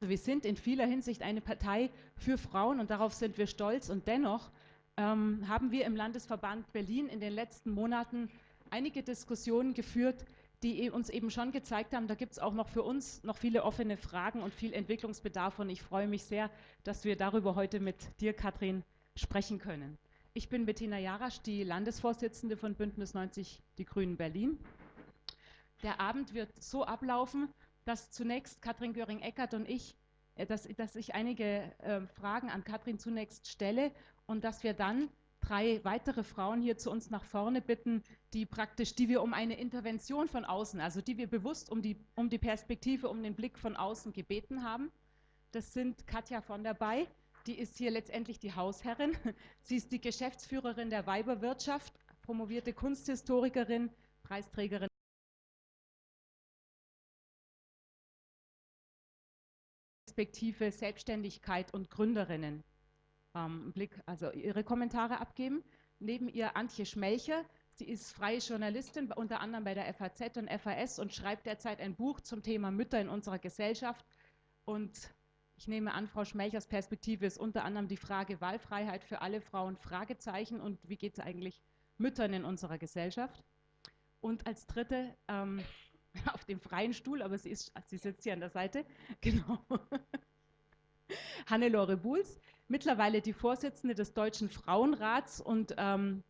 wir sind in vieler Hinsicht eine Partei für Frauen und darauf sind wir stolz. Und dennoch ähm, haben wir im Landesverband Berlin in den letzten Monaten einige Diskussionen geführt, die e-, uns eben schon gezeigt haben, da gibt es auch noch für uns noch viele offene Fragen und viel Entwicklungsbedarf. Und ich freue mich sehr, dass wir darüber heute mit dir, Katrin, sprechen können. Ich bin Bettina Jarasch, die Landesvorsitzende von Bündnis 90 Die Grünen Berlin. Der Abend wird so ablaufen, dass zunächst Katrin Göring-Eckert und ich, dass, dass ich einige äh, Fragen an Katrin zunächst stelle und dass wir dann drei weitere Frauen hier zu uns nach vorne bitten, die praktisch, die wir um eine Intervention von außen, also die wir bewusst um die, um die Perspektive, um den Blick von außen gebeten haben. Das sind Katja von der Bay, die ist hier letztendlich die Hausherrin. Sie ist die Geschäftsführerin der Weiberwirtschaft, promovierte Kunsthistorikerin, Preisträgerin. Perspektive Selbstständigkeit und Gründerinnen ähm, Blick, also ihre Kommentare abgeben. Neben ihr Antje Schmelcher. Sie ist freie Journalistin, unter anderem bei der FAZ und FAS und schreibt derzeit ein Buch zum Thema Mütter in unserer Gesellschaft. Und ich nehme an, Frau Schmelchers Perspektive ist unter anderem die Frage Wahlfreiheit für alle Frauen, Fragezeichen und wie geht es eigentlich Müttern in unserer Gesellschaft. Und als dritte, ähm, auf dem freien Stuhl, aber sie, ist, sie sitzt hier an der Seite, genau, Hannelore Buhls mittlerweile die Vorsitzende des Deutschen Frauenrats und ähm,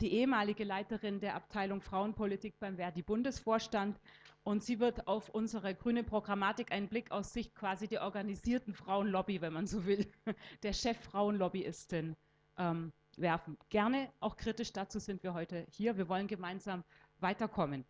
die ehemalige Leiterin der Abteilung Frauenpolitik beim Verdi-Bundesvorstand. Und sie wird auf unsere grüne Programmatik einen Blick aus Sicht quasi der organisierten Frauenlobby, wenn man so will, der Chef-Frauenlobbyistin ähm, werfen. Gerne auch kritisch, dazu sind wir heute hier. Wir wollen gemeinsam weiterkommen.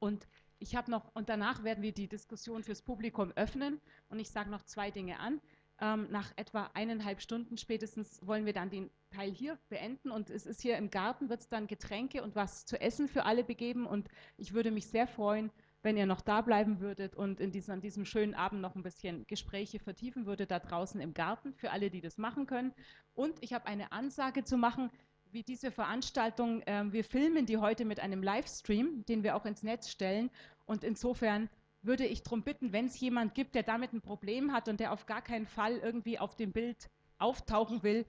Und ich habe noch, und danach werden wir die Diskussion fürs Publikum öffnen. Und ich sage noch zwei Dinge an. Ähm, nach etwa eineinhalb Stunden spätestens wollen wir dann den Teil hier beenden und es ist hier im Garten, wird es dann Getränke und was zu essen für alle begeben und ich würde mich sehr freuen, wenn ihr noch da bleiben würdet und in diesem, an diesem schönen Abend noch ein bisschen Gespräche vertiefen würdet, da draußen im Garten, für alle, die das machen können. Und ich habe eine Ansage zu machen, wie diese Veranstaltung, äh, wir filmen die heute mit einem Livestream, den wir auch ins Netz stellen und insofern würde ich darum bitten, wenn es jemand gibt, der damit ein Problem hat und der auf gar keinen Fall irgendwie auf dem Bild auftauchen will,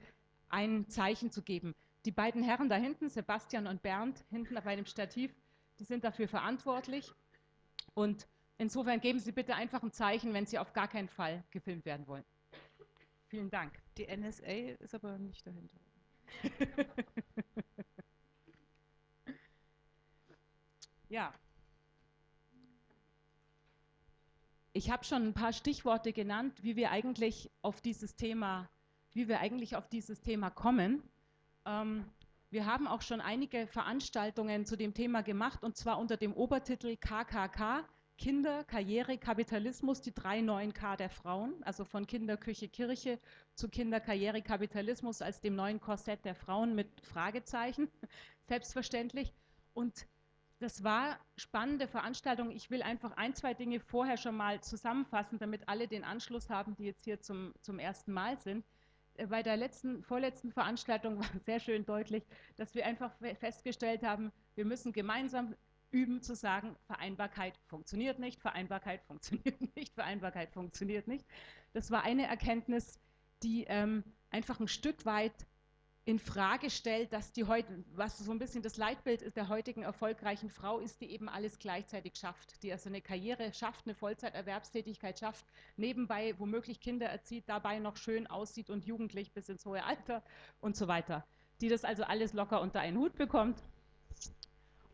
ein Zeichen zu geben. Die beiden Herren da hinten, Sebastian und Bernd, hinten bei dem Stativ, die sind dafür verantwortlich. Und insofern geben Sie bitte einfach ein Zeichen, wenn Sie auf gar keinen Fall gefilmt werden wollen. Vielen Dank. Die NSA ist aber nicht dahinter. ja. Ich habe schon ein paar Stichworte genannt, wie wir eigentlich auf dieses Thema, wie wir eigentlich auf dieses Thema kommen. Ähm, wir haben auch schon einige Veranstaltungen zu dem Thema gemacht und zwar unter dem Obertitel KKK, Kinder, Karriere, Kapitalismus, die drei neuen K der Frauen, also von Kinderküche, Kirche zu Kinderkarriere, Kapitalismus als dem neuen Korsett der Frauen mit Fragezeichen, selbstverständlich. Und das war spannende Veranstaltung. Ich will einfach ein, zwei Dinge vorher schon mal zusammenfassen, damit alle den Anschluss haben, die jetzt hier zum, zum ersten Mal sind. Äh, bei der letzten, vorletzten Veranstaltung war sehr schön deutlich, dass wir einfach festgestellt haben, wir müssen gemeinsam üben zu sagen, Vereinbarkeit funktioniert nicht, Vereinbarkeit funktioniert nicht, Vereinbarkeit funktioniert nicht. Das war eine Erkenntnis, die ähm, einfach ein Stück weit in Frage stellt, dass die heute, was so ein bisschen das Leitbild der heutigen erfolgreichen Frau ist, die eben alles gleichzeitig schafft, die also eine Karriere schafft, eine Vollzeiterwerbstätigkeit schafft, nebenbei womöglich Kinder erzieht, dabei noch schön aussieht und jugendlich bis ins hohe Alter und so weiter, die das also alles locker unter einen Hut bekommt.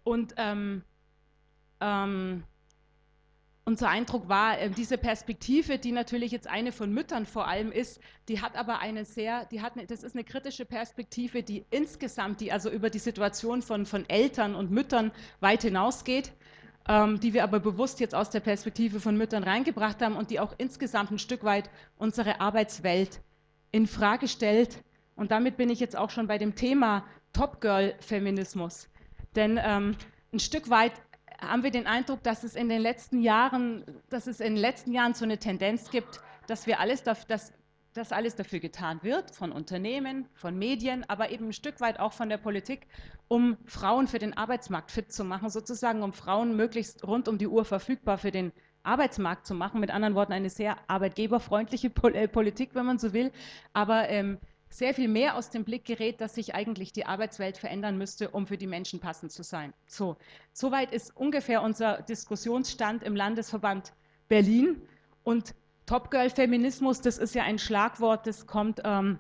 Und ähm, ähm, unser Eindruck war, äh, diese Perspektive, die natürlich jetzt eine von Müttern vor allem ist, die hat aber eine sehr, die hat, eine, das ist eine kritische Perspektive, die insgesamt, die also über die Situation von, von Eltern und Müttern weit hinausgeht, ähm, die wir aber bewusst jetzt aus der Perspektive von Müttern reingebracht haben und die auch insgesamt ein Stück weit unsere Arbeitswelt in Frage stellt. Und damit bin ich jetzt auch schon bei dem Thema Top Girl Feminismus. Denn ähm, ein Stück weit haben wir den Eindruck, dass es in den letzten Jahren, dass es in den letzten Jahren so eine Tendenz gibt, dass wir alles, dass, dass alles dafür getan wird, von Unternehmen, von Medien, aber eben ein Stück weit auch von der Politik, um Frauen für den Arbeitsmarkt fit zu machen, sozusagen, um Frauen möglichst rund um die Uhr verfügbar für den Arbeitsmarkt zu machen. Mit anderen Worten, eine sehr arbeitgeberfreundliche äh, Politik, wenn man so will, aber ähm, sehr viel mehr aus dem Blick gerät, dass sich eigentlich die Arbeitswelt verändern müsste, um für die Menschen passend zu sein. So, soweit ist ungefähr unser Diskussionsstand im Landesverband Berlin. Und Top Girl Feminismus, das ist ja ein Schlagwort, das kommt ähm,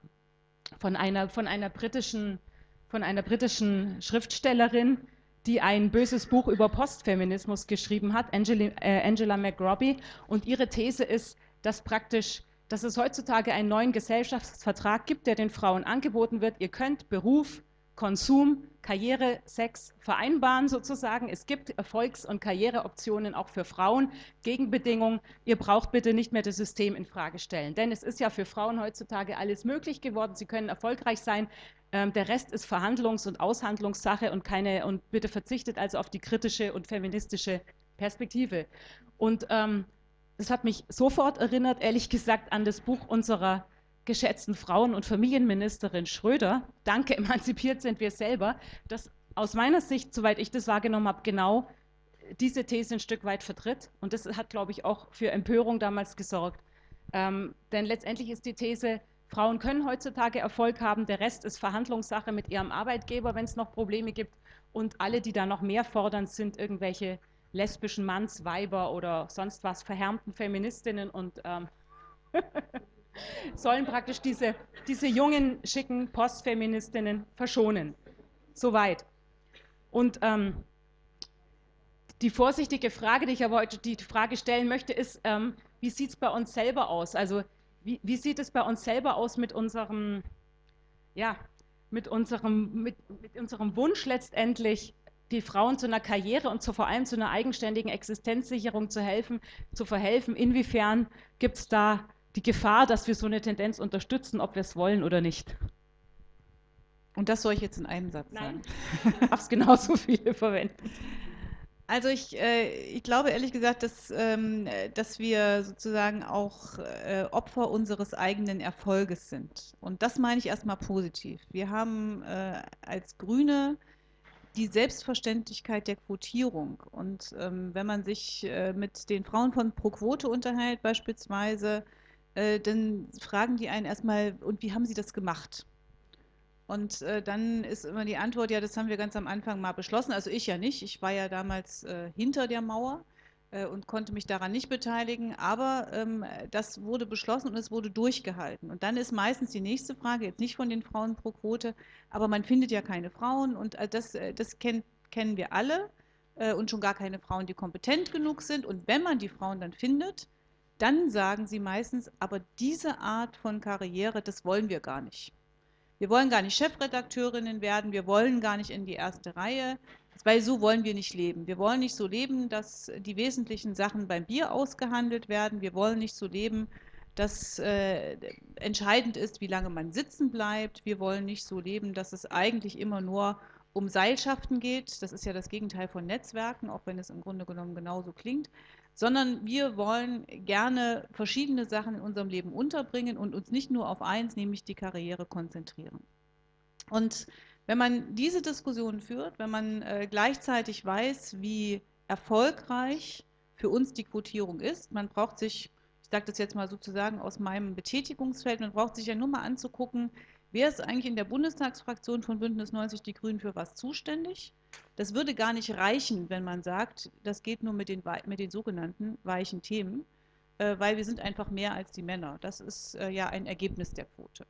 von, einer, von, einer britischen, von einer britischen Schriftstellerin, die ein böses Buch über Postfeminismus geschrieben hat, Angela, äh, Angela McRobbie. Und ihre These ist, dass praktisch dass es heutzutage einen neuen Gesellschaftsvertrag gibt, der den Frauen angeboten wird. Ihr könnt Beruf, Konsum, Karriere, Sex vereinbaren sozusagen. Es gibt Erfolgs- und Karriereoptionen auch für Frauen. Gegenbedingung, ihr braucht bitte nicht mehr das System in Frage stellen. Denn es ist ja für Frauen heutzutage alles möglich geworden. Sie können erfolgreich sein. Ähm, der Rest ist Verhandlungs- und Aushandlungssache und keine und bitte verzichtet also auf die kritische und feministische Perspektive. Und ähm, das hat mich sofort erinnert, ehrlich gesagt, an das Buch unserer geschätzten Frauen- und Familienministerin Schröder. Danke, emanzipiert sind wir selber. Das aus meiner Sicht, soweit ich das wahrgenommen habe, genau diese These ein Stück weit vertritt. Und das hat, glaube ich, auch für Empörung damals gesorgt. Ähm, denn letztendlich ist die These, Frauen können heutzutage Erfolg haben, der Rest ist Verhandlungssache mit ihrem Arbeitgeber, wenn es noch Probleme gibt. Und alle, die da noch mehr fordern, sind irgendwelche lesbischen Mannsweiber oder sonst was verhärmten Feministinnen und ähm, sollen praktisch diese, diese jungen, schicken Postfeministinnen verschonen. Soweit. Und ähm, die vorsichtige Frage, die ich aber heute die Frage stellen möchte, ist, ähm, wie sieht es bei uns selber aus? Also wie, wie, sieht es bei uns selber aus mit unserem, ja, mit unserem, mit, mit unserem Wunsch letztendlich, die Frauen zu einer Karriere und zu, vor allem zu einer eigenständigen Existenzsicherung zu helfen, zu verhelfen. Inwiefern gibt es da die Gefahr, dass wir so eine Tendenz unterstützen, ob wir es wollen oder nicht? Und das soll ich jetzt in einem Satz Nein. sagen? Du darfst genauso viele verwenden. Also ich, äh, ich glaube ehrlich gesagt, dass, ähm, dass wir sozusagen auch äh, Opfer unseres eigenen Erfolges sind. Und das meine ich erstmal positiv. Wir haben äh, als Grüne die Selbstverständlichkeit der Quotierung. Und ähm, wenn man sich äh, mit den Frauen von Pro Quote unterhält beispielsweise, äh, dann fragen die einen erstmal, und wie haben sie das gemacht? Und äh, dann ist immer die Antwort, ja, das haben wir ganz am Anfang mal beschlossen. Also ich ja nicht, ich war ja damals äh, hinter der Mauer und konnte mich daran nicht beteiligen, aber ähm, das wurde beschlossen und es wurde durchgehalten. Und dann ist meistens die nächste Frage, jetzt nicht von den Frauen pro Quote, aber man findet ja keine Frauen und äh, das, äh, das kenn, kennen wir alle äh, und schon gar keine Frauen, die kompetent genug sind. Und wenn man die Frauen dann findet, dann sagen sie meistens, aber diese Art von Karriere, das wollen wir gar nicht. Wir wollen gar nicht Chefredakteurinnen werden, wir wollen gar nicht in die erste Reihe, weil so wollen wir nicht leben. Wir wollen nicht so leben, dass die wesentlichen Sachen beim Bier ausgehandelt werden. Wir wollen nicht so leben, dass äh, entscheidend ist, wie lange man sitzen bleibt. Wir wollen nicht so leben, dass es eigentlich immer nur um Seilschaften geht. Das ist ja das Gegenteil von Netzwerken, auch wenn es im Grunde genommen genauso klingt sondern wir wollen gerne verschiedene Sachen in unserem Leben unterbringen und uns nicht nur auf eins, nämlich die Karriere konzentrieren. Und wenn man diese Diskussion führt, wenn man äh, gleichzeitig weiß, wie erfolgreich für uns die Quotierung ist, man braucht sich, ich sage das jetzt mal sozusagen aus meinem Betätigungsfeld, man braucht sich ja nur mal anzugucken, wer ist eigentlich in der Bundestagsfraktion von Bündnis 90 Die Grünen für was zuständig? Das würde gar nicht reichen, wenn man sagt, das geht nur mit den, mit den sogenannten weichen Themen, äh, weil wir sind einfach mehr als die Männer. Das ist äh, ja ein Ergebnis der Quote.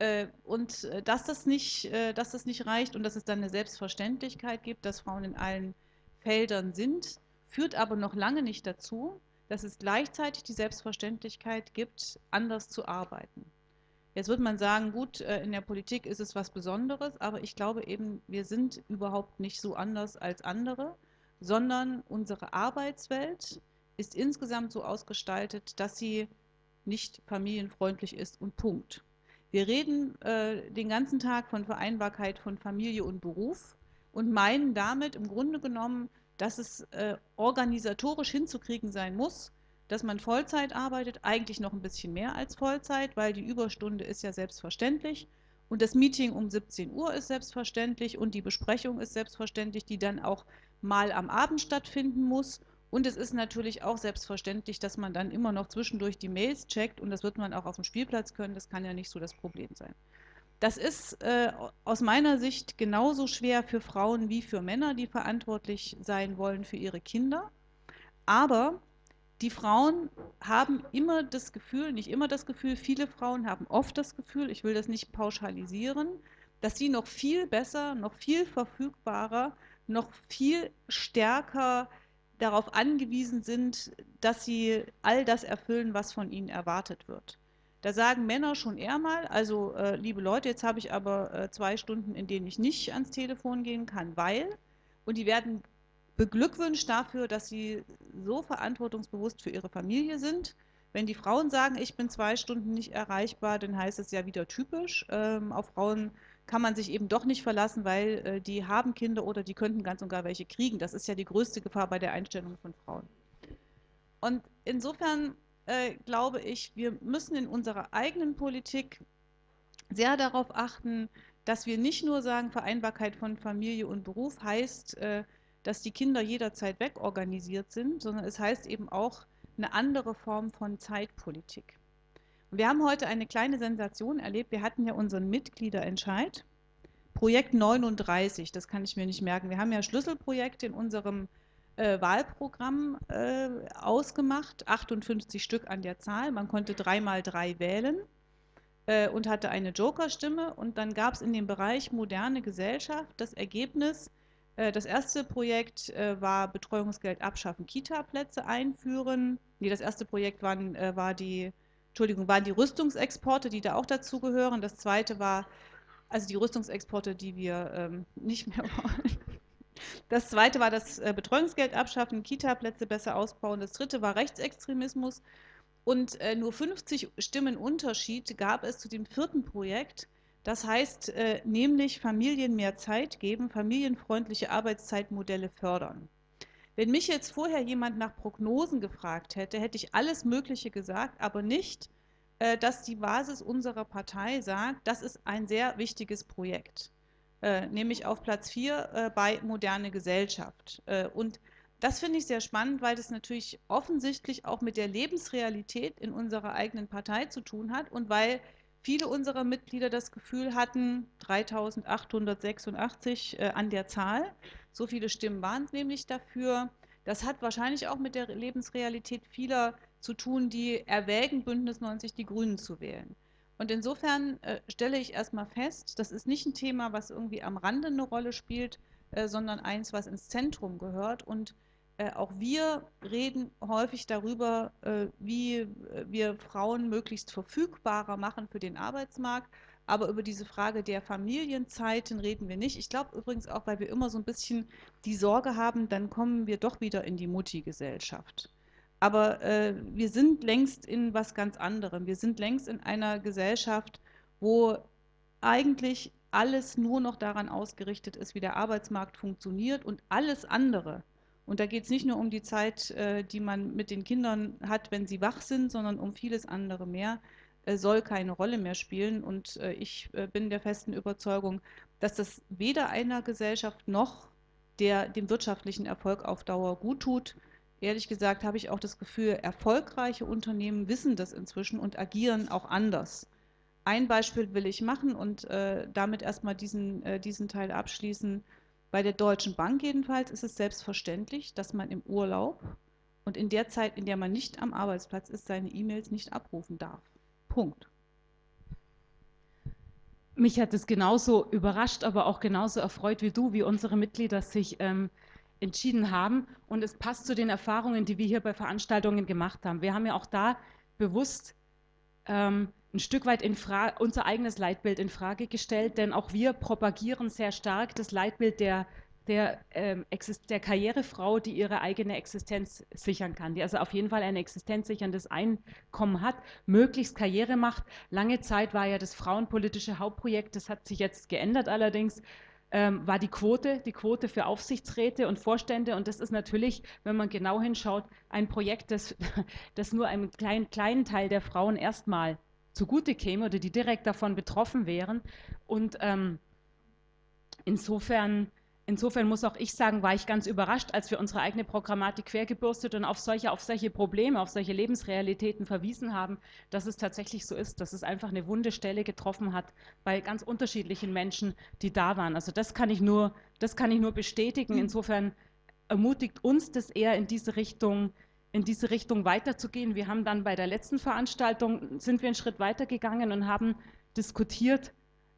Äh, und äh, dass das, nicht, äh, dass das nicht reicht und dass es dann eine Selbstverständlichkeit gibt, dass Frauen in allen Feldern sind, führt aber noch lange nicht dazu, dass es gleichzeitig die Selbstverständlichkeit gibt, anders zu arbeiten. Jetzt wird man sagen, gut, in der Politik ist es was Besonderes, aber ich glaube eben, wir sind überhaupt nicht so anders als andere, sondern unsere Arbeitswelt ist insgesamt so ausgestaltet, dass sie nicht familienfreundlich ist und Punkt. Wir reden äh, den ganzen Tag von Vereinbarkeit von Familie und Beruf und meinen damit im Grunde genommen, dass es äh, organisatorisch hinzukriegen sein muss, dass man Vollzeit arbeitet, eigentlich noch ein bisschen mehr als Vollzeit, weil die Überstunde ist ja selbstverständlich und das Meeting um 17 Uhr ist selbstverständlich und die Besprechung ist selbstverständlich, die dann auch mal am Abend stattfinden muss Und es ist natürlich auch selbstverständlich, dass man dann immer noch zwischendurch die Mails checkt und das wird man auch auf dem Spielplatz können. Das kann ja nicht so das Problem sein. Das ist äh, aus meiner Sicht genauso schwer für Frauen wie für Männer, die verantwortlich sein wollen für ihre Kinder. Aber die Frauen haben immer das Gefühl, nicht immer das Gefühl, viele Frauen haben oft das Gefühl, ich will das nicht pauschalisieren, dass sie noch viel besser, noch viel verfügbarer, noch viel stärker darauf angewiesen sind, dass sie all das erfüllen, was von ihnen erwartet wird. Da sagen Männer schon eher mal, also äh, liebe Leute, jetzt habe ich aber äh, zwei Stunden, in denen ich nicht ans Telefon gehen kann, weil, und die werden beglückwünscht dafür, dass sie so verantwortungsbewusst für ihre Familie sind. Wenn die Frauen sagen, ich bin zwei Stunden nicht erreichbar, dann heißt es ja wieder typisch. Ähm, auf Frauen kann man sich eben doch nicht verlassen, weil äh, die haben Kinder oder die könnten ganz und gar welche kriegen. Das ist ja die größte Gefahr bei der Einstellung von Frauen. Und insofern äh, glaube ich, wir müssen in unserer eigenen Politik sehr darauf achten, dass wir nicht nur sagen, Vereinbarkeit von Familie und Beruf heißt, äh, dass die Kinder jederzeit wegorganisiert sind, sondern es heißt eben auch eine andere Form von Zeitpolitik. Wir haben heute eine kleine Sensation erlebt. Wir hatten ja unseren Mitgliederentscheid. Projekt 39, das kann ich mir nicht merken. Wir haben ja Schlüsselprojekte in unserem äh, Wahlprogramm äh, ausgemacht, 58 Stück an der Zahl. Man konnte dreimal drei wählen äh, und hatte eine Jokerstimme. Und dann gab es in dem Bereich moderne Gesellschaft das Ergebnis, äh, das erste Projekt äh, war Betreuungsgeld abschaffen, Kita-Plätze einführen. Nee, das erste Projekt waren, äh, war die Entschuldigung, waren die Rüstungsexporte, die da auch dazugehören. Das zweite war, also die Rüstungsexporte, die wir ähm, nicht mehr wollen. Das zweite war das äh, Betreuungsgeld abschaffen, Kita-Plätze besser ausbauen. Das dritte war Rechtsextremismus. Und äh, nur 50 Stimmen Unterschied gab es zu dem vierten Projekt. Das heißt, äh, nämlich Familien mehr Zeit geben, familienfreundliche Arbeitszeitmodelle fördern. Wenn mich jetzt vorher jemand nach Prognosen gefragt hätte, hätte ich alles Mögliche gesagt, aber nicht, äh, dass die Basis unserer Partei sagt, das ist ein sehr wichtiges Projekt, äh, nämlich auf Platz 4 äh, bei Moderne Gesellschaft. Und das finde ich sehr spannend, weil das natürlich offensichtlich auch mit der Lebensrealität in unserer eigenen Partei zu tun hat und weil viele unserer Mitglieder das Gefühl hatten, 3886 äh, an der Zahl, so viele Stimmen waren es nämlich dafür. Das hat wahrscheinlich auch mit der Lebensrealität vieler zu tun, die erwägen, Bündnis 90 die Grünen zu wählen. Und insofern äh, stelle ich erstmal fest, das ist nicht ein Thema, was irgendwie am Rande eine Rolle spielt, äh, sondern eins, was ins Zentrum gehört. Und äh, auch wir reden häufig darüber, äh, wie äh, wir Frauen möglichst verfügbarer machen für den Arbeitsmarkt. Aber über diese Frage der Familienzeiten reden wir nicht. Ich glaube übrigens auch, weil wir immer so ein bisschen die Sorge haben, dann kommen wir doch wieder in die Mutti-Gesellschaft. Aber äh, wir sind längst in was ganz anderem. Wir sind längst in einer Gesellschaft, wo eigentlich alles nur noch daran ausgerichtet ist, wie der Arbeitsmarkt funktioniert und alles andere, und da geht es nicht nur um die Zeit, äh, die man mit den Kindern hat, wenn sie wach sind, sondern um vieles andere mehr, äh, soll keine Rolle mehr spielen. Und äh, ich bin der festen Überzeugung, dass das weder einer Gesellschaft noch der dem wirtschaftlichen Erfolg auf Dauer gut tut. Ehrlich gesagt habe ich auch das Gefühl, erfolgreiche Unternehmen wissen das inzwischen und agieren auch anders. Ein Beispiel will ich machen und äh, damit erstmal diesen, äh, diesen Teil abschließen. Bei der Deutschen Bank jedenfalls ist es selbstverständlich, dass man im Urlaub und in der Zeit, in der man nicht am Arbeitsplatz ist, seine E-Mails nicht abrufen darf. Punkt. Mich hat es genauso überrascht, aber auch genauso erfreut wie du, wie unsere Mitglieder sich ähm, entschieden haben. Und es passt zu den Erfahrungen, die wir hier bei Veranstaltungen gemacht haben. Wir haben ja auch da bewusst ähm, ein Stück weit unser eigenes Leitbild in Frage gestellt, denn auch wir propagieren sehr stark das Leitbild der, der, ähm, der Karrierefrau, die ihre eigene Existenz sichern kann, die also auf jeden Fall ein existenzsicherndes Einkommen hat, möglichst Karriere macht. Lange Zeit war ja das frauenpolitische Hauptprojekt, das hat sich jetzt geändert allerdings, ähm, war die Quote, die Quote für Aufsichtsräte und Vorstände. Und das ist natürlich, wenn man genau hinschaut, ein Projekt, das, das nur einem kleinen, kleinen Teil der Frauen erstmal zugute käme oder die direkt davon betroffen wären. Und ähm, insofern insofern muss auch ich sagen, war ich ganz überrascht, als wir unsere eigene Programmatik quergebürstet und auf solche, auf solche Probleme, auf solche Lebensrealitäten verwiesen haben, dass es tatsächlich so ist, dass es einfach eine wunde Stelle getroffen hat bei ganz unterschiedlichen Menschen, die da waren. Also das kann ich nur, das kann ich nur bestätigen. Mhm. Insofern ermutigt uns das eher in diese Richtung, in diese Richtung weiterzugehen. Wir haben dann bei der letzten Veranstaltung, sind wir einen Schritt weitergegangen und haben diskutiert,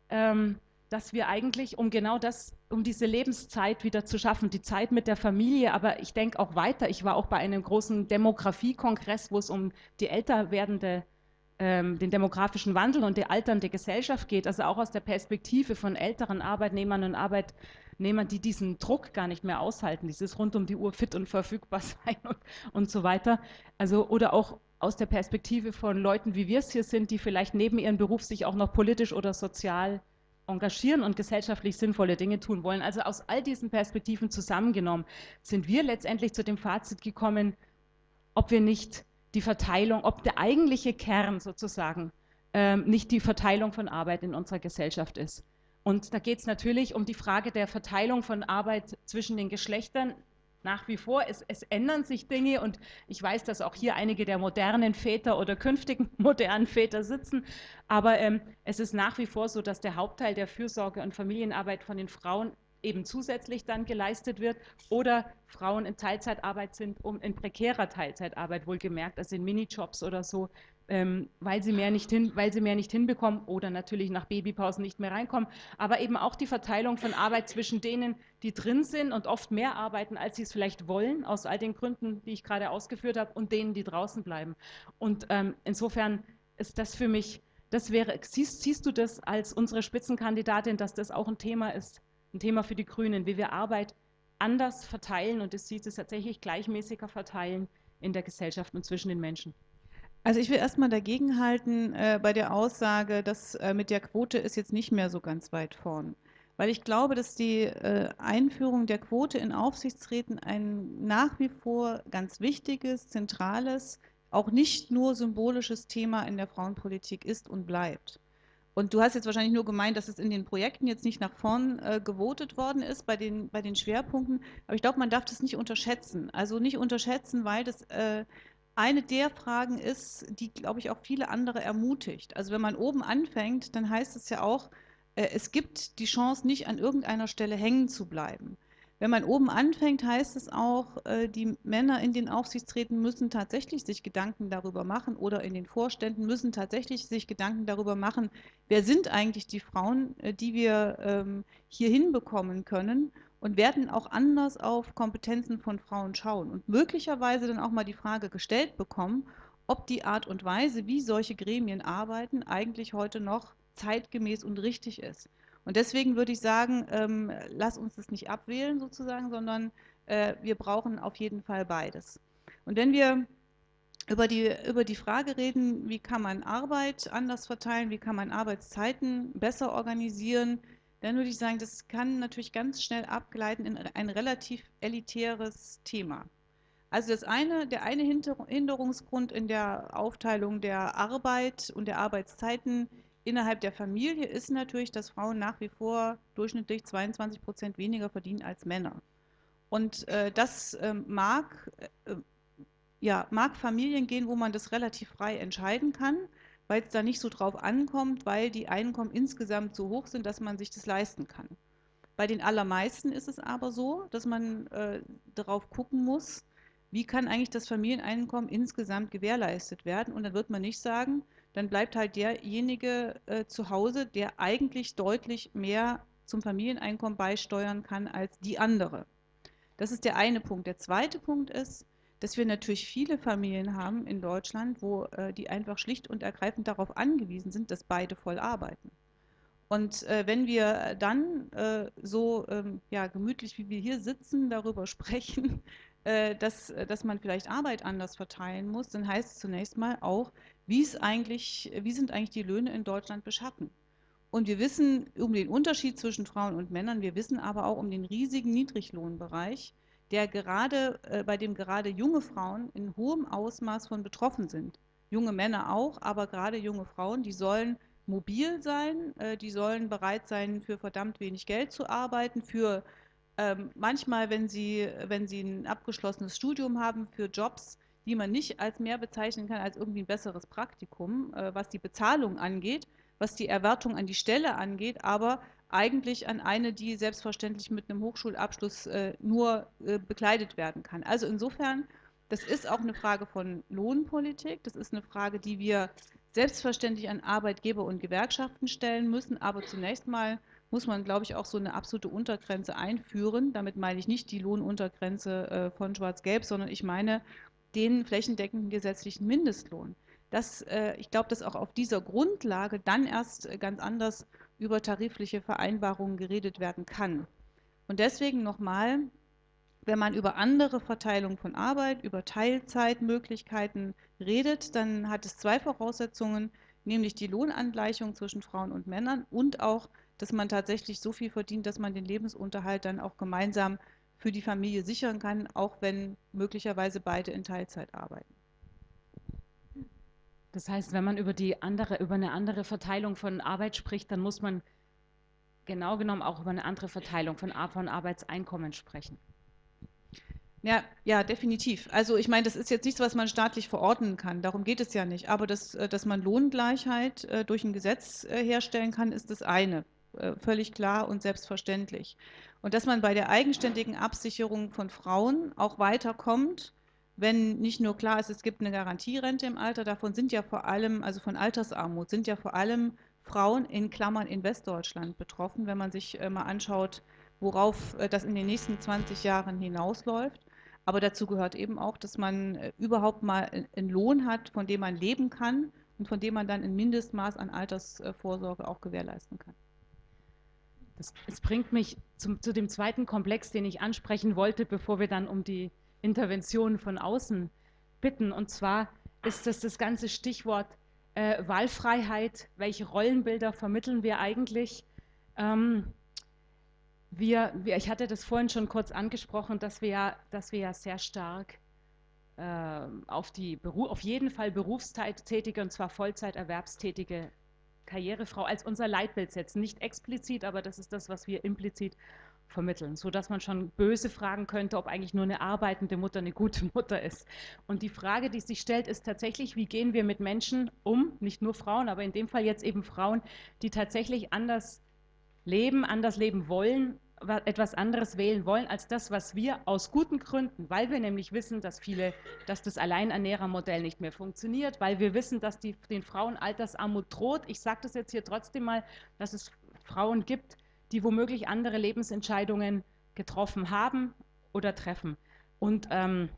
ähm, dass wir eigentlich, um genau das, um diese Lebenszeit wieder zu schaffen, die Zeit mit der Familie, aber ich denke auch weiter. Ich war auch bei einem großen Demografiekongress, wo es um die älter werdende, ähm, den demografischen Wandel und die alternde Gesellschaft geht, also auch aus der Perspektive von älteren Arbeitnehmern und Arbeitnehmern, die diesen Druck gar nicht mehr aushalten, dieses rund um die Uhr fit und verfügbar sein und, und so weiter. Also, oder auch aus der Perspektive von Leuten, wie wir es hier sind, die vielleicht neben ihrem Beruf sich auch noch politisch oder sozial engagieren und gesellschaftlich sinnvolle Dinge tun wollen. Also aus all diesen Perspektiven zusammengenommen sind wir letztendlich zu dem Fazit gekommen, ob wir nicht die Verteilung, ob der eigentliche Kern sozusagen ähm, nicht die Verteilung von Arbeit in unserer Gesellschaft ist. Und da geht es natürlich um die Frage der Verteilung von Arbeit zwischen den Geschlechtern nach wie vor. Es, es, ändern sich Dinge und ich weiß, dass auch hier einige der modernen Väter oder künftigen modernen Väter sitzen. Aber ähm, es ist nach wie vor so, dass der Hauptteil der Fürsorge und Familienarbeit von den Frauen eben zusätzlich dann geleistet wird oder Frauen in Teilzeitarbeit sind, um in prekärer Teilzeitarbeit wohlgemerkt, also in Minijobs oder so, ähm, weil, sie mehr nicht hin, weil sie mehr nicht hinbekommen oder natürlich nach Babypausen nicht mehr reinkommen, aber eben auch die Verteilung von Arbeit zwischen denen, die drin sind und oft mehr arbeiten, als sie es vielleicht wollen, aus all den Gründen, die ich gerade ausgeführt habe, und denen, die draußen bleiben. Und ähm, insofern ist das für mich, das wäre, siehst, siehst du das als unsere Spitzenkandidatin, dass das auch ein Thema ist, ein Thema für die Grünen, wie wir Arbeit anders verteilen und es sieht es tatsächlich gleichmäßiger verteilen in der Gesellschaft und zwischen den Menschen. Also ich will erstmal dagegen halten äh, bei der Aussage, dass äh, mit der Quote ist jetzt nicht mehr so ganz weit vorn. Weil ich glaube, dass die äh, Einführung der Quote in Aufsichtsräten ein nach wie vor ganz wichtiges, zentrales, auch nicht nur symbolisches Thema in der Frauenpolitik ist und bleibt. Und du hast jetzt wahrscheinlich nur gemeint, dass es in den Projekten jetzt nicht nach vorn äh, gewotet worden ist bei den, bei den Schwerpunkten. Aber ich glaube, man darf das nicht unterschätzen. Also nicht unterschätzen, weil das äh, eine der Fragen ist, die, glaube ich, auch viele andere ermutigt. Also wenn man oben anfängt, dann heißt es ja auch, äh, es gibt die Chance, nicht an irgendeiner Stelle hängen zu bleiben. Wenn man oben anfängt, heißt es auch, äh, die Männer in den Aufsichtsräten müssen tatsächlich sich Gedanken darüber machen oder in den Vorständen müssen tatsächlich sich Gedanken darüber machen, wer sind eigentlich die Frauen, äh, die wir ähm, hier hinbekommen können und werden auch anders auf Kompetenzen von Frauen schauen und möglicherweise dann auch mal die Frage gestellt bekommen, ob die Art und Weise, wie solche Gremien arbeiten, eigentlich heute noch zeitgemäß und richtig ist. Und deswegen würde ich sagen, ähm, lass uns das nicht abwählen sozusagen, sondern äh, wir brauchen auf jeden Fall beides. Und wenn wir über die, über die Frage reden, wie kann man Arbeit anders verteilen, wie kann man Arbeitszeiten besser organisieren, dann würde ich sagen, das kann natürlich ganz schnell abgleiten in ein relativ elitäres Thema. Also das eine, der eine Hinderungsgrund in der Aufteilung der Arbeit und der Arbeitszeiten innerhalb der Familie ist natürlich, dass Frauen nach wie vor durchschnittlich 22 Prozent weniger verdienen als Männer. Und äh, das äh, mag, äh, ja, mag Familien gehen, wo man das relativ frei entscheiden kann weil es da nicht so drauf ankommt, weil die Einkommen insgesamt so hoch sind, dass man sich das leisten kann. Bei den allermeisten ist es aber so, dass man äh, darauf gucken muss, wie kann eigentlich das Familieneinkommen insgesamt gewährleistet werden. Und dann wird man nicht sagen, dann bleibt halt derjenige äh, zu Hause, der eigentlich deutlich mehr zum Familieneinkommen beisteuern kann als die andere. Das ist der eine Punkt. Der zweite Punkt ist, dass wir natürlich viele Familien haben in Deutschland, wo äh, die einfach schlicht und ergreifend darauf angewiesen sind, dass beide voll arbeiten. Und äh, wenn wir dann äh, so ähm, ja, gemütlich, wie wir hier sitzen, darüber sprechen, äh, dass, äh, dass man vielleicht Arbeit anders verteilen muss, dann heißt es zunächst mal auch, wie, ist eigentlich, wie sind eigentlich die Löhne in Deutschland beschaffen? Und wir wissen um den Unterschied zwischen Frauen und Männern, wir wissen aber auch um den riesigen Niedriglohnbereich, der gerade, äh, bei dem gerade junge Frauen in hohem Ausmaß von betroffen sind. Junge Männer auch, aber gerade junge Frauen, die sollen mobil sein, äh, die sollen bereit sein, für verdammt wenig Geld zu arbeiten, für ähm, manchmal, wenn sie, wenn sie ein abgeschlossenes Studium haben für Jobs, die man nicht als mehr bezeichnen kann als irgendwie ein besseres Praktikum, äh, was die Bezahlung angeht, was die Erwartung an die Stelle angeht, aber eigentlich an eine, die selbstverständlich mit einem Hochschulabschluss äh, nur äh, bekleidet werden kann. Also insofern, das ist auch eine Frage von Lohnpolitik, das ist eine Frage, die wir selbstverständlich an Arbeitgeber und Gewerkschaften stellen müssen, aber zunächst mal muss man, glaube ich, auch so eine absolute Untergrenze einführen. Damit meine ich nicht die Lohnuntergrenze äh, von Schwarz-Gelb, sondern ich meine den flächendeckenden gesetzlichen Mindestlohn. Das, äh, ich glaube, dass auch auf dieser Grundlage dann erst ganz anders über tarifliche Vereinbarungen geredet werden kann. Und deswegen nochmal, wenn man über andere Verteilung von Arbeit, über Teilzeitmöglichkeiten redet, dann hat es zwei Voraussetzungen, nämlich die Lohnangleichung zwischen Frauen und Männern und auch dass man tatsächlich so viel verdient, dass man den Lebensunterhalt dann auch gemeinsam für die Familie sichern kann, auch wenn möglicherweise beide in Teilzeit arbeiten. Das heißt, wenn man über, die andere, über eine andere Verteilung von Arbeit spricht, dann muss man genau genommen auch über eine andere Verteilung von, von Arbeitseinkommen sprechen. Ja, ja, definitiv. Also ich meine, das ist jetzt nichts, was man staatlich verordnen kann. Darum geht es ja nicht. Aber das, äh, dass man Lohngleichheit äh, durch ein Gesetz äh, herstellen kann, ist das eine. Völlig klar und selbstverständlich. Und dass man bei der eigenständigen Absicherung von Frauen auch weiterkommt, wenn nicht nur klar ist, es gibt eine Garantierente im Alter, davon sind ja vor allem, also von Altersarmut, sind ja vor allem Frauen in Klammern in Westdeutschland betroffen, wenn man sich äh, mal anschaut, worauf äh, das in den nächsten 20 Jahren hinausläuft. Aber dazu gehört eben auch, dass man überhaupt mal einen Lohn hat, von dem man leben kann und von dem man dann ein Mindestmaß an Altersvorsorge auch gewährleisten kann. Das, das bringt mich zum, zu dem zweiten Komplex, den ich ansprechen wollte, bevor wir dann um die Intervention von außen bitten. Und zwar ist das das ganze Stichwort äh, Wahlfreiheit. Welche Rollenbilder vermitteln wir eigentlich? Ähm, wir, wir, ich hatte das vorhin schon kurz angesprochen, dass wir ja, dass wir ja sehr stark äh, auf, die auf jeden Fall berufstätige und zwar Vollzeiterwerbstätige Karrierefrau als unser Leitbild setzen. Nicht explizit, aber das ist das, was wir implizit vermitteln, sodass man schon böse fragen könnte, ob eigentlich nur eine arbeitende Mutter eine gute Mutter ist. Und die Frage, die sich stellt, ist tatsächlich, wie gehen wir mit Menschen um, nicht nur Frauen, aber in dem Fall jetzt eben Frauen, die tatsächlich anders leben, anders leben wollen etwas anderes wählen wollen als das, was wir aus guten Gründen, weil wir nämlich wissen, dass viele, dass das Alleinernährermodell nicht mehr funktioniert, weil wir wissen, dass die, den Frauen Altersarmut droht. Ich sage das jetzt hier trotzdem mal, dass es Frauen gibt, die womöglich andere Lebensentscheidungen getroffen haben oder treffen. Und ähm,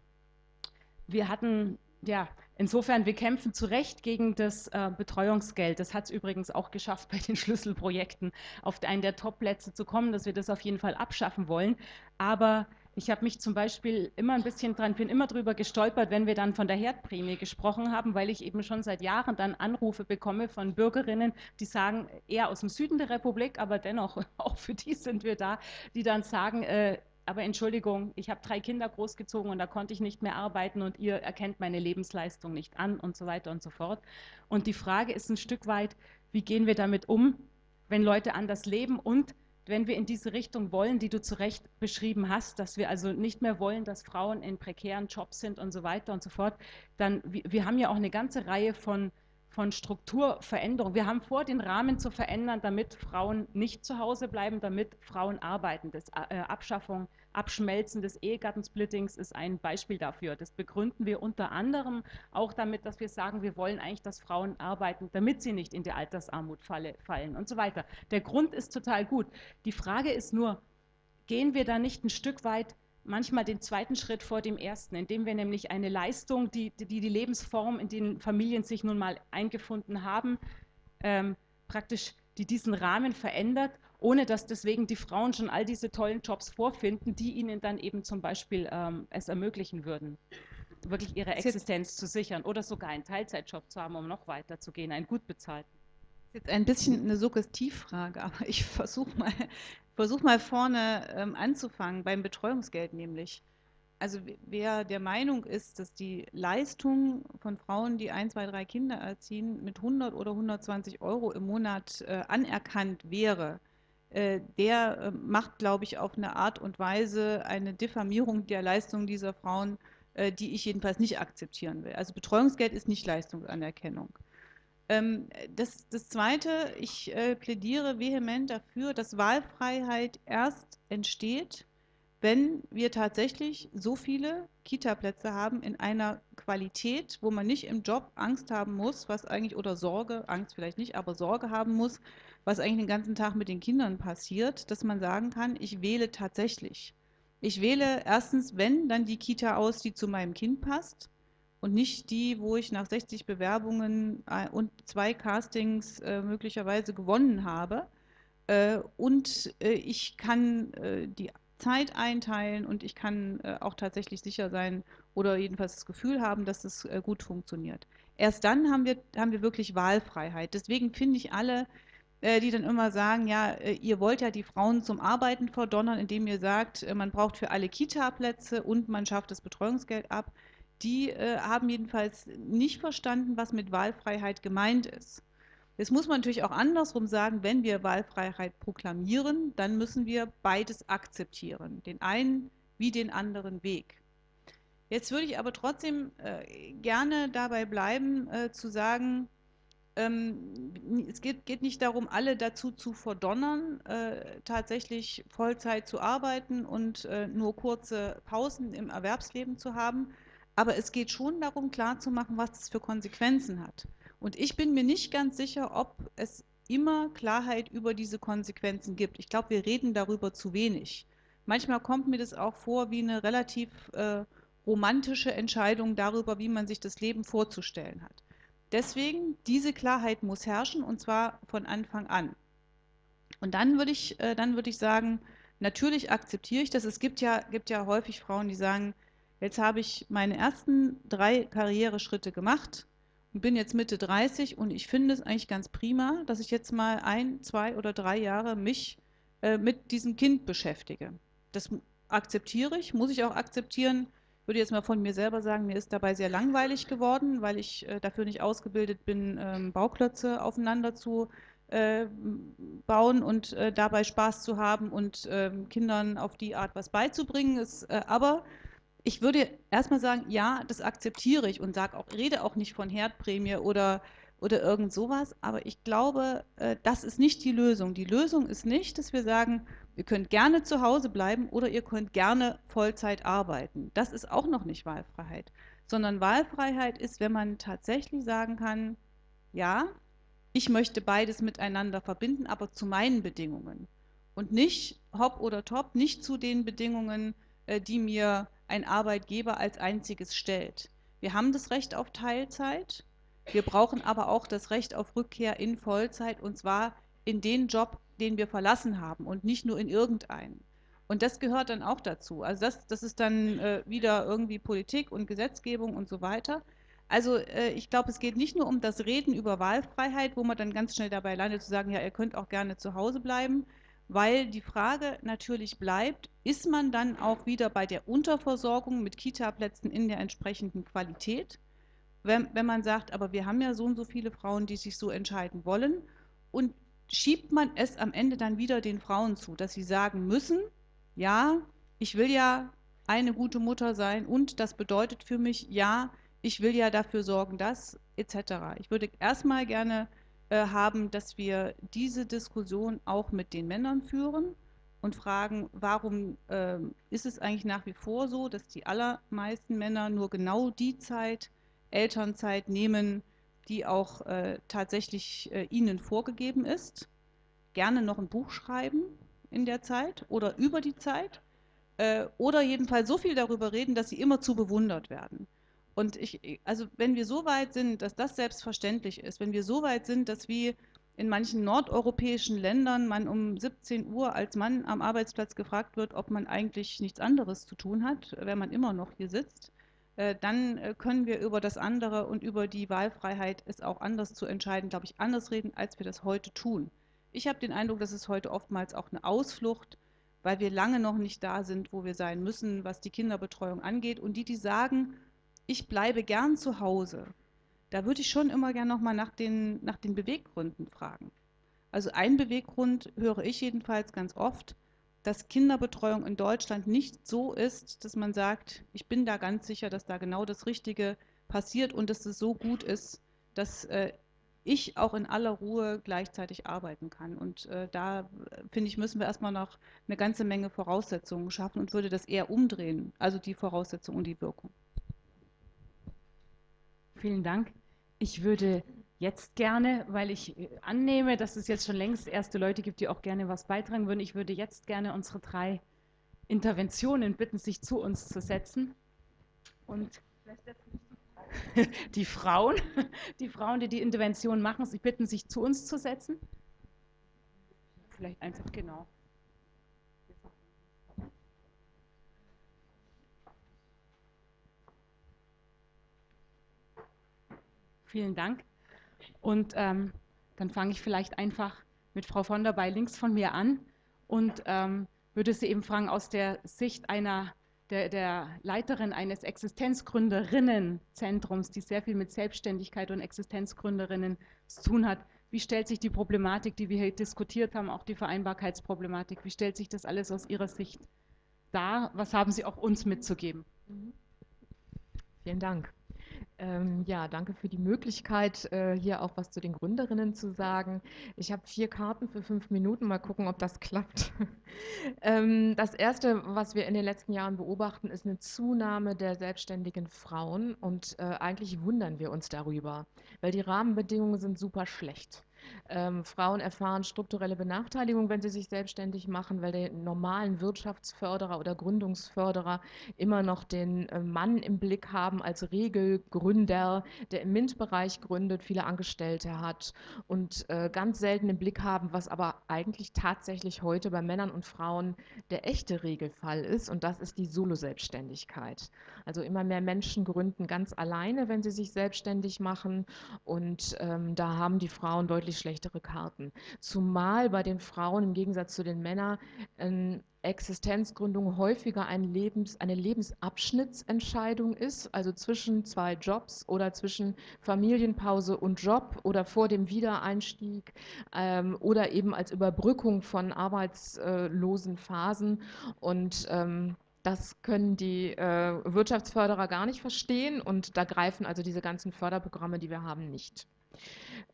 wir hatten ja, insofern, wir kämpfen zu Recht gegen das äh, Betreuungsgeld. Das hat es übrigens auch geschafft, bei den Schlüsselprojekten auf einen der Top-Plätze zu kommen, dass wir das auf jeden Fall abschaffen wollen. Aber ich habe mich zum Beispiel immer ein bisschen dran, bin immer drüber gestolpert, wenn wir dann von der Herdprämie gesprochen haben, weil ich eben schon seit Jahren dann Anrufe bekomme von Bürgerinnen, die sagen, eher aus dem Süden der Republik, aber dennoch, auch für die sind wir da, die dann sagen, äh, aber Entschuldigung, ich habe drei Kinder großgezogen und da konnte ich nicht mehr arbeiten und ihr erkennt meine Lebensleistung nicht an und so weiter und so fort. Und die Frage ist ein Stück weit, wie gehen wir damit um, wenn Leute anders leben und wenn wir in diese Richtung wollen, die du zu Recht beschrieben hast, dass wir also nicht mehr wollen, dass Frauen in prekären Jobs sind und so weiter und so fort, dann, wir, wir haben ja auch eine ganze Reihe von von Strukturveränderung. Wir haben vor, den Rahmen zu verändern, damit Frauen nicht zu Hause bleiben, damit Frauen arbeiten. Das äh, Abschaffung, Abschmelzen des Ehegattensplittings ist ein Beispiel dafür. Das begründen wir unter anderem auch damit, dass wir sagen, wir wollen eigentlich, dass Frauen arbeiten, damit sie nicht in die Altersarmut falle, fallen und so weiter. Der Grund ist total gut. Die Frage ist nur, gehen wir da nicht ein Stück weit manchmal den zweiten Schritt vor dem ersten, indem wir nämlich eine Leistung, die die, die Lebensform, in den Familien sich nun mal eingefunden haben, ähm, praktisch die diesen Rahmen verändert, ohne dass deswegen die Frauen schon all diese tollen Jobs vorfinden, die ihnen dann eben zum Beispiel ähm, es ermöglichen würden, wirklich ihre Existenz zu sichern oder sogar einen Teilzeitjob zu haben, um noch weiter zu gehen, einen gut bezahlten. Jetzt ein bisschen eine Suggestivfrage, aber ich versuche mal versuch mal vorne ähm, anzufangen, beim Betreuungsgeld nämlich. Also wer der Meinung ist, dass die Leistung von Frauen, die ein, zwei, drei Kinder erziehen, mit 100 oder 120 Euro im Monat äh, anerkannt wäre, der äh, macht, glaube ich, auf eine Art und Weise eine Diffamierung der Leistung dieser Frauen, äh, die ich jedenfalls nicht akzeptieren will. Also Betreuungsgeld ist nicht Leistungsanerkennung. Ähm, das, das Zweite, ich äh, plädiere vehement dafür, dass Wahlfreiheit erst entsteht, wenn wir tatsächlich so viele Kita-Plätze haben in einer Qualität, wo man nicht im Job Angst haben muss, was eigentlich, oder Sorge, Angst vielleicht nicht, aber Sorge haben muss, was eigentlich den ganzen Tag mit den Kindern passiert, dass man sagen kann, ich wähle tatsächlich. Ich wähle erstens, wenn, dann die Kita aus, die zu meinem Kind passt und nicht die, wo ich nach 60 Bewerbungen äh, und zwei Castings äh, möglicherweise gewonnen habe. Äh, und äh, ich kann äh, die Zeit einteilen und ich kann äh, auch tatsächlich sicher sein oder jedenfalls das Gefühl haben, dass es gut funktioniert. Erst dann haben wir, haben wir wirklich Wahlfreiheit. Deswegen finde ich alle, die dann immer sagen, ja, ihr wollt ja die Frauen zum Arbeiten verdonnern, indem ihr sagt, man braucht für alle Kita-Plätze und man schafft das Betreuungsgeld ab die äh, haben jedenfalls nicht verstanden, was mit Wahlfreiheit gemeint ist. Jetzt muss man natürlich auch andersrum sagen, wenn wir Wahlfreiheit proklamieren, dann müssen wir beides akzeptieren, den einen wie den anderen Weg. Jetzt würde ich aber trotzdem äh, gerne dabei bleiben, äh, zu sagen, ähm, es geht, geht, nicht darum, alle dazu zu verdonnern, äh, tatsächlich Vollzeit zu arbeiten und äh, nur kurze Pausen im Erwerbsleben zu haben, aber es geht schon darum, klarzumachen, was das für Konsequenzen hat. Und ich bin mir nicht ganz sicher, ob es immer Klarheit über diese Konsequenzen gibt. Ich glaube, wir reden darüber zu wenig. Manchmal kommt mir das auch vor wie eine relativ äh, romantische Entscheidung darüber, wie man sich das Leben vorzustellen hat. Deswegen, diese Klarheit muss herrschen und zwar von Anfang an. Und dann würde ich, äh, dann ich sagen, natürlich akzeptiere ich das. Es gibt ja, gibt ja häufig Frauen, die sagen, Jetzt habe ich meine ersten drei Karriereschritte gemacht und bin jetzt Mitte 30 und ich finde es eigentlich ganz prima, dass ich jetzt mal ein, zwei oder drei Jahre mich äh, mit diesem Kind beschäftige. Das akzeptiere ich, muss ich auch akzeptieren. Würde jetzt mal von mir selber sagen, mir ist dabei sehr langweilig geworden, weil ich äh, dafür nicht ausgebildet bin, ähm, Bauklötze aufeinander zu äh, bauen und äh, dabei Spaß zu haben und ähm, Kindern auf die Art was beizubringen. Ist, äh, aber ich würde erstmal sagen, ja, das akzeptiere ich und sage auch, rede auch nicht von Herdprämie oder, oder irgend sowas, aber ich glaube, äh, das ist nicht die Lösung. Die Lösung ist nicht, dass wir sagen, ihr könnt gerne zu Hause bleiben oder ihr könnt gerne Vollzeit arbeiten. Das ist auch noch nicht Wahlfreiheit, sondern Wahlfreiheit ist, wenn man tatsächlich sagen kann, ja, ich möchte beides miteinander verbinden, aber zu meinen Bedingungen und nicht hopp oder top, nicht zu den Bedingungen, äh, die mir ein Arbeitgeber als einziges stellt. Wir haben das Recht auf Teilzeit, wir brauchen aber auch das Recht auf Rückkehr in Vollzeit und zwar in den Job, den wir verlassen haben und nicht nur in irgendeinen. Und das gehört dann auch dazu. Also das, das ist dann äh, wieder irgendwie Politik und Gesetzgebung und so weiter. Also äh, ich glaube, es geht nicht nur um das Reden über Wahlfreiheit, wo man dann ganz schnell dabei landet zu sagen, ja, ihr könnt auch gerne zu Hause bleiben, weil die Frage natürlich bleibt, ist man dann auch wieder bei der Unterversorgung mit Kita-Plätzen in der entsprechenden Qualität? Wenn, wenn man sagt, aber wir haben ja so und so viele Frauen, die sich so entscheiden wollen und schiebt man es am Ende dann wieder den Frauen zu, dass sie sagen müssen, ja, ich will ja eine gute Mutter sein und das bedeutet für mich, ja, ich will ja dafür sorgen, dass etc. Ich würde erstmal gerne äh, haben, dass wir diese Diskussion auch mit den Männern führen und fragen, warum äh, ist es eigentlich nach wie vor so, dass die allermeisten Männer nur genau die Zeit, Elternzeit nehmen, die auch äh, tatsächlich äh, ihnen vorgegeben ist, gerne noch ein Buch schreiben in der Zeit oder über die Zeit äh, oder jedenfalls so viel darüber reden, dass sie immer zu bewundert werden. Und ich, also wenn wir so weit sind, dass das selbstverständlich ist, wenn wir so weit sind, dass wie in manchen nordeuropäischen Ländern man um 17 Uhr als Mann am Arbeitsplatz gefragt wird, ob man eigentlich nichts anderes zu tun hat, wenn man immer noch hier sitzt, dann äh, können wir über das andere und über die Wahlfreiheit, es auch anders zu entscheiden, glaube ich, anders reden, als wir das heute tun. Ich habe den Eindruck, dass es heute oftmals auch eine Ausflucht, weil wir lange noch nicht da sind, wo wir sein müssen, was die Kinderbetreuung angeht. Und die, die sagen, ich bleibe gern zu Hause, da würde ich schon immer gern nochmal nach den, nach den Beweggründen fragen. Also ein Beweggrund höre ich jedenfalls ganz oft, dass Kinderbetreuung in Deutschland nicht so ist, dass man sagt, ich bin da ganz sicher, dass da genau das Richtige passiert und dass es so gut ist, dass äh, ich auch in aller Ruhe gleichzeitig arbeiten kann. Und äh, da, finde ich, müssen wir erstmal noch eine ganze Menge Voraussetzungen schaffen und würde das eher umdrehen, also die Voraussetzung und die Wirkung. Vielen Dank. Ich würde jetzt gerne, weil ich äh, annehme, dass es jetzt schon längst erste Leute gibt, die auch gerne was beitragen würden, ich würde jetzt gerne unsere drei Interventionen bitten, sich zu uns zu setzen. Und die Frauen, die Frauen, die die Intervention machen, sie bitten, sich zu uns zu setzen. Vielleicht einfach genau. Vielen Dank. Und ähm, dann fange ich vielleicht einfach mit Frau von der Bay links von mir an und ähm, würde Sie eben fragen, aus der Sicht einer der, der Leiterin eines Existenzgründerinnenzentrums, die sehr viel mit Selbstständigkeit und Existenzgründerinnen zu tun hat, wie stellt sich die Problematik, die wir hier diskutiert haben, auch die Vereinbarkeitsproblematik, wie stellt sich das alles aus Ihrer Sicht dar? Was haben Sie auch uns mitzugeben? Vielen Dank. Ähm, ja, danke für die Möglichkeit, äh, hier auch was zu den Gründerinnen zu sagen. Ich habe vier Karten für fünf Minuten. Mal gucken, ob das klappt. ähm, das Erste, was wir in den letzten Jahren beobachten, ist eine Zunahme der selbstständigen Frauen. Und äh, eigentlich wundern wir uns darüber, weil die Rahmenbedingungen sind super schlecht. Ähm, Frauen erfahren strukturelle Benachteiligung, wenn sie sich selbstständig machen, weil die normalen Wirtschaftsförderer oder Gründungsförderer immer noch den äh, Mann im Blick haben als Regelgründer, der im MINT-Bereich gründet, viele Angestellte hat und äh, ganz selten im Blick haben, was aber eigentlich tatsächlich heute bei Männern und Frauen der echte Regelfall ist und das ist die Solo-Selbstständigkeit. Also immer mehr Menschen gründen ganz alleine, wenn sie sich selbstständig machen und ähm, da haben die Frauen deutlich deutlich schlechtere Karten. Zumal bei den Frauen im Gegensatz zu den Männern äh, Existenzgründung häufiger ein Lebens, eine Lebensabschnittsentscheidung ist, also zwischen zwei Jobs oder zwischen Familienpause und Job oder vor dem Wiedereinstieg ähm, oder eben als Überbrückung von arbeitslosen Phasen. Und ähm, das können die äh, Wirtschaftsförderer gar nicht verstehen und da greifen also diese ganzen Förderprogramme, die wir haben, nicht.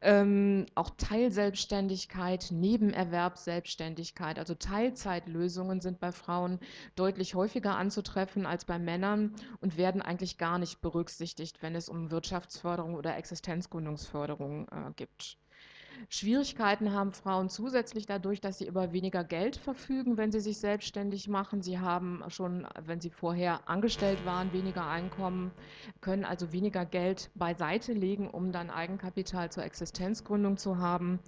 Ähm, auch Teilselbstständigkeit, Nebenerwerbsselbstständigkeit, also Teilzeitlösungen sind bei Frauen deutlich häufiger anzutreffen als bei Männern und werden eigentlich gar nicht berücksichtigt, wenn es um Wirtschaftsförderung oder Existenzgründungsförderung äh, gibt. Schwierigkeiten haben Frauen zusätzlich dadurch, dass sie über weniger Geld verfügen, wenn sie sich selbstständig machen. Sie haben schon, wenn sie vorher angestellt waren, weniger Einkommen, können also weniger Geld beiseite legen, um dann Eigenkapital zur Existenzgründung zu haben.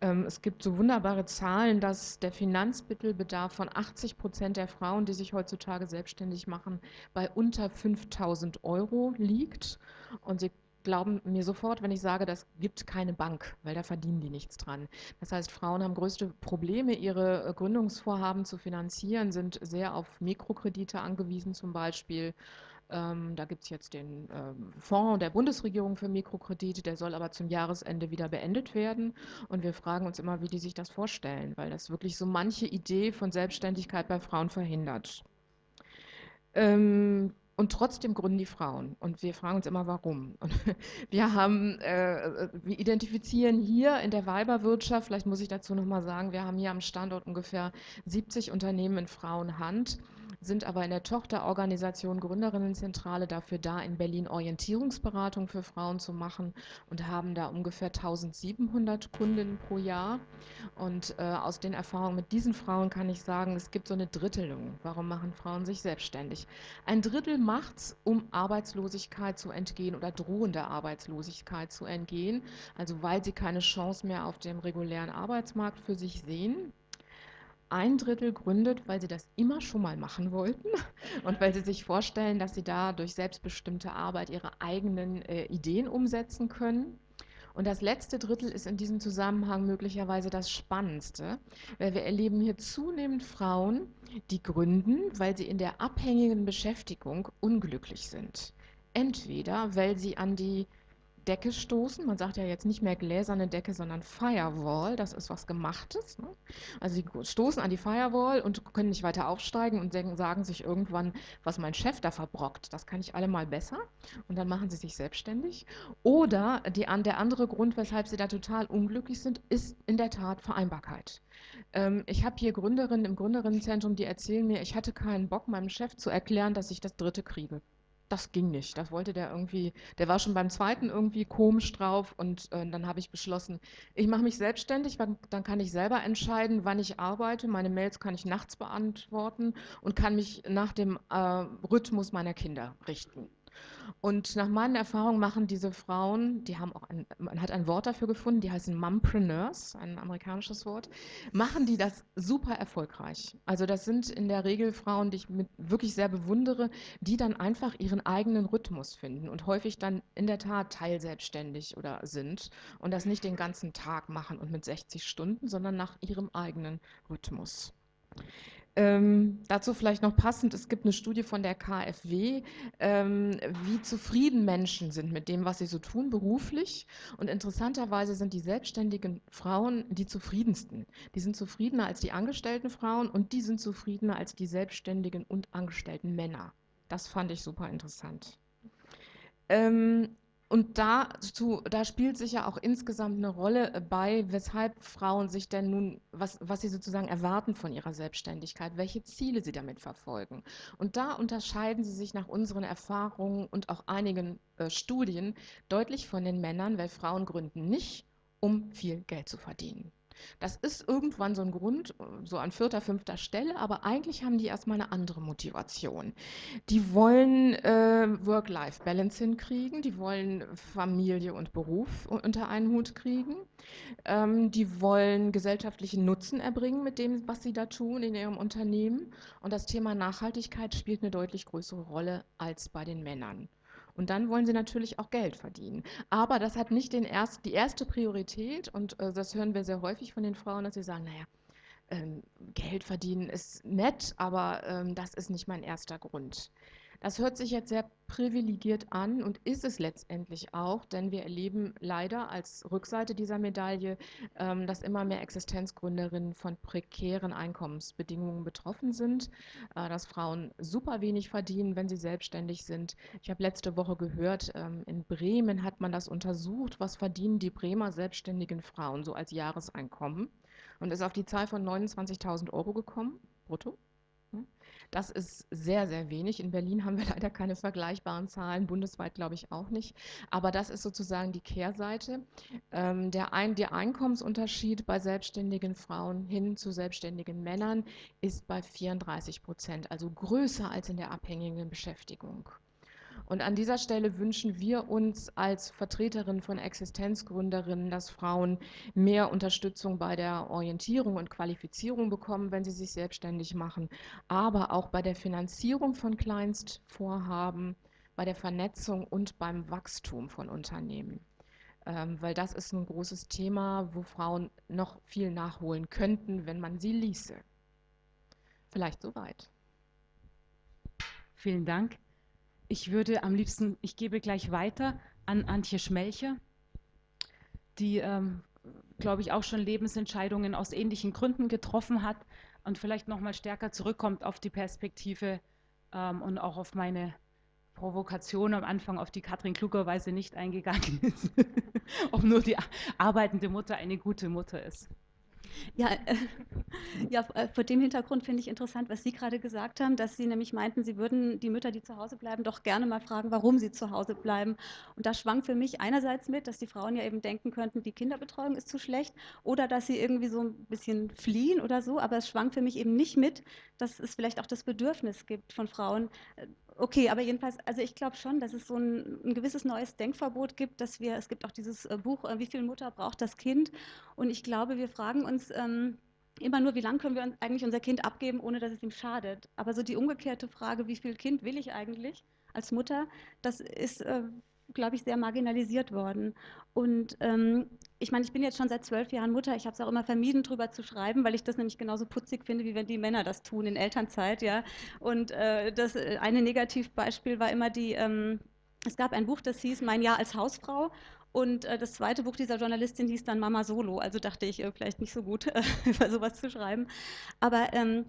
Ähm, es gibt so wunderbare Zahlen, dass der Finanzmittelbedarf von 80 Prozent der Frauen, die sich heutzutage selbstständig machen, bei unter 5000 Euro liegt. Und sie glauben mir sofort, wenn ich sage, das gibt keine Bank, weil da verdienen die nichts dran. Das heißt, Frauen haben größte Probleme, ihre äh, Gründungsvorhaben zu finanzieren, sind sehr auf Mikrokredite angewiesen zum Beispiel. Ähm, da gibt es jetzt den ähm, Fonds der Bundesregierung für Mikrokredite, der soll aber zum Jahresende wieder beendet werden. Und wir fragen uns immer, wie die sich das vorstellen, weil das wirklich so manche Idee von Selbstständigkeit bei Frauen verhindert. Ähm, und trotzdem gründen die Frauen. Und wir fragen uns immer, warum. Und wir haben, äh, wir identifizieren hier in der Weiberwirtschaft, vielleicht muss ich dazu nochmal sagen, wir haben hier am Standort ungefähr 70 Unternehmen in Frauenhand sind aber in der Tochterorganisation Gründerinnenzentrale dafür da, in Berlin Orientierungsberatung für Frauen zu machen und haben da ungefähr 1700 Kundinnen pro Jahr. Und äh, aus den Erfahrungen mit diesen Frauen kann ich sagen, es gibt so eine Drittelung. Warum machen Frauen sich selbstständig? Ein Drittel macht es, um Arbeitslosigkeit zu entgehen oder drohende Arbeitslosigkeit zu entgehen, also weil sie keine Chance mehr auf dem regulären Arbeitsmarkt für sich sehen ein Drittel gründet, weil sie das immer schon mal machen wollten und weil sie sich vorstellen, dass sie da durch selbstbestimmte Arbeit ihre eigenen äh, Ideen umsetzen können. Und das letzte Drittel ist in diesem Zusammenhang möglicherweise das Spannendste, weil wir erleben hier zunehmend Frauen, die gründen, weil sie in der abhängigen Beschäftigung unglücklich sind. Entweder weil sie an die Decke stoßen. Man sagt ja jetzt nicht mehr gläserne Decke, sondern Firewall. Das ist was Gemachtes. Ne? Also sie stoßen an die Firewall und können nicht weiter aufsteigen und sagen sich irgendwann, was mein Chef da verbrockt, das kann ich allemal besser. Und dann machen sie sich selbstständig. Oder die, der andere Grund, weshalb sie da total unglücklich sind, ist in der Tat Vereinbarkeit. Ähm, ich habe hier Gründerinnen im Gründerinnenzentrum, die erzählen mir, ich hatte keinen Bock, meinem Chef zu erklären, dass ich das dritte kriege das ging nicht. Das wollte der irgendwie, der war schon beim zweiten irgendwie komisch drauf und äh, dann habe ich beschlossen, ich mache mich selbstständig, dann kann ich selber entscheiden, wann ich arbeite. Meine Mails kann ich nachts beantworten und kann mich nach dem äh, Rhythmus meiner Kinder richten. Und nach meinen Erfahrungen machen diese Frauen, die haben auch ein, man hat ein Wort dafür gefunden, die heißen Mumpreneurs, ein amerikanisches Wort, machen die das super erfolgreich. Also das sind in der Regel Frauen, die ich wirklich sehr bewundere, die dann einfach ihren eigenen Rhythmus finden und häufig dann in der Tat teilselbstständig oder sind und das nicht den ganzen Tag machen und mit 60 Stunden, sondern nach ihrem eigenen Rhythmus. Ähm, dazu vielleicht noch passend, es gibt eine Studie von der KfW, ähm, wie zufrieden Menschen sind mit dem, was sie so tun beruflich. Und interessanterweise sind die selbstständigen Frauen die zufriedensten. Die sind zufriedener als die angestellten Frauen und die sind zufriedener als die selbstständigen und angestellten Männer. Das fand ich super interessant. Ähm, und dazu, da spielt sich ja auch insgesamt eine Rolle äh, bei, weshalb Frauen sich denn nun, was, was sie sozusagen erwarten von ihrer Selbstständigkeit, welche Ziele sie damit verfolgen. Und da unterscheiden sie sich nach unseren Erfahrungen und auch einigen äh, Studien deutlich von den Männern, weil Frauen gründen nicht, um viel Geld zu verdienen. Das ist irgendwann so ein Grund, so an vierter, fünfter Stelle, aber eigentlich haben die erstmal eine andere Motivation. Die wollen äh, Work-Life-Balance hinkriegen, die wollen Familie und Beruf unter einen Hut kriegen, ähm, die wollen gesellschaftlichen Nutzen erbringen mit dem, was sie da tun in ihrem Unternehmen. Und das Thema Nachhaltigkeit spielt eine deutlich größere Rolle als bei den Männern. Und dann wollen sie natürlich auch Geld verdienen. Aber das hat nicht den erst, die erste Priorität und äh, das hören wir sehr häufig von den Frauen, dass sie sagen, naja, ähm, Geld verdienen ist nett, aber ähm, das ist nicht mein erster Grund. Das hört sich jetzt sehr privilegiert an und ist es letztendlich auch, denn wir erleben leider als Rückseite dieser Medaille, ähm, dass immer mehr Existenzgründerinnen von prekären Einkommensbedingungen betroffen sind, äh, dass Frauen super wenig verdienen, wenn sie selbstständig sind. Ich habe letzte Woche gehört, ähm, in Bremen hat man das untersucht, was verdienen die Bremer selbstständigen Frauen so als Jahreseinkommen und ist auf die Zahl von 29.000 Euro gekommen, brutto. Das ist sehr, sehr wenig. In Berlin haben wir leider keine vergleichbaren Zahlen, bundesweit glaube ich auch nicht. Aber das ist sozusagen die Kehrseite. Ähm, der, ein, der Einkommensunterschied bei selbstständigen Frauen hin zu selbstständigen Männern ist bei 34 Prozent, also größer als in der abhängigen Beschäftigung. Und an dieser Stelle wünschen wir uns als Vertreterin von Existenzgründerinnen, dass Frauen mehr Unterstützung bei der Orientierung und Qualifizierung bekommen, wenn sie sich selbstständig machen, aber auch bei der Finanzierung von Kleinstvorhaben, bei der Vernetzung und beim Wachstum von Unternehmen. Ähm, weil das ist ein großes Thema, wo Frauen noch viel nachholen könnten, wenn man sie ließe. Vielleicht soweit. Vielen Dank. Ich würde am liebsten, ich gebe gleich weiter an Antje Schmelcher, die, ähm, glaube ich, auch schon Lebensentscheidungen aus ähnlichen Gründen getroffen hat und vielleicht nochmal stärker zurückkommt auf die Perspektive ähm, und auch auf meine Provokation am Anfang, auf die Katrin klugerweise nicht eingegangen ist, ob nur die arbeitende Mutter eine gute Mutter ist. Ja, äh, ja, äh, vor dem Hintergrund finde ich interessant, was Sie gerade gesagt haben, dass Sie nämlich meinten, Sie würden die Mütter, die zu Hause bleiben, doch gerne mal fragen, warum sie zu Hause bleiben. Und da schwang für mich einerseits mit, dass die Frauen ja eben denken könnten, die Kinderbetreuung ist zu schlecht oder dass sie irgendwie so ein bisschen fliehen oder so. Aber es schwang für mich eben nicht mit, dass es vielleicht auch das Bedürfnis gibt von Frauen, äh, Okay, aber jedenfalls, also ich glaube schon, dass es so ein, ein, gewisses neues Denkverbot gibt, dass wir, es gibt auch dieses äh, Buch, äh, wie viel Mutter braucht das Kind? Und ich glaube, wir fragen uns ähm, immer nur, wie lange können wir eigentlich unser Kind abgeben, ohne dass es ihm schadet? Aber so die umgekehrte Frage, wie viel Kind will ich eigentlich als Mutter, das ist äh, glaube ich, sehr marginalisiert worden. Und ähm, ich meine, ich bin jetzt schon seit zwölf Jahren Mutter. Ich habe es auch immer vermieden, darüber zu schreiben, weil ich das nämlich genauso putzig finde, wie wenn die Männer das tun in Elternzeit. Ja. Und äh, das äh, eine Negativbeispiel war immer die, ähm, es gab ein Buch, das hieß Mein Jahr als Hausfrau. Und äh, das zweite Buch dieser Journalistin hieß dann Mama Solo. Also dachte ich, äh, vielleicht nicht so gut, äh, über sowas zu schreiben. Aber ähm,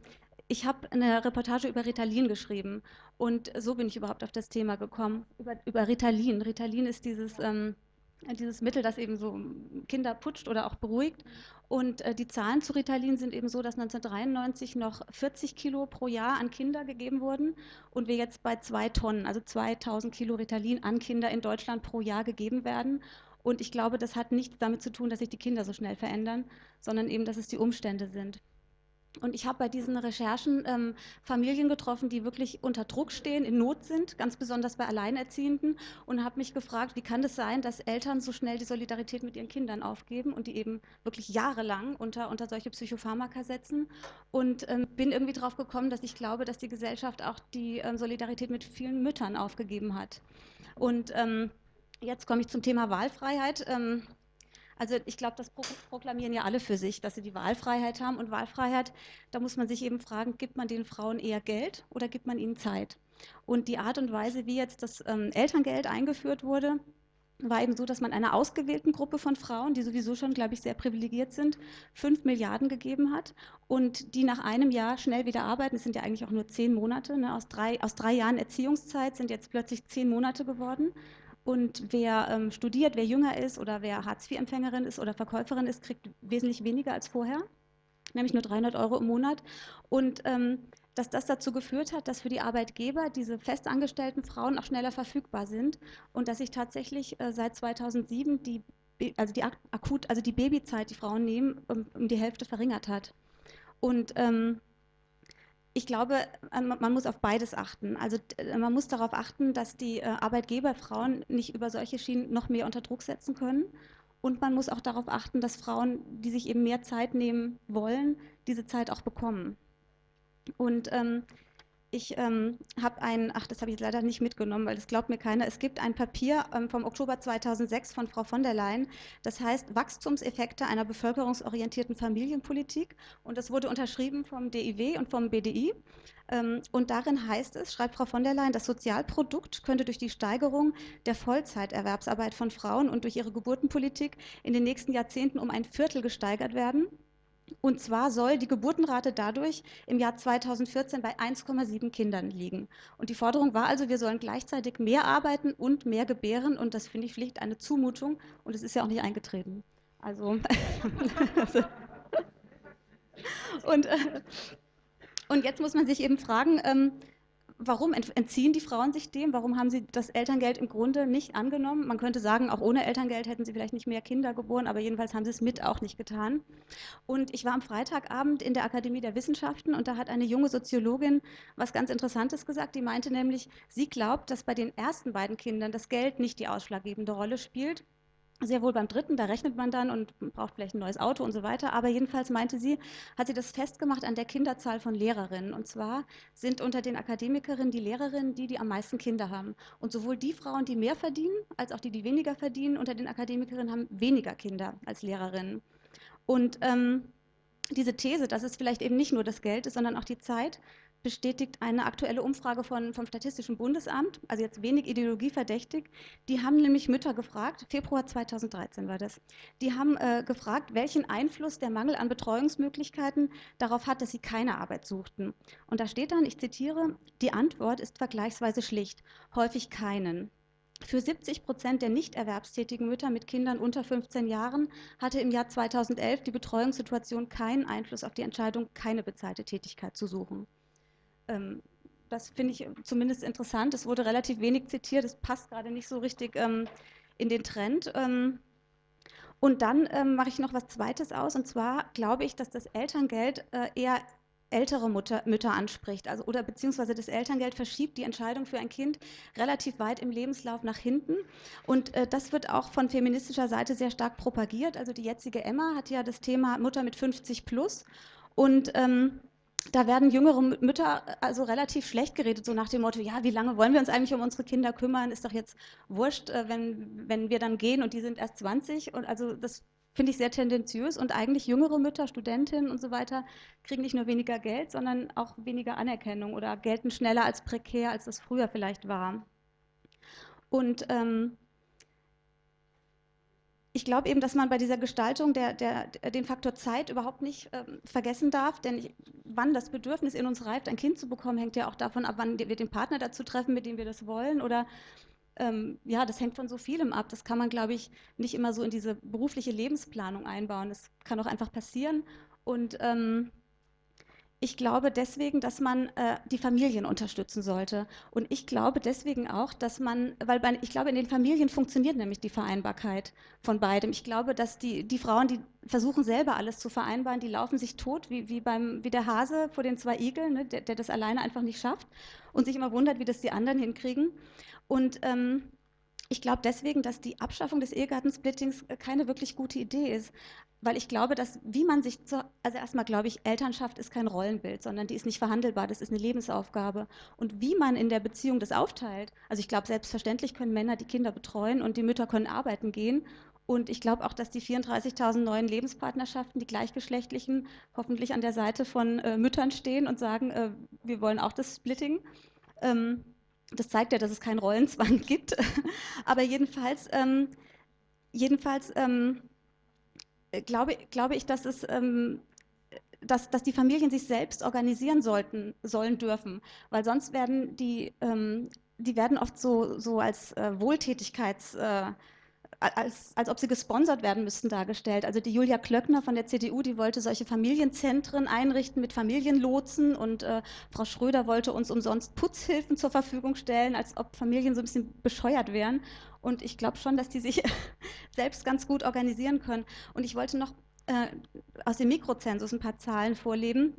ich habe eine Reportage über Ritalin geschrieben. Und so bin ich überhaupt auf das Thema gekommen. Über, über Ritalin. Ritalin ist dieses. Ähm, dieses Mittel, das eben so Kinder putscht oder auch beruhigt. Und äh, die Zahlen zu Ritalin sind eben so, dass 1993 noch 40 Kilo pro Jahr an Kinder gegeben wurden und wir jetzt bei zwei Tonnen, also 2000 Kilo Ritalin an Kinder in Deutschland pro Jahr gegeben werden. Und ich glaube, das hat nichts damit zu tun, dass sich die Kinder so schnell verändern, sondern eben, dass es die Umstände sind. Und ich habe bei diesen Recherchen ähm, Familien getroffen, die wirklich unter Druck stehen, in Not sind, ganz besonders bei Alleinerziehenden, und habe mich gefragt, wie kann es sein, dass Eltern so schnell die Solidarität mit ihren Kindern aufgeben und die eben wirklich jahrelang unter, unter solche Psychopharmaka setzen. Und ähm, bin irgendwie drauf gekommen, dass ich glaube, dass die Gesellschaft auch die ähm, Solidarität mit vielen Müttern aufgegeben hat. Und ähm, jetzt komme ich zum Thema Wahlfreiheit. Also ich glaube, das proklamieren ja alle für sich, dass sie die Wahlfreiheit haben. Und Wahlfreiheit, da muss man sich eben fragen, gibt man den Frauen eher Geld oder gibt man ihnen Zeit? Und die Art und Weise, wie jetzt das ähm, Elterngeld eingeführt wurde, war eben so, dass man einer ausgewählten Gruppe von Frauen, die sowieso schon, glaube ich, sehr privilegiert sind, fünf Milliarden gegeben hat und die nach einem Jahr schnell wieder arbeiten. Es sind ja eigentlich auch nur zehn Monate. Ne? Aus, drei, aus drei Jahren Erziehungszeit sind jetzt plötzlich zehn Monate geworden. Und wer ähm, studiert, wer jünger ist oder wer Hartz-IV-Empfängerin ist oder Verkäuferin ist, kriegt wesentlich weniger als vorher, nämlich nur 300 Euro im Monat. Und ähm, dass das dazu geführt hat, dass für die Arbeitgeber diese festangestellten Frauen auch schneller verfügbar sind und dass sich tatsächlich äh, seit 2007 die, also die akut, also die Babyzeit, die Frauen nehmen, um, um die Hälfte verringert hat. Und ähm, ich glaube, äh, man muss auf beides achten. Also äh, man muss darauf achten, dass die äh, Arbeitgeber Frauen nicht über solche Schienen noch mehr unter Druck setzen können. Und man muss auch darauf achten, dass Frauen, die sich eben mehr Zeit nehmen wollen, diese Zeit auch bekommen. Und ähm, ich ähm, habe ein, ach, das habe ich leider nicht mitgenommen, weil das glaubt mir keiner. Es gibt ein Papier ähm, vom Oktober 2006 von Frau von der Leyen, das heißt Wachstumseffekte einer bevölkerungsorientierten Familienpolitik. Und das wurde unterschrieben vom DIW und vom BDI. Ähm, und darin heißt es, schreibt Frau von der Leyen, das Sozialprodukt könnte durch die Steigerung der Vollzeiterwerbsarbeit von Frauen und durch ihre Geburtenpolitik in den nächsten Jahrzehnten um ein Viertel gesteigert werden. Und zwar soll die Geburtenrate dadurch im Jahr 2014 bei 1,7 Kindern liegen. Und die Forderung war also, wir sollen gleichzeitig mehr arbeiten und mehr gebären. Und das finde ich schlicht eine Zumutung. Und es ist ja auch nicht eingetreten. Also. und, äh, und jetzt muss man sich eben fragen, ähm, warum entziehen die Frauen sich dem? Warum haben sie das Elterngeld im Grunde nicht angenommen? Man könnte sagen, auch ohne Elterngeld hätten sie vielleicht nicht mehr Kinder geboren, aber jedenfalls haben sie es mit auch nicht getan. Und ich war am Freitagabend in der Akademie der Wissenschaften und da hat eine junge Soziologin was ganz Interessantes gesagt. Die meinte nämlich, sie glaubt, dass bei den ersten beiden Kindern das Geld nicht die ausschlaggebende Rolle spielt, sehr wohl beim dritten, da rechnet man dann und braucht vielleicht ein neues Auto und so weiter. Aber jedenfalls meinte sie, hat sie das festgemacht an der Kinderzahl von Lehrerinnen. Und zwar sind unter den Akademikerinnen die Lehrerinnen die, die am meisten Kinder haben. Und sowohl die Frauen, die mehr verdienen, als auch die, die weniger verdienen, unter den Akademikerinnen haben weniger Kinder als Lehrerinnen. Und ähm, diese These, dass es vielleicht eben nicht nur das Geld ist, sondern auch die Zeit, bestätigt eine aktuelle Umfrage von, vom Statistischen Bundesamt, also jetzt wenig ideologieverdächtig. Die haben nämlich Mütter gefragt, Februar 2013 war das, die haben äh, gefragt, welchen Einfluss der Mangel an Betreuungsmöglichkeiten darauf hat, dass sie keine Arbeit suchten. Und da steht dann, ich zitiere, die Antwort ist vergleichsweise schlicht, häufig keinen. Für 70 Prozent der nicht erwerbstätigen Mütter mit Kindern unter 15 Jahren hatte im Jahr 2011 die Betreuungssituation keinen Einfluss auf die Entscheidung, keine bezahlte Tätigkeit zu suchen. Ähm, das finde ich zumindest interessant. Es wurde relativ wenig zitiert. Es passt gerade nicht so richtig ähm, in den Trend. Ähm, und dann ähm, mache ich noch was Zweites aus. Und zwar glaube ich, dass das Elterngeld äh, eher ältere Mutter, Mütter anspricht. Also, oder beziehungsweise das Elterngeld verschiebt die Entscheidung für ein Kind relativ weit im Lebenslauf nach hinten. Und äh, das wird auch von feministischer Seite sehr stark propagiert. Also die jetzige Emma hat ja das Thema Mutter mit 50 plus. Und ähm, da werden jüngere Mütter äh, also relativ schlecht geredet, so nach dem Motto, ja, wie lange wollen wir uns eigentlich um unsere Kinder kümmern? Ist doch jetzt wurscht, äh, wenn, wenn wir dann gehen und die sind erst 20. Und also das finde ich sehr tendenziös. Und eigentlich jüngere Mütter, Studentinnen und so weiter, kriegen nicht nur weniger Geld, sondern auch weniger Anerkennung oder gelten schneller als prekär, als das früher vielleicht war. Und ähm, ich glaube eben, dass man bei dieser Gestaltung der, der, den Faktor Zeit überhaupt nicht ähm, vergessen darf, denn ich, wann das Bedürfnis in uns reift, ein Kind zu bekommen, hängt ja auch davon ab, wann wir den Partner dazu treffen, mit dem wir das wollen oder ähm, ja, das hängt von so vielem ab. Das kann man, glaube ich, nicht immer so in diese berufliche Lebensplanung einbauen. Das kann auch einfach passieren und ähm, ich glaube deswegen, dass man äh, die Familien unterstützen sollte. Und ich glaube deswegen auch, dass man, weil bei, ich glaube, in den Familien funktioniert nämlich die Vereinbarkeit von beidem. Ich glaube, dass die, die Frauen, die versuchen selber alles zu vereinbaren, die laufen sich tot, wie, wie, beim, wie der Hase vor den zwei Igeln, ne, der, der das alleine einfach nicht schafft und sich immer wundert, wie das die anderen hinkriegen. Und ähm, ich glaube deswegen, dass die Abschaffung des Ehegattensplittings äh, keine wirklich gute Idee ist weil ich glaube, dass wie man sich, zu, also erstmal glaube ich, Elternschaft ist kein Rollenbild, sondern die ist nicht verhandelbar, das ist eine Lebensaufgabe. Und wie man in der Beziehung das aufteilt, also ich glaube, selbstverständlich können Männer die Kinder betreuen und die Mütter können arbeiten gehen. Und ich glaube auch, dass die 34.000 neuen Lebenspartnerschaften, die gleichgeschlechtlichen, hoffentlich an der Seite von äh, Müttern stehen und sagen, äh, wir wollen auch das Splitting. Ähm, das zeigt ja, dass es keinen Rollenzwang gibt. Aber jedenfalls, ähm, jedenfalls ähm, glaube, glaube ich, dass es ähm, dass, dass die Familien sich selbst organisieren sollten, sollen dürfen, weil sonst werden die, ähm, die werden oft so, so als äh, Wohltätigkeits, äh, als, als ob sie gesponsert werden müssten dargestellt. Also die Julia Klöckner von der CDU, die wollte solche Familienzentren einrichten mit Familienlotsen und äh, Frau Schröder wollte uns umsonst Putzhilfen zur Verfügung stellen, als ob Familien so ein bisschen bescheuert wären. Und ich glaube schon, dass die sich selbst ganz gut organisieren können. Und ich wollte noch äh, aus dem Mikrozensus ein paar Zahlen vorleben.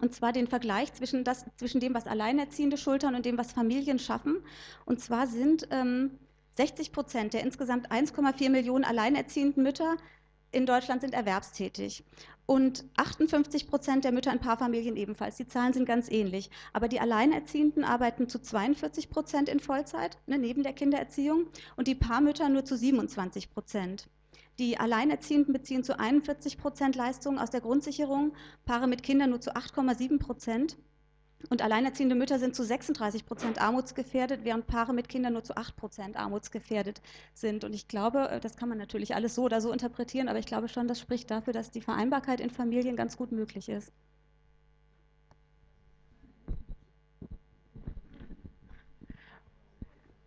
Und zwar den Vergleich zwischen, das, zwischen dem, was Alleinerziehende schultern und dem, was Familien schaffen. Und zwar sind ähm, 60 Prozent der insgesamt 1,4 Millionen alleinerziehenden Mütter in Deutschland sind erwerbstätig. Und 58 Prozent der Mütter in Paarfamilien ebenfalls. Die Zahlen sind ganz ähnlich. Aber die Alleinerziehenden arbeiten zu 42 Prozent in Vollzeit, ne, neben der Kindererziehung, und die Paarmütter nur zu 27 Prozent. Die Alleinerziehenden beziehen zu 41 Prozent Leistungen aus der Grundsicherung, Paare mit Kindern nur zu 8,7 Prozent. Und alleinerziehende Mütter sind zu 36 Prozent armutsgefährdet, während Paare mit Kindern nur zu 8 Prozent armutsgefährdet sind. Und ich glaube, äh, das kann man natürlich alles so oder so interpretieren, aber ich glaube schon, das spricht dafür, dass die Vereinbarkeit in Familien ganz gut möglich ist.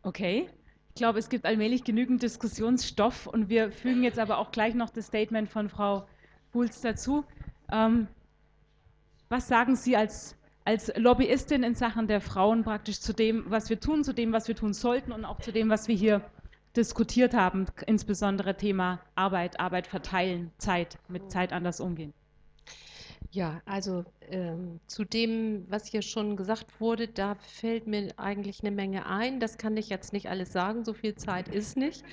Okay. Ich glaube, es gibt allmählich genügend Diskussionsstoff und wir fügen jetzt aber auch gleich noch das Statement von Frau Bulz dazu. Ähm, was sagen Sie als als Lobbyistin in Sachen der Frauen praktisch zu dem, was wir tun, zu dem, was wir tun sollten und auch zu dem, was wir hier diskutiert haben, insbesondere Thema Arbeit, Arbeit verteilen, Zeit, mit Zeit anders umgehen. Ja, also ähm, zu dem, was hier schon gesagt wurde, da fällt mir eigentlich eine Menge ein. Das kann ich jetzt nicht alles sagen, so viel Zeit ist nicht.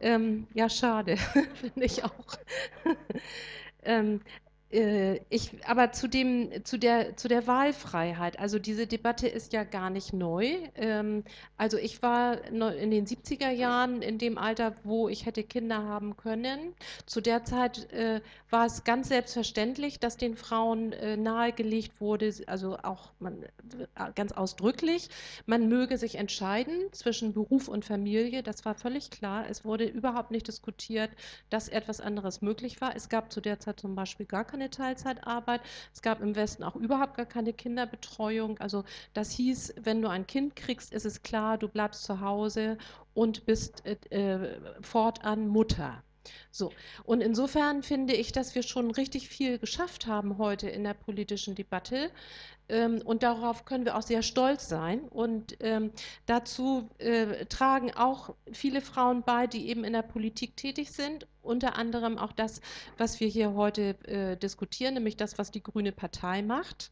Ähm, ja, schade, finde ich auch. ähm, äh, ich, aber zu, dem, zu, der, zu der Wahlfreiheit, also diese Debatte ist ja gar nicht neu. Ähm, also ich war in den 70er Jahren in dem Alter, wo ich hätte Kinder haben können. Zu der Zeit äh, war es ganz selbstverständlich, dass den Frauen äh, nahegelegt wurde, also auch man, ganz ausdrücklich, man möge sich entscheiden zwischen Beruf und Familie. Das war völlig klar. Es wurde überhaupt nicht diskutiert, dass etwas anderes möglich war. Es gab zu der Zeit zum Beispiel gar keine Teilzeitarbeit. Es gab im Westen auch überhaupt gar keine Kinderbetreuung. Also das hieß, wenn du ein Kind kriegst, ist es klar, du bleibst zu Hause und bist äh, äh fortan Mutter. So, und insofern finde ich, dass wir schon richtig viel geschafft haben heute in der politischen Debatte. Ähm, und darauf können wir auch sehr stolz sein. Und ähm, dazu äh, tragen auch viele Frauen bei, die eben in der Politik tätig sind. Unter anderem auch das, was wir hier heute äh, diskutieren, nämlich das, was die Grüne Partei macht.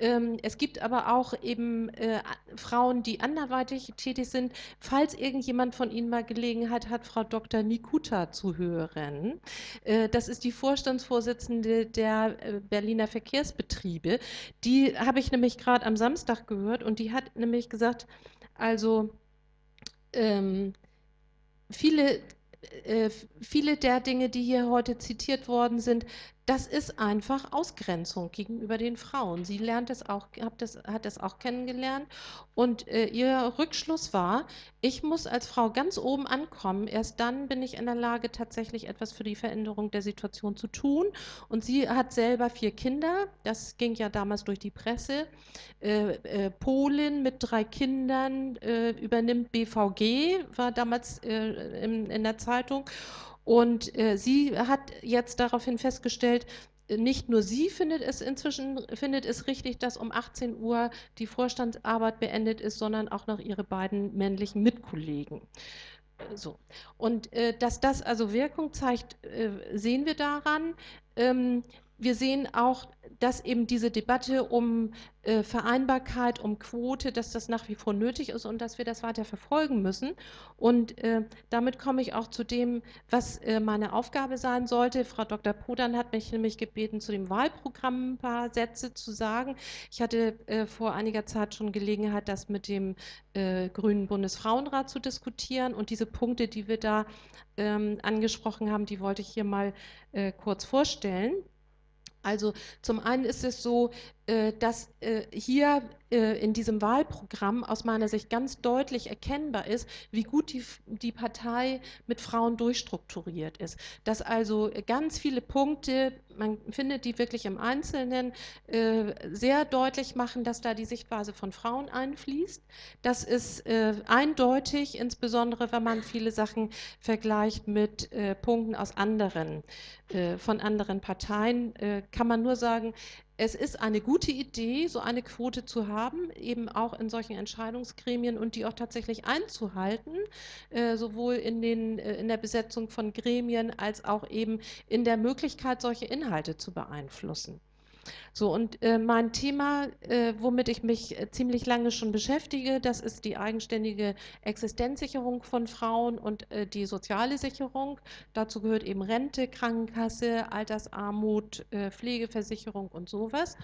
Ähm, es gibt aber auch eben äh, Frauen, die anderweitig tätig sind. Falls irgendjemand von Ihnen mal Gelegenheit hat, Frau Dr. Nikuta zu hören. Äh, das ist die Vorstandsvorsitzende der äh, Berliner Verkehrsbetriebe. Die habe ich nämlich gerade am Samstag gehört und die hat nämlich gesagt, also ähm, viele, äh, viele der Dinge, die hier heute zitiert worden sind, das ist einfach Ausgrenzung gegenüber den Frauen. Sie lernt es auch, hat das, hat das auch kennengelernt und äh, ihr Rückschluss war, ich muss als Frau ganz oben ankommen, erst dann bin ich in der Lage, tatsächlich etwas für die Veränderung der Situation zu tun. Und sie hat selber vier Kinder, das ging ja damals durch die Presse. Äh, äh, Polin mit drei Kindern äh, übernimmt BVG, war damals äh, in, in der Zeitung. Und äh, sie hat jetzt daraufhin festgestellt, äh, nicht nur sie findet es inzwischen findet es richtig, dass um 18 Uhr die Vorstandsarbeit beendet ist, sondern auch noch ihre beiden männlichen Mitkollegen. So. Und äh, dass das also Wirkung zeigt, äh, sehen wir daran. Ähm, wir sehen auch, dass eben diese Debatte um äh, Vereinbarkeit, um Quote, dass das nach wie vor nötig ist und dass wir das weiter verfolgen müssen. Und äh, damit komme ich auch zu dem, was äh, meine Aufgabe sein sollte. Frau Dr. Podern hat mich nämlich gebeten, zu dem Wahlprogramm ein paar Sätze zu sagen. Ich hatte äh, vor einiger Zeit schon Gelegenheit, das mit dem äh, Grünen Bundesfrauenrat zu diskutieren. Und diese Punkte, die wir da ähm, angesprochen haben, die wollte ich hier mal äh, kurz vorstellen. Also zum einen ist es so, dass äh, hier äh, in diesem Wahlprogramm aus meiner Sicht ganz deutlich erkennbar ist, wie gut die, die Partei mit Frauen durchstrukturiert ist. Dass also ganz viele Punkte, man findet die wirklich im Einzelnen, sehr deutlich machen, dass da die Sichtweise von Frauen einfließt. Das ist eindeutig, insbesondere wenn man viele Sachen vergleicht mit Punkten aus anderen, von anderen Parteien, kann man nur sagen, es ist eine gute Idee, so eine Quote zu haben, eben auch in solchen Entscheidungsgremien und die auch tatsächlich einzuhalten, äh, sowohl in, den, äh, in der Besetzung von Gremien als auch eben in der Möglichkeit, solche Inhalte zu beeinflussen. So, und äh, mein Thema, äh, womit ich mich äh, ziemlich lange schon beschäftige, das ist die eigenständige Existenzsicherung von Frauen und äh, die soziale Sicherung. Dazu gehört eben Rente, Krankenkasse, Altersarmut, äh, Pflegeversicherung und sowas.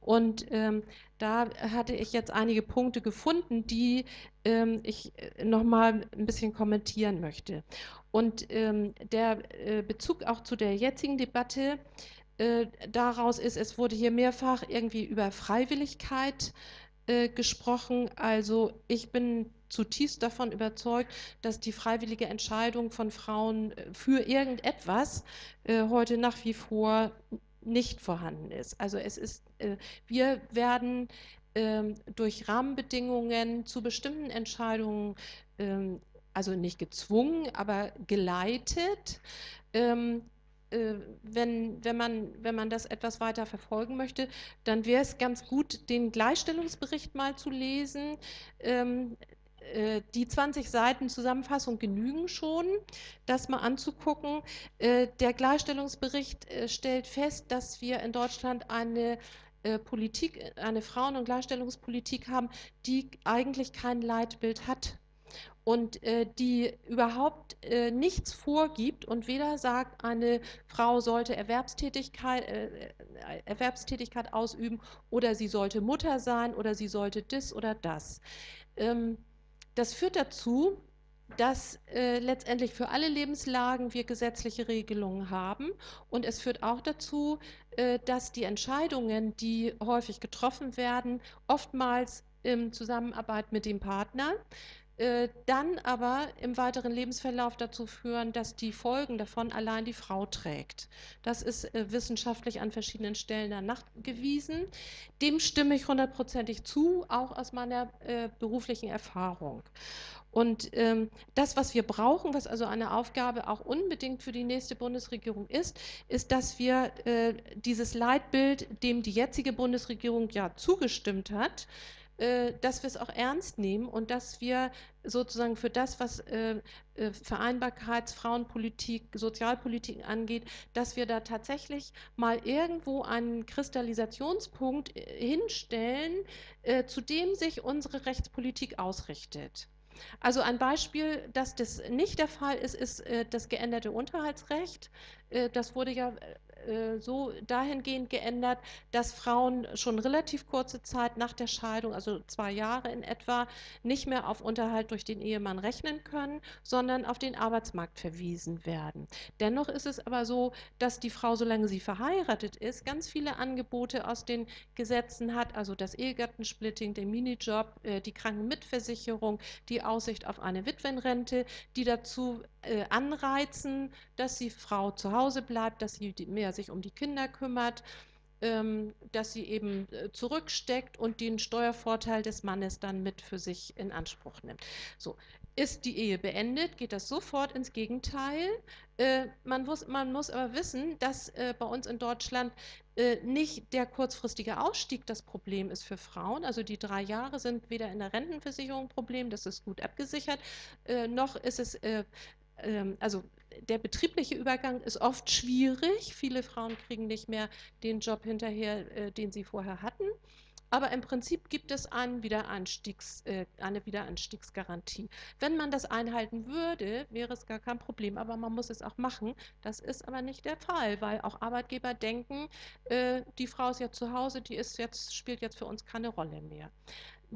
Und ähm, da hatte ich jetzt einige Punkte gefunden, die ähm, ich äh, nochmal ein bisschen kommentieren möchte. Und ähm, der Bezug auch zu der jetzigen Debatte äh, daraus ist, es wurde hier mehrfach irgendwie über Freiwilligkeit äh, gesprochen. Also ich bin zutiefst davon überzeugt, dass die freiwillige Entscheidung von Frauen äh, für irgendetwas äh, heute nach wie vor nicht vorhanden ist. Also es ist, äh, wir werden ähm, durch Rahmenbedingungen zu bestimmten Entscheidungen, ähm, also nicht gezwungen, aber geleitet. Äh, wenn, wenn, man, wenn man das etwas weiter verfolgen möchte, dann wäre es ganz gut, den Gleichstellungsbericht mal zu lesen. Ähm, äh, die 20 Seiten Zusammenfassung genügen schon, das mal anzugucken. Äh, der Gleichstellungsbericht stellt fest, dass wir in Deutschland eine Politik, eine Frauen- und Gleichstellungspolitik haben, die eigentlich kein Leitbild hat und äh, die überhaupt äh, nichts vorgibt und weder sagt, eine Frau sollte Erwerbstätigkeit, äh, äh, Erwerbstätigkeit ausüben oder sie sollte Mutter sein oder sie sollte das oder das. Ähm, das führt dazu, dass äh, letztendlich für alle Lebenslagen wir gesetzliche Regelungen haben. Und es führt auch dazu, äh, dass die Entscheidungen, die häufig getroffen werden, oftmals in Zusammenarbeit mit dem Partner, dann aber im weiteren Lebensverlauf dazu führen, dass die Folgen davon allein die Frau trägt. Das ist äh, wissenschaftlich an verschiedenen Stellen nachgewiesen. Dem stimme ich hundertprozentig zu, auch aus meiner äh, beruflichen Erfahrung. Und ähm, das, was wir brauchen, was also eine Aufgabe auch unbedingt für die nächste Bundesregierung ist, ist, dass wir äh, dieses Leitbild, dem die jetzige Bundesregierung ja zugestimmt hat, äh, dass wir es auch ernst nehmen und dass wir sozusagen für das, was äh, äh, Vereinbarkeits-, Frauenpolitik, Sozialpolitik angeht, dass wir da tatsächlich mal irgendwo einen Kristallisationspunkt hinstellen, zu dem sich unsere Rechtspolitik ausrichtet. Also ein Beispiel, dass das nicht der Fall ist, ist das geänderte Unterhaltsrecht. Das wurde ja äh, so dahingehend geändert, dass Frauen schon relativ kurze Zeit nach der Scheidung, also zwei Jahre in etwa, nicht mehr auf Unterhalt durch den Ehemann rechnen können, sondern auf den Arbeitsmarkt verwiesen werden. Dennoch ist es aber so, dass die Frau, solange sie verheiratet ist, ganz viele Angebote aus den Gesetzen hat, also das Ehegattensplitting, den Minijob, äh, die Krankenmitversicherung, die Aussicht auf eine Witwenrente, die dazu äh, anreizen, dass die Frau zu Hause bleibt, dass sie mehr sich um die Kinder kümmert, ähm, dass sie eben äh, zurücksteckt und den Steuervorteil des Mannes dann mit für sich in Anspruch nimmt. So, ist die Ehe beendet, geht das sofort ins Gegenteil. Äh, man, muss, man muss aber wissen, dass äh, bei uns in Deutschland äh, nicht der kurzfristige Ausstieg das Problem ist für Frauen. Also die drei Jahre sind weder in der Rentenversicherung ein Problem, das ist gut abgesichert, äh, noch ist es äh, ähm, also der betriebliche Übergang ist oft schwierig. Viele Frauen kriegen nicht mehr den Job hinterher, äh, den sie vorher hatten. Aber im Prinzip gibt es einen Wiederanstiegs, äh, eine Wiederanstiegsgarantie. Wenn man das einhalten würde, wäre es gar kein Problem, aber man muss es auch machen. Das ist aber nicht der Fall, weil auch Arbeitgeber denken, äh, die Frau ist ja zu Hause, die ist jetzt, spielt jetzt für uns keine Rolle mehr.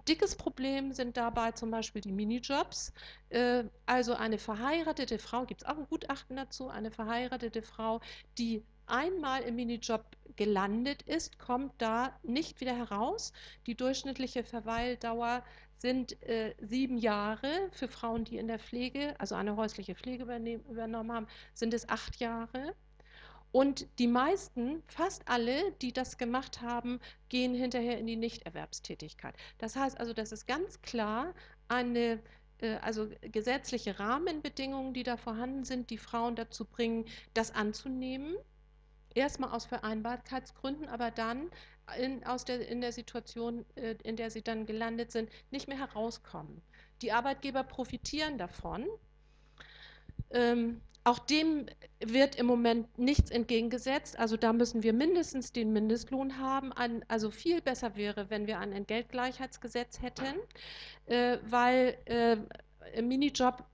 Dickes Problem sind dabei zum Beispiel die Minijobs. Äh, also eine verheiratete Frau, gibt es auch ein Gutachten dazu, eine verheiratete Frau, die einmal im Minijob gelandet ist, kommt da nicht wieder heraus. Die durchschnittliche Verweildauer sind äh, sieben Jahre. Für Frauen, die in der Pflege, also eine häusliche Pflege übernommen haben, sind es acht Jahre. Und die meisten, fast alle, die das gemacht haben, gehen hinterher in die Nichterwerbstätigkeit. Das heißt also, das ist ganz klar eine äh, also gesetzliche Rahmenbedingungen, die da vorhanden sind, die Frauen dazu bringen, das anzunehmen erstmal aus Vereinbarkeitsgründen, aber dann in, aus der, in der Situation, äh, in der sie dann gelandet sind, nicht mehr herauskommen. Die Arbeitgeber profitieren davon. Ähm, auch dem wird im Moment nichts entgegengesetzt. Also da müssen wir mindestens den Mindestlohn haben. Ein, also viel besser wäre, wenn wir ein Entgeltgleichheitsgesetz hätten, äh, weil äh, Minijob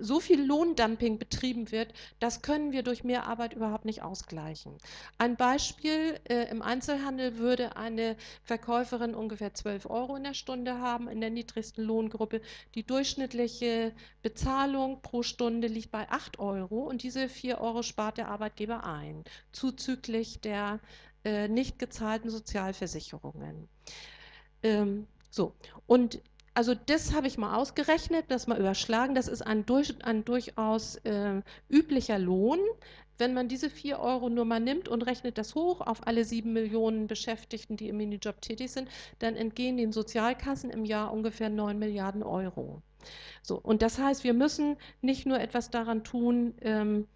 so viel Lohndumping betrieben wird, das können wir durch mehr Arbeit überhaupt nicht ausgleichen. Ein Beispiel, äh, im Einzelhandel würde eine Verkäuferin ungefähr 12 Euro in der Stunde haben, in der niedrigsten Lohngruppe. Die durchschnittliche Bezahlung pro Stunde liegt bei 8 Euro und diese 4 Euro spart der Arbeitgeber ein, zuzüglich der äh, nicht gezahlten Sozialversicherungen. Ähm, so, und also das habe ich mal ausgerechnet, das mal überschlagen. Das ist ein, durch, ein durchaus äh, üblicher Lohn. Wenn man diese 4 Euro nur mal nimmt und rechnet das hoch auf alle 7 Millionen Beschäftigten, die im Minijob tätig sind, dann entgehen den Sozialkassen im Jahr ungefähr 9 Milliarden Euro. So, und das heißt, wir müssen nicht nur etwas daran tun, ähm,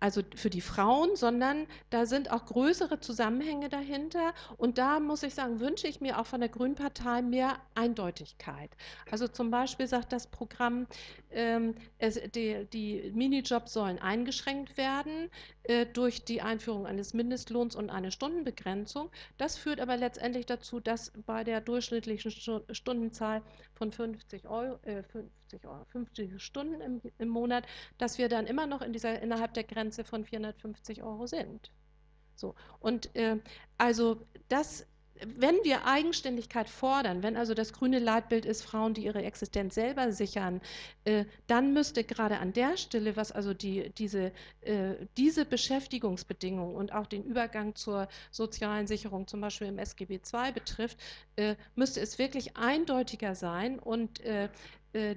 also für die Frauen, sondern da sind auch größere Zusammenhänge dahinter. Und da muss ich sagen, wünsche ich mir auch von der Grünen Partei mehr Eindeutigkeit. Also zum Beispiel sagt das Programm, ähm, es, die, die, Minijobs sollen eingeschränkt werden äh, durch die Einführung eines Mindestlohns und eine Stundenbegrenzung. Das führt aber letztendlich dazu, dass bei der durchschnittlichen Stundenzahl von 50 Euro, äh, 50 Euro, 50 Stunden im, im Monat, dass wir dann immer noch in dieser, innerhalb der Grenze von 450 Euro sind. So, und äh, also das wenn wir Eigenständigkeit fordern, wenn also das grüne Leitbild ist, Frauen, die ihre Existenz selber sichern, äh, dann müsste gerade an der Stelle, was also die, diese, äh, diese Beschäftigungsbedingungen und auch den Übergang zur sozialen Sicherung, zum Beispiel im SGB II betrifft, äh, müsste es wirklich eindeutiger sein und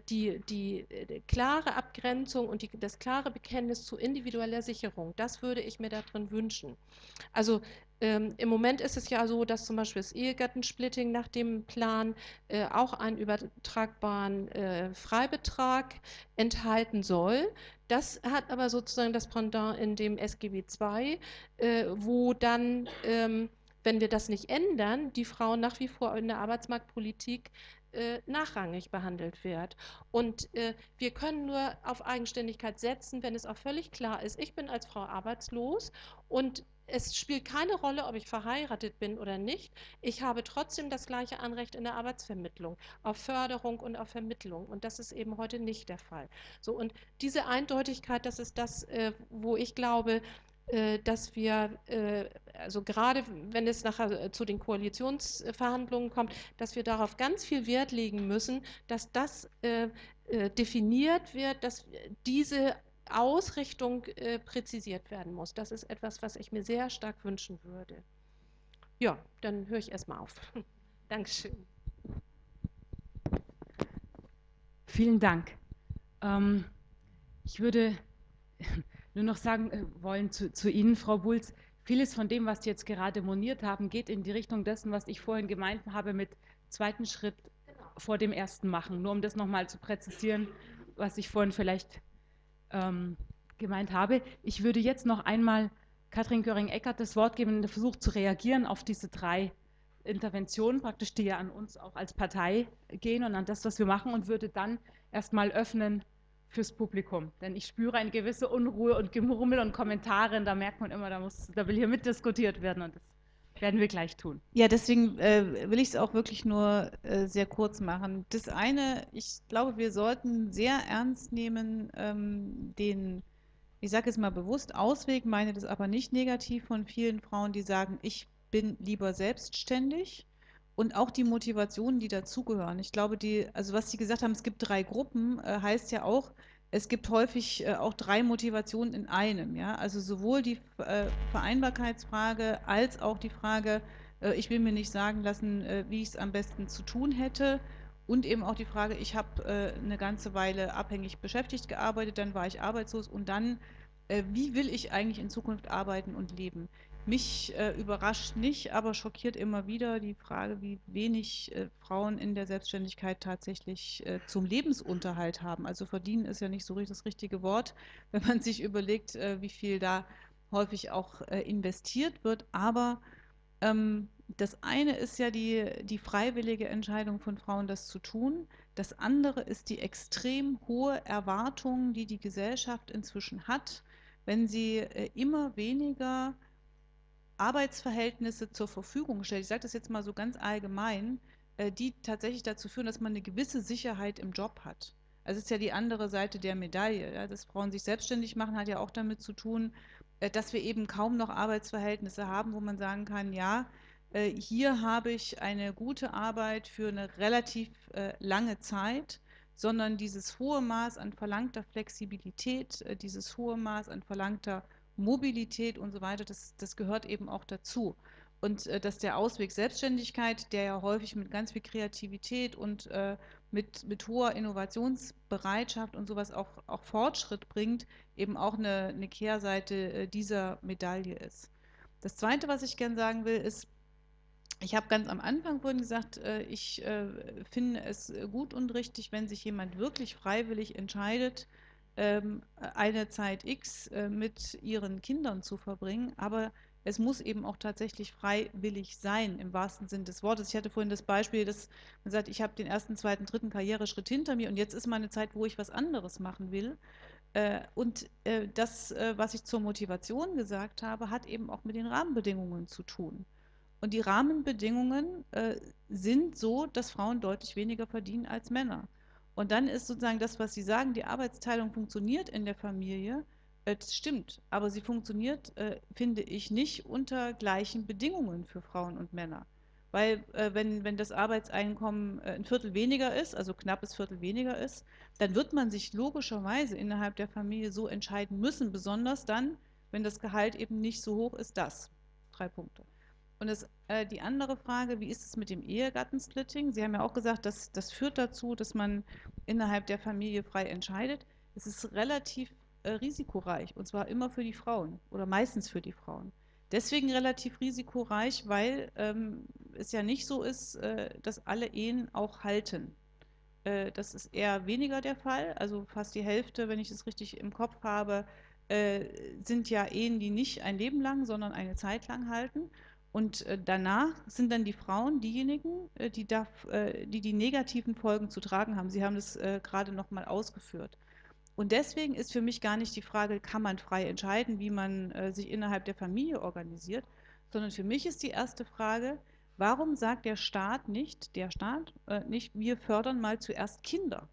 die, die, klare Abgrenzung und die, das klare Bekenntnis zu individueller Sicherung, das würde ich mir darin wünschen. Also ähm, Im Moment ist es ja so, dass zum Beispiel das Ehegattensplitting nach dem Plan äh, auch einen übertragbaren äh, Freibetrag enthalten soll. Das hat aber sozusagen das Pendant in dem SGB II, äh, wo dann, ähm, wenn wir das nicht ändern, die Frau nach wie vor in der Arbeitsmarktpolitik äh, nachrangig behandelt wird. Und äh, wir können nur auf Eigenständigkeit setzen, wenn es auch völlig klar ist, ich bin als Frau arbeitslos und es spielt keine Rolle, ob ich verheiratet bin oder nicht. Ich habe trotzdem das gleiche Anrecht in der Arbeitsvermittlung auf Förderung und auf Vermittlung. Und das ist eben heute nicht der Fall. So, und diese Eindeutigkeit, das ist das, äh, wo ich glaube, äh, dass wir, äh, also gerade wenn es nachher zu den Koalitionsverhandlungen kommt, dass wir darauf ganz viel Wert legen müssen, dass das äh, definiert wird, dass diese Ausrichtung präzisiert werden muss. Das ist etwas, was ich mir sehr stark wünschen würde. Ja, dann höre ich erstmal auf. Dankeschön. Vielen Dank. Ähm, ich würde nur noch sagen äh, wollen zu, zu, Ihnen, Frau Bulz, vieles von dem, was Sie jetzt gerade moniert haben, geht in die Richtung dessen, was ich vorhin gemeint habe mit zweiten Schritt vor dem ersten machen. Nur um das nochmal zu präzisieren, was ich vorhin vielleicht ähm, gemeint habe. Ich würde jetzt noch einmal Katrin Göring-Eckert das Wort geben, der versucht zu reagieren auf diese drei Interventionen, praktisch die ja an uns auch als Partei gehen und an das, was wir machen und würde dann erstmal öffnen fürs Publikum. Denn ich spüre eine gewisse Unruhe und Gemurmel und Kommentare und da merkt man immer, da, muss, da will hier mitdiskutiert werden und das werden wir gleich tun. Ja, deswegen äh, will ich es auch wirklich nur äh, sehr kurz machen. Das eine, ich glaube, wir sollten sehr ernst nehmen ähm, den, ich sage es mal bewusst, Ausweg, meine das aber nicht negativ von vielen Frauen, die sagen, ich bin lieber selbstständig und auch die Motivationen, die dazugehören. Ich glaube, die, also was Sie gesagt haben, es gibt drei Gruppen, äh, heißt ja auch, es gibt häufig äh, auch drei Motivationen in einem. Ja? Also sowohl die äh, Vereinbarkeitsfrage als auch die Frage, äh, ich will mir nicht sagen lassen, äh, wie ich es am besten zu tun hätte. Und eben auch die Frage, ich habe äh, eine ganze Weile abhängig beschäftigt gearbeitet, dann war ich arbeitslos und dann, wie will ich eigentlich in Zukunft arbeiten und leben? Mich äh, überrascht nicht, aber schockiert immer wieder die Frage, wie wenig äh, Frauen in der Selbstständigkeit tatsächlich äh, zum Lebensunterhalt haben. Also verdienen ist ja nicht so das richtige Wort, wenn man sich überlegt, äh, wie viel da häufig auch äh, investiert wird. Aber ähm, das eine ist ja die, die freiwillige Entscheidung von Frauen, das zu tun. Das andere ist die extrem hohe Erwartung, die die Gesellschaft inzwischen hat, wenn sie äh, immer weniger Arbeitsverhältnisse zur Verfügung stellt, ich sage das jetzt mal so ganz allgemein, äh, die tatsächlich dazu führen, dass man eine gewisse Sicherheit im Job hat. Also es ist ja die andere Seite der Medaille. Ja, dass Frauen sich selbstständig machen, hat ja auch damit zu tun, äh, dass wir eben kaum noch Arbeitsverhältnisse haben, wo man sagen kann, ja, äh, hier habe ich eine gute Arbeit für eine relativ lange Zeit, sondern dieses hohe Maß an verlangter Flexibilität, dieses hohe Maß an verlangter Mobilität und so weiter, das, das gehört eben auch dazu. Und äh, dass der Ausweg Selbstständigkeit, der ja häufig mit ganz viel Kreativität und äh, mit, mit hoher Innovationsbereitschaft und sowas auch, auch Fortschritt bringt, eben auch eine, eine Kehrseite äh, dieser Medaille ist. Das Zweite, was ich gerne sagen will, ist, ich habe ganz am Anfang vorhin gesagt, äh, ich äh, finde es gut und richtig, wenn sich jemand wirklich freiwillig entscheidet, eine Zeit X äh, mit ihren Kindern zu verbringen, aber es muss eben auch tatsächlich freiwillig sein, im wahrsten Sinn des Wortes. Ich hatte vorhin das Beispiel, dass man sagt, ich habe den ersten, zweiten, dritten Karriereschritt hinter mir und jetzt ist meine Zeit, wo ich was anderes machen will. Äh, und äh, das, was ich zur Motivation gesagt habe, hat eben auch mit den Rahmenbedingungen zu tun. Und die Rahmenbedingungen sind so, dass Frauen deutlich weniger verdienen als Männer. Und dann ist sozusagen das, was Sie sagen, die Arbeitsteilung funktioniert in der Familie. Äh, das stimmt, aber sie funktioniert, äh, finde ich, nicht unter gleichen Bedingungen für Frauen und Männer. Weil äh, wenn, wenn das Arbeitseinkommen ein Viertel weniger ist, also knappes Viertel weniger ist, dann wird man sich logischerweise innerhalb der Familie so entscheiden müssen, besonders dann, wenn das Gehalt eben nicht so hoch ist, das. Drei Punkte. Und das, äh, die andere Frage, wie ist es mit dem Ehegattensplitting? Sie haben ja auch gesagt, dass das führt dazu, dass man innerhalb der Familie frei entscheidet. Es ist relativ äh, risikoreich und zwar immer für die Frauen oder meistens für die Frauen. Deswegen relativ risikoreich, weil ähm, es ja nicht so ist, äh, dass alle Ehen auch halten. Äh, das ist eher weniger der Fall. Also fast die Hälfte, wenn ich es richtig im Kopf habe, äh, sind ja Ehen, die nicht ein Leben lang, sondern eine Zeit lang halten. Und äh, danach sind dann die Frauen diejenigen, äh, die, da, äh, die die negativen Folgen zu tragen haben. Sie haben das gerade noch mal ausgeführt. Und deswegen ist für mich gar nicht die Frage, kann man frei entscheiden, wie man sich innerhalb der Familie organisiert, sondern für mich ist die erste Frage, warum sagt der Staat nicht, der Staat nicht, wir fördern mal zuerst Kinder.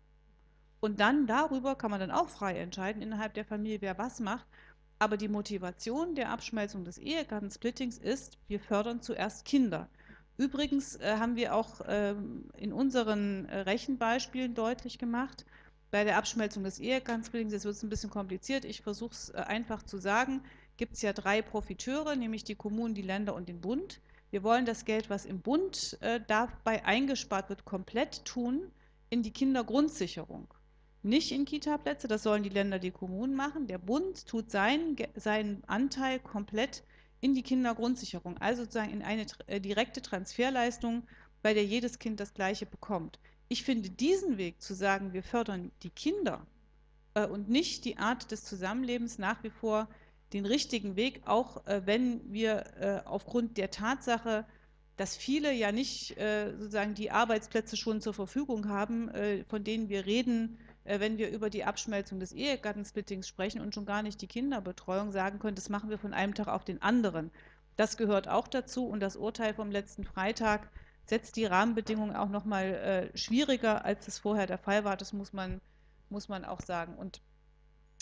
Und dann darüber kann man dann auch frei entscheiden innerhalb der Familie, wer was macht. Aber die Motivation der Abschmelzung des Ehegattensplittings ist, wir fördern zuerst Kinder. Übrigens äh, haben wir auch ähm, in unseren äh, Rechenbeispielen deutlich gemacht, bei der Abschmelzung des Ehegattensplittings, jetzt wird es ein bisschen kompliziert, ich versuche es äh, einfach zu sagen, gibt es ja drei Profiteure, nämlich die Kommunen, die Länder und den Bund. Wir wollen das Geld, was im Bund äh, dabei eingespart wird, komplett tun in die Kindergrundsicherung. Nicht in Kita-Plätze, das sollen die Länder, die Kommunen machen. Der Bund tut seinen, seinen Anteil komplett in die Kindergrundsicherung, also sozusagen in eine äh, direkte Transferleistung, bei der jedes Kind das Gleiche bekommt. Ich finde diesen Weg zu sagen, wir fördern die Kinder äh, und nicht die Art des Zusammenlebens nach wie vor den richtigen Weg, auch äh, wenn wir äh, aufgrund der Tatsache, dass viele ja nicht äh, sozusagen die Arbeitsplätze schon zur Verfügung haben, von denen wir reden, wenn wir über die Abschmelzung des Ehegattensplittings sprechen und schon gar nicht die Kinderbetreuung sagen können, das machen wir von einem Tag auf den anderen. Das gehört auch dazu und das Urteil vom letzten Freitag setzt die Rahmenbedingungen auch noch mal äh, schwieriger, als es vorher der Fall war. Das muss man, muss man auch sagen. Und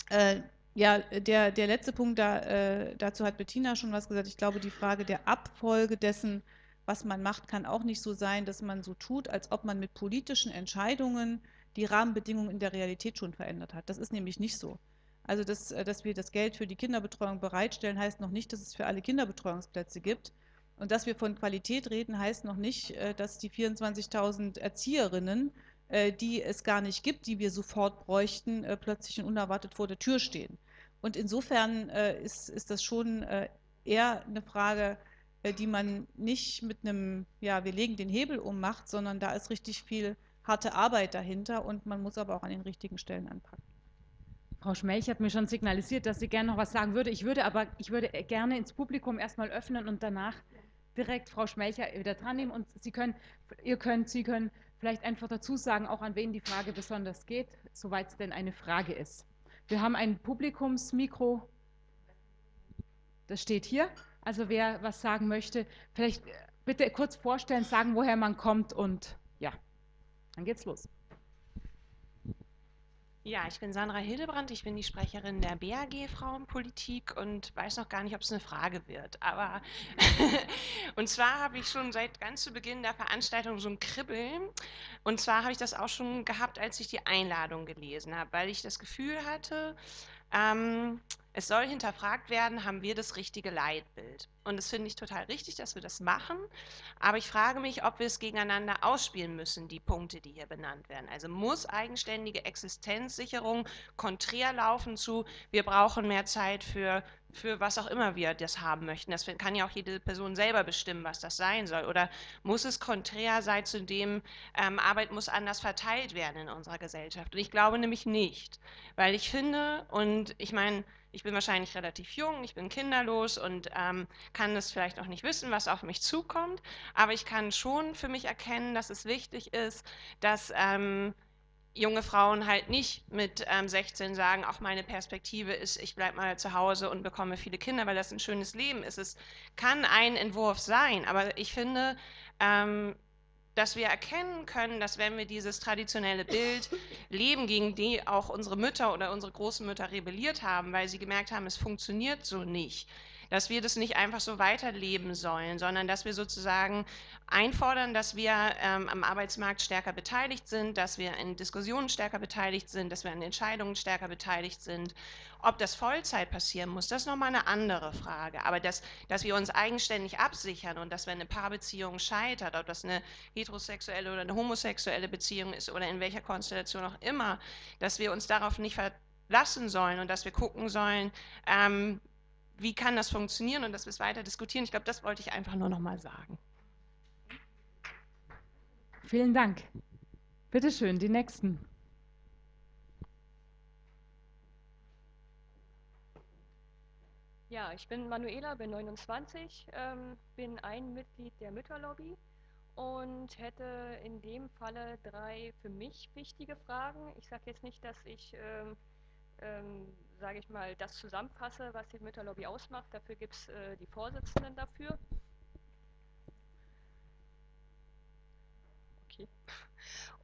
äh, ja, der, der letzte Punkt, da, äh, dazu hat Bettina schon was gesagt. Ich glaube, die Frage der Abfolge dessen, was man macht, kann auch nicht so sein, dass man so tut, als ob man mit politischen Entscheidungen die Rahmenbedingungen in der Realität schon verändert hat. Das ist nämlich nicht so. Also, dass, äh, dass wir das Geld für die Kinderbetreuung bereitstellen, heißt noch nicht, dass es für alle Kinderbetreuungsplätze gibt. Und dass wir von Qualität reden, heißt noch nicht, äh, dass die 24.000 Erzieherinnen, äh, die es gar nicht gibt, die wir sofort bräuchten, plötzlich und unerwartet vor der Tür stehen. Und insofern ist, ist das schon eher eine Frage, die man nicht mit einem, ja, wir legen den Hebel um macht, sondern da ist richtig viel harte Arbeit dahinter und man muss aber auch an den richtigen Stellen anpacken. Frau Schmelch hat mir schon signalisiert, dass sie gerne noch was sagen würde. Ich würde aber, ich würde gerne ins Publikum erstmal öffnen und danach direkt Frau Schmelcher wieder dran nehmen und Sie können, ihr könnt, Sie können vielleicht einfach dazu sagen, auch an wen die Frage besonders geht, soweit es denn eine Frage ist. Wir haben ein Publikumsmikro, das steht hier. Also wer was sagen möchte, vielleicht bitte kurz vorstellen, sagen, woher man kommt und dann geht's los. Ja, ich bin Sandra Hildebrand, ich bin die Sprecherin der BAG Frauenpolitik und weiß noch gar nicht, ob es eine Frage wird. Aber und zwar habe ich schon seit ganz zu Beginn der Veranstaltung so ein Kribbeln. Und zwar habe ich das auch schon gehabt, als ich die Einladung gelesen habe, weil ich das Gefühl hatte, ähm, es soll hinterfragt werden, haben wir das richtige Leitbild? Und das finde ich total richtig, dass wir das machen. Aber ich frage mich, ob wir es gegeneinander ausspielen müssen, die Punkte, die hier benannt werden. Also muss eigenständige Existenzsicherung konträr laufen zu, wir brauchen mehr Zeit für, für was auch immer wir das haben möchten. Das kann ja auch jede Person selber bestimmen, was das sein soll. Oder muss es konträr sein zu dem, ähm, Arbeit muss anders verteilt werden in unserer Gesellschaft? Und ich glaube nämlich nicht. Weil ich finde, und ich meine, ich bin wahrscheinlich relativ jung, ich bin kinderlos und ähm, kann das vielleicht noch nicht wissen, was auf mich zukommt, aber ich kann schon für mich erkennen, dass es wichtig ist, dass ähm, junge Frauen halt nicht mit ähm, 16 sagen, auch meine Perspektive ist, ich bleibe mal zu Hause und bekomme viele Kinder, weil das ein schönes Leben ist. Es kann ein Entwurf sein, aber ich finde, ähm, dass wir erkennen können, dass wenn wir dieses traditionelle Bild leben, gegen die auch unsere Mütter oder unsere Großmütter rebelliert haben, weil sie gemerkt haben, es funktioniert so nicht, dass wir das nicht einfach so weiterleben sollen, sondern dass wir sozusagen einfordern, dass wir ähm, am Arbeitsmarkt stärker beteiligt sind, dass wir in Diskussionen stärker beteiligt sind, dass wir an Entscheidungen stärker beteiligt sind. Ob das Vollzeit passieren muss, das ist nochmal eine andere Frage. Aber dass, dass wir uns eigenständig absichern und dass wenn eine Paarbeziehung scheitert, ob das eine heterosexuelle oder eine homosexuelle Beziehung ist oder in welcher Konstellation auch immer, dass wir uns darauf nicht verlassen sollen und dass wir gucken sollen, ähm, wie kann das funktionieren und dass wir es weiter diskutieren. Ich glaube, das wollte ich einfach nur noch mal sagen. Vielen Dank. Bitte schön, die nächsten. Ja, ich bin Manuela, bin 29, ähm, bin ein Mitglied der Mütterlobby und hätte in dem Falle drei für mich wichtige Fragen. Ich sage jetzt nicht, dass ich ähm, ähm, sage ich mal, das zusammenfasse, was die Mütterlobby ausmacht. Dafür gibt es äh, die Vorsitzenden dafür. Okay.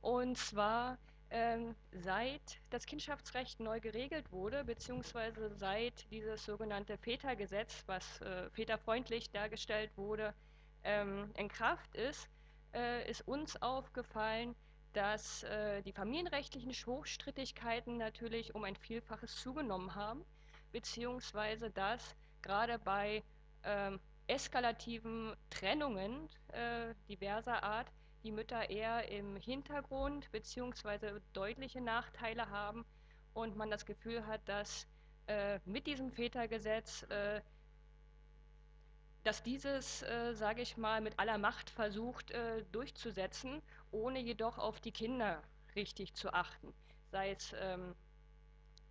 Und zwar ähm, seit das Kindschaftsrecht neu geregelt wurde, beziehungsweise seit dieses sogenannte Vätergesetz, was äh, väterfreundlich dargestellt wurde, ähm, in Kraft ist, äh, ist uns aufgefallen, dass äh, die familienrechtlichen Hochstrittigkeiten natürlich um ein Vielfaches zugenommen haben, beziehungsweise dass gerade bei ähm, eskalativen Trennungen äh, diverser Art die Mütter eher im Hintergrund beziehungsweise deutliche Nachteile haben und man das Gefühl hat, dass äh, mit diesem Vätergesetz, äh, dass dieses, äh, sage ich mal, mit aller Macht versucht äh, durchzusetzen, ohne jedoch auf die Kinder richtig zu achten, sei es ähm,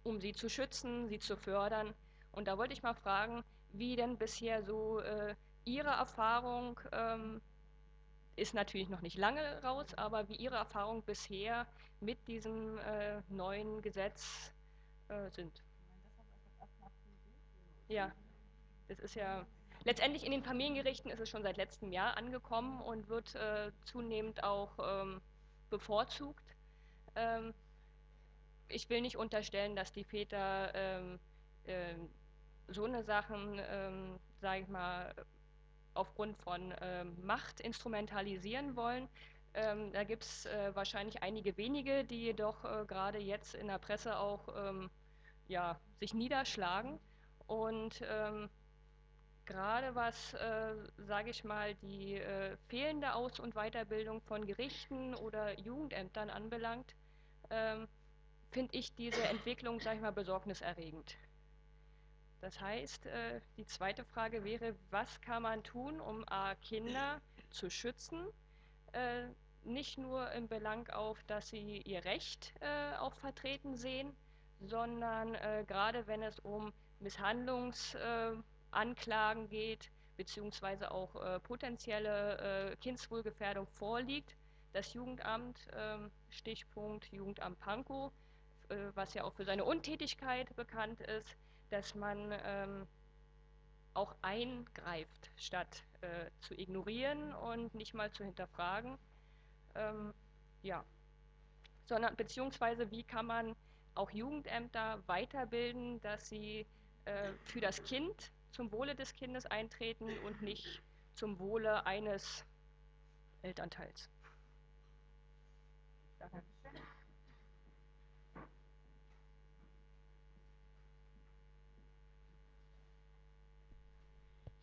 um sie zu schützen, sie zu fördern. Und da wollte ich mal fragen, wie denn bisher so äh, Ihre Erfahrung ähm, ist natürlich noch nicht lange raus, aber wie Ihre Erfahrungen bisher mit diesem äh, neuen Gesetz äh, sind. Ja, das ist ja letztendlich in den Familiengerichten ist es schon seit letztem Jahr angekommen und wird äh, zunehmend auch ähm, bevorzugt. Ähm, ich will nicht unterstellen, dass die Väter ähm, ähm so eine Sachen, ähm, sage ich mal, aufgrund von ähm, Macht instrumentalisieren wollen. Ähm, da gibt es äh, wahrscheinlich einige wenige, die jedoch äh, gerade jetzt in der Presse auch ähm, ja, sich niederschlagen. Und ähm, gerade was, äh, sage ich mal, die äh, fehlende Aus- und Weiterbildung von Gerichten oder Jugendämtern anbelangt, ähm, finde ich diese Entwicklung, sage ich mal, besorgniserregend. Das heißt, äh, die zweite Frage wäre, was kann man tun, um A, Kinder zu schützen, äh, nicht nur im Belang auf, dass sie ihr Recht äh, auch vertreten sehen, sondern gerade wenn es um Misshandlungsanklagen geht, beziehungsweise auch potenzielle Kindswohlgefährdung vorliegt, das Jugendamt, ähm, Stichpunkt Jugendamt Pankow, was ja auch für seine Untätigkeit bekannt ist, dass man ähm, auch eingreift, statt äh, zu ignorieren und nicht mal zu hinterfragen. Ähm, ja, sondern beziehungsweise wie kann man auch Jugendämter weiterbilden, dass sie äh, für das Kind zum Wohle des Kindes eintreten und nicht zum Wohle eines Elternteils. Danke.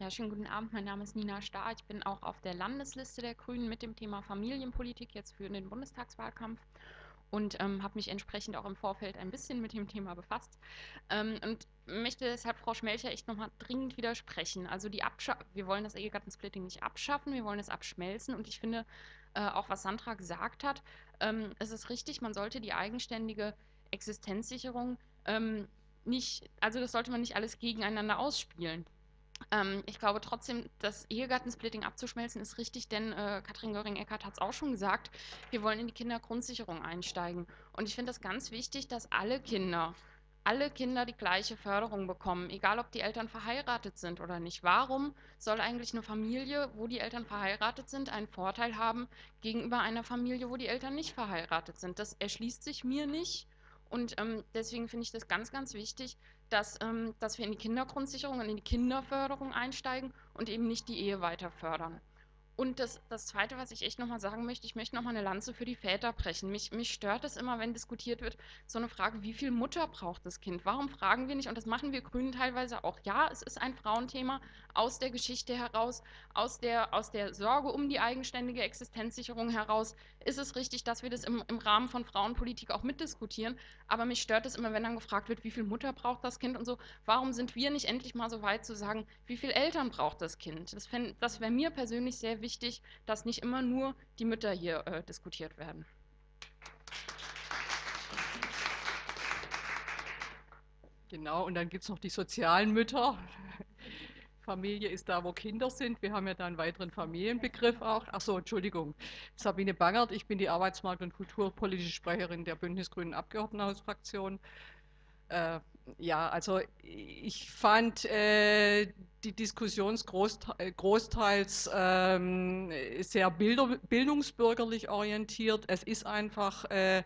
Ja, schönen guten Abend. Mein Name ist Nina Starr. Ich bin auch auf der Landesliste der Grünen mit dem Thema Familienpolitik jetzt für den Bundestagswahlkampf und ähm, habe mich entsprechend auch im Vorfeld ein bisschen mit dem Thema befasst ähm, und möchte deshalb Frau Schmelcher echt nochmal dringend widersprechen. Also die Abscha wir wollen das Ehegattensplitting nicht abschaffen, wir wollen es abschmelzen und ich finde äh, auch, was Sandra gesagt hat, ähm, es ist richtig, man sollte die eigenständige Existenzsicherung ähm, nicht, also das sollte man nicht alles gegeneinander ausspielen. Ähm, ich glaube trotzdem, das Ehegattensplitting abzuschmelzen ist richtig, denn äh, Katrin Göring-Eckardt hat es auch schon gesagt, wir wollen in die Kindergrundsicherung einsteigen. Und ich finde das ganz wichtig, dass alle Kinder, alle Kinder die gleiche Förderung bekommen, egal ob die Eltern verheiratet sind oder nicht. Warum soll eigentlich eine Familie, wo die Eltern verheiratet sind, einen Vorteil haben gegenüber einer Familie, wo die Eltern nicht verheiratet sind? Das erschließt sich mir nicht. Und ähm, deswegen finde ich das ganz, ganz wichtig, dass, ähm, dass wir in die Kindergrundsicherung und in die Kinderförderung einsteigen und eben nicht die Ehe weiter fördern. Und das, das Zweite, was ich echt nochmal sagen möchte, ich möchte nochmal eine Lanze für die Väter brechen. Mich, mich stört es immer, wenn diskutiert wird, so eine Frage, wie viel Mutter braucht das Kind? Warum fragen wir nicht, und das machen wir Grünen teilweise auch, ja, es ist ein Frauenthema aus der Geschichte heraus, aus der, aus der Sorge um die eigenständige Existenzsicherung heraus, ist es richtig, dass wir das im, im Rahmen von Frauenpolitik auch mitdiskutieren. Aber mich stört es immer, wenn dann gefragt wird, wie viel Mutter braucht das Kind und so. Warum sind wir nicht endlich mal so weit zu sagen, wie viel Eltern braucht das Kind? Das, das wäre mir persönlich sehr wichtig dass nicht immer nur die Mütter hier äh, diskutiert werden. Genau, und dann gibt es noch die sozialen Mütter. Familie ist da, wo Kinder sind. Wir haben ja da einen weiteren Familienbegriff auch. Achso, Entschuldigung. Sabine Bangert, ich bin die Arbeitsmarkt- und Kulturpolitische Sprecherin der Bündnisgrünen Abgeordnetenhausfraktion. Äh, ja, also ich fand äh, die Diskussion äh, großteils ähm, sehr bildungsbürgerlich orientiert. Es ist einfach äh,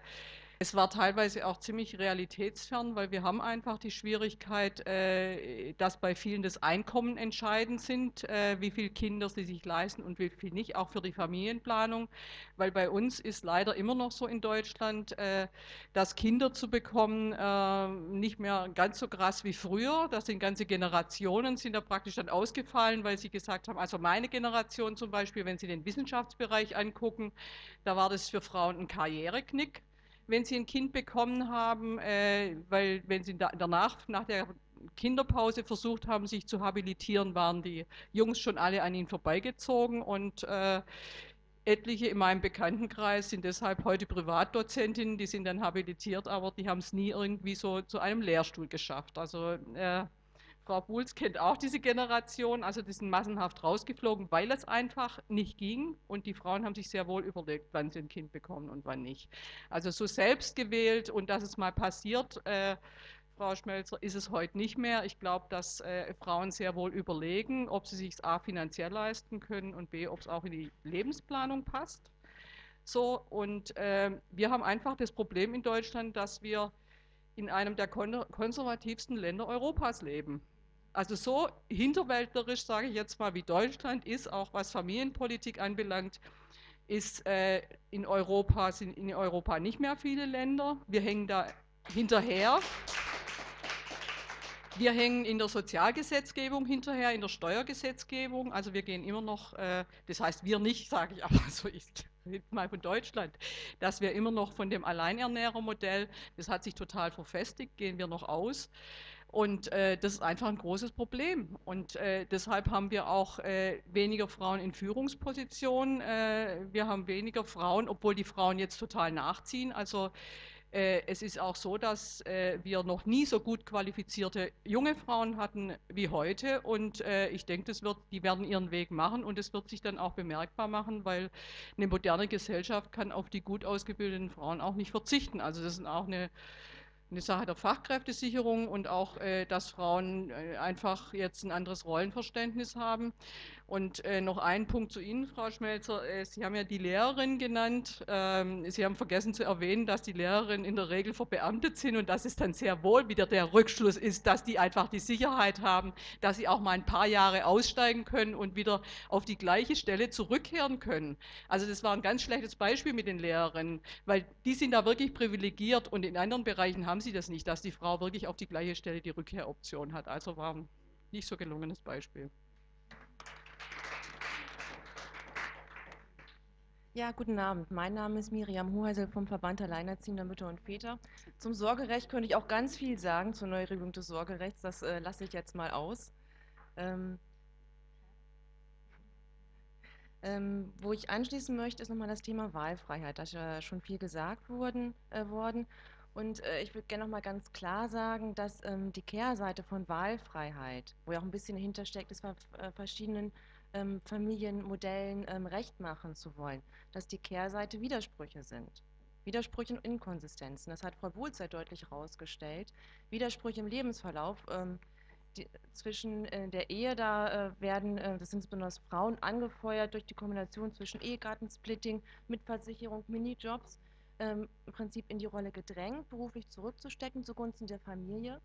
Es war teilweise auch ziemlich realitätsfern, weil wir haben einfach die Schwierigkeit, äh, dass bei vielen das Einkommen entscheidend sind, äh, wie viele Kinder sie sich leisten und wie viel nicht, auch für die Familienplanung. Weil bei uns ist leider immer noch so in Deutschland, äh, dass Kinder zu bekommen äh, nicht mehr ganz so krass wie früher. Das sind ganze Generationen, sind da praktisch dann ausgefallen, weil sie gesagt haben, also meine Generation zum Beispiel, wenn Sie den Wissenschaftsbereich angucken, da war das für Frauen ein Karriereknick wenn sie ein Kind bekommen haben, äh, weil wenn sie da, danach, nach der Kinderpause versucht haben, sich zu habilitieren, waren die Jungs schon alle an ihnen vorbeigezogen und äh, etliche in meinem Bekanntenkreis sind deshalb heute Privatdozentinnen, die sind dann habilitiert, aber die haben es nie irgendwie so zu einem Lehrstuhl geschafft. Also äh, Frau Buhls kennt auch diese Generation, also die sind massenhaft rausgeflogen, weil es einfach nicht ging und die Frauen haben sich sehr wohl überlegt, wann sie ein Kind bekommen und wann nicht. Also so selbst gewählt und dass es mal passiert, äh, Frau Schmelzer, ist es heute nicht mehr. Ich glaube, dass äh, Frauen sehr wohl überlegen, ob sie sich A finanziell leisten können und B, ob es auch in die Lebensplanung passt. So, und äh, wir haben einfach das Problem in Deutschland, dass wir in einem der konservativsten Länder Europas leben. Also so hinterwäldlerisch, sage ich jetzt mal, wie Deutschland ist, auch was Familienpolitik anbelangt, ist äh, in Europa, sind in Europa nicht mehr viele Länder. Wir hängen da hinterher. Wir hängen in der Sozialgesetzgebung hinterher, in der Steuergesetzgebung. Also wir gehen immer noch, äh, das heißt wir nicht, sage ich aber so, ich rede mal von Deutschland, dass wir immer noch von dem Alleinernährermodell, das hat sich total verfestigt, gehen wir noch aus. Und äh, das ist einfach ein großes Problem. Und äh, deshalb haben wir auch äh, weniger Frauen in Führungspositionen. Äh, wir haben weniger Frauen, obwohl die Frauen jetzt total nachziehen. Also äh, es ist auch so, dass äh, wir noch nie so gut qualifizierte junge Frauen hatten wie heute. Und ich denke, die werden ihren Weg machen und es wird sich dann auch bemerkbar machen, weil eine moderne Gesellschaft kann auf die gut ausgebildeten Frauen auch nicht verzichten. Also das ist auch eine eine Sache der Fachkräftesicherung und auch, äh, dass Frauen äh, einfach jetzt ein anderes Rollenverständnis haben. Und äh, noch ein Punkt zu Ihnen, Frau Schmelzer. Äh, Sie haben ja die Lehrerin genannt. Ähm, Sie haben vergessen zu erwähnen, dass die Lehrerinnen in der Regel verbeamtet sind und dass es dann sehr wohl wieder der Rückschluss ist, dass die einfach die Sicherheit haben, dass sie auch mal ein paar Jahre aussteigen können und wieder auf die gleiche Stelle zurückkehren können. Also das war ein ganz schlechtes Beispiel mit den Lehrerinnen, weil die sind da wirklich privilegiert und in anderen Bereichen haben sie das nicht, dass die Frau wirklich auf die gleiche Stelle die Rückkehroption hat. Also war ein nicht so gelungenes Beispiel. Ja, guten Abend. Mein Name ist Miriam Hoheisel vom Verband Alleinerziehender Mütter und Väter. Zum Sorgerecht könnte ich auch ganz viel sagen, zur Neuregelung des Sorgerechts. Das äh, lasse ich jetzt mal aus. Ähm, ähm, wo ich anschließen möchte, ist nochmal das Thema Wahlfreiheit. Da ist ja schon viel gesagt worden. Äh, worden. Und äh, ich würde gerne nochmal ganz klar sagen, dass ähm, die Kehrseite von Wahlfreiheit, wo ja auch ein bisschen dahinter steckt, ist bei äh, verschiedenen ähm, Familienmodellen ähm, recht machen zu wollen, dass die Kehrseite Widersprüche sind. Widersprüche und Inkonsistenzen. Das hat Frau Bohl sehr deutlich herausgestellt. Widersprüche im Lebensverlauf. Ähm, die, zwischen äh, der Ehe, da äh, werden, äh, das sind besonders Frauen, angefeuert durch die Kombination zwischen Ehegattensplitting, Mitversicherung, Minijobs, ähm, im Prinzip in die Rolle gedrängt, beruflich zurückzustecken zugunsten der Familie.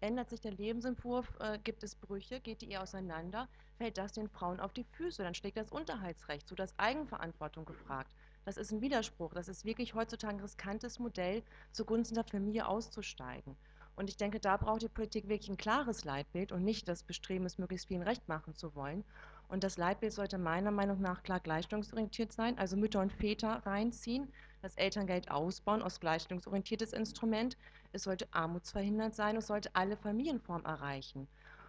Ändert sich der Lebensentwurf, äh, gibt es Brüche, geht die Ehe auseinander, fällt das den Frauen auf die Füße, dann schlägt das Unterhaltsrecht zu, das Eigenverantwortung gefragt. Das ist ein Widerspruch, das ist wirklich heutzutage ein riskantes Modell, zugunsten der Familie auszusteigen. Und ich denke, da braucht die Politik wirklich ein klares Leitbild und nicht das Bestreben, es möglichst vielen recht machen zu wollen. Und das Leitbild sollte meiner Meinung nach klar gleichstellungsorientiert sein, also Mütter und Väter reinziehen, das Elterngeld ausbauen aus gleichstellungsorientiertes Instrument, es sollte armutsverhindert sein, es sollte alle Familienformen erreichen.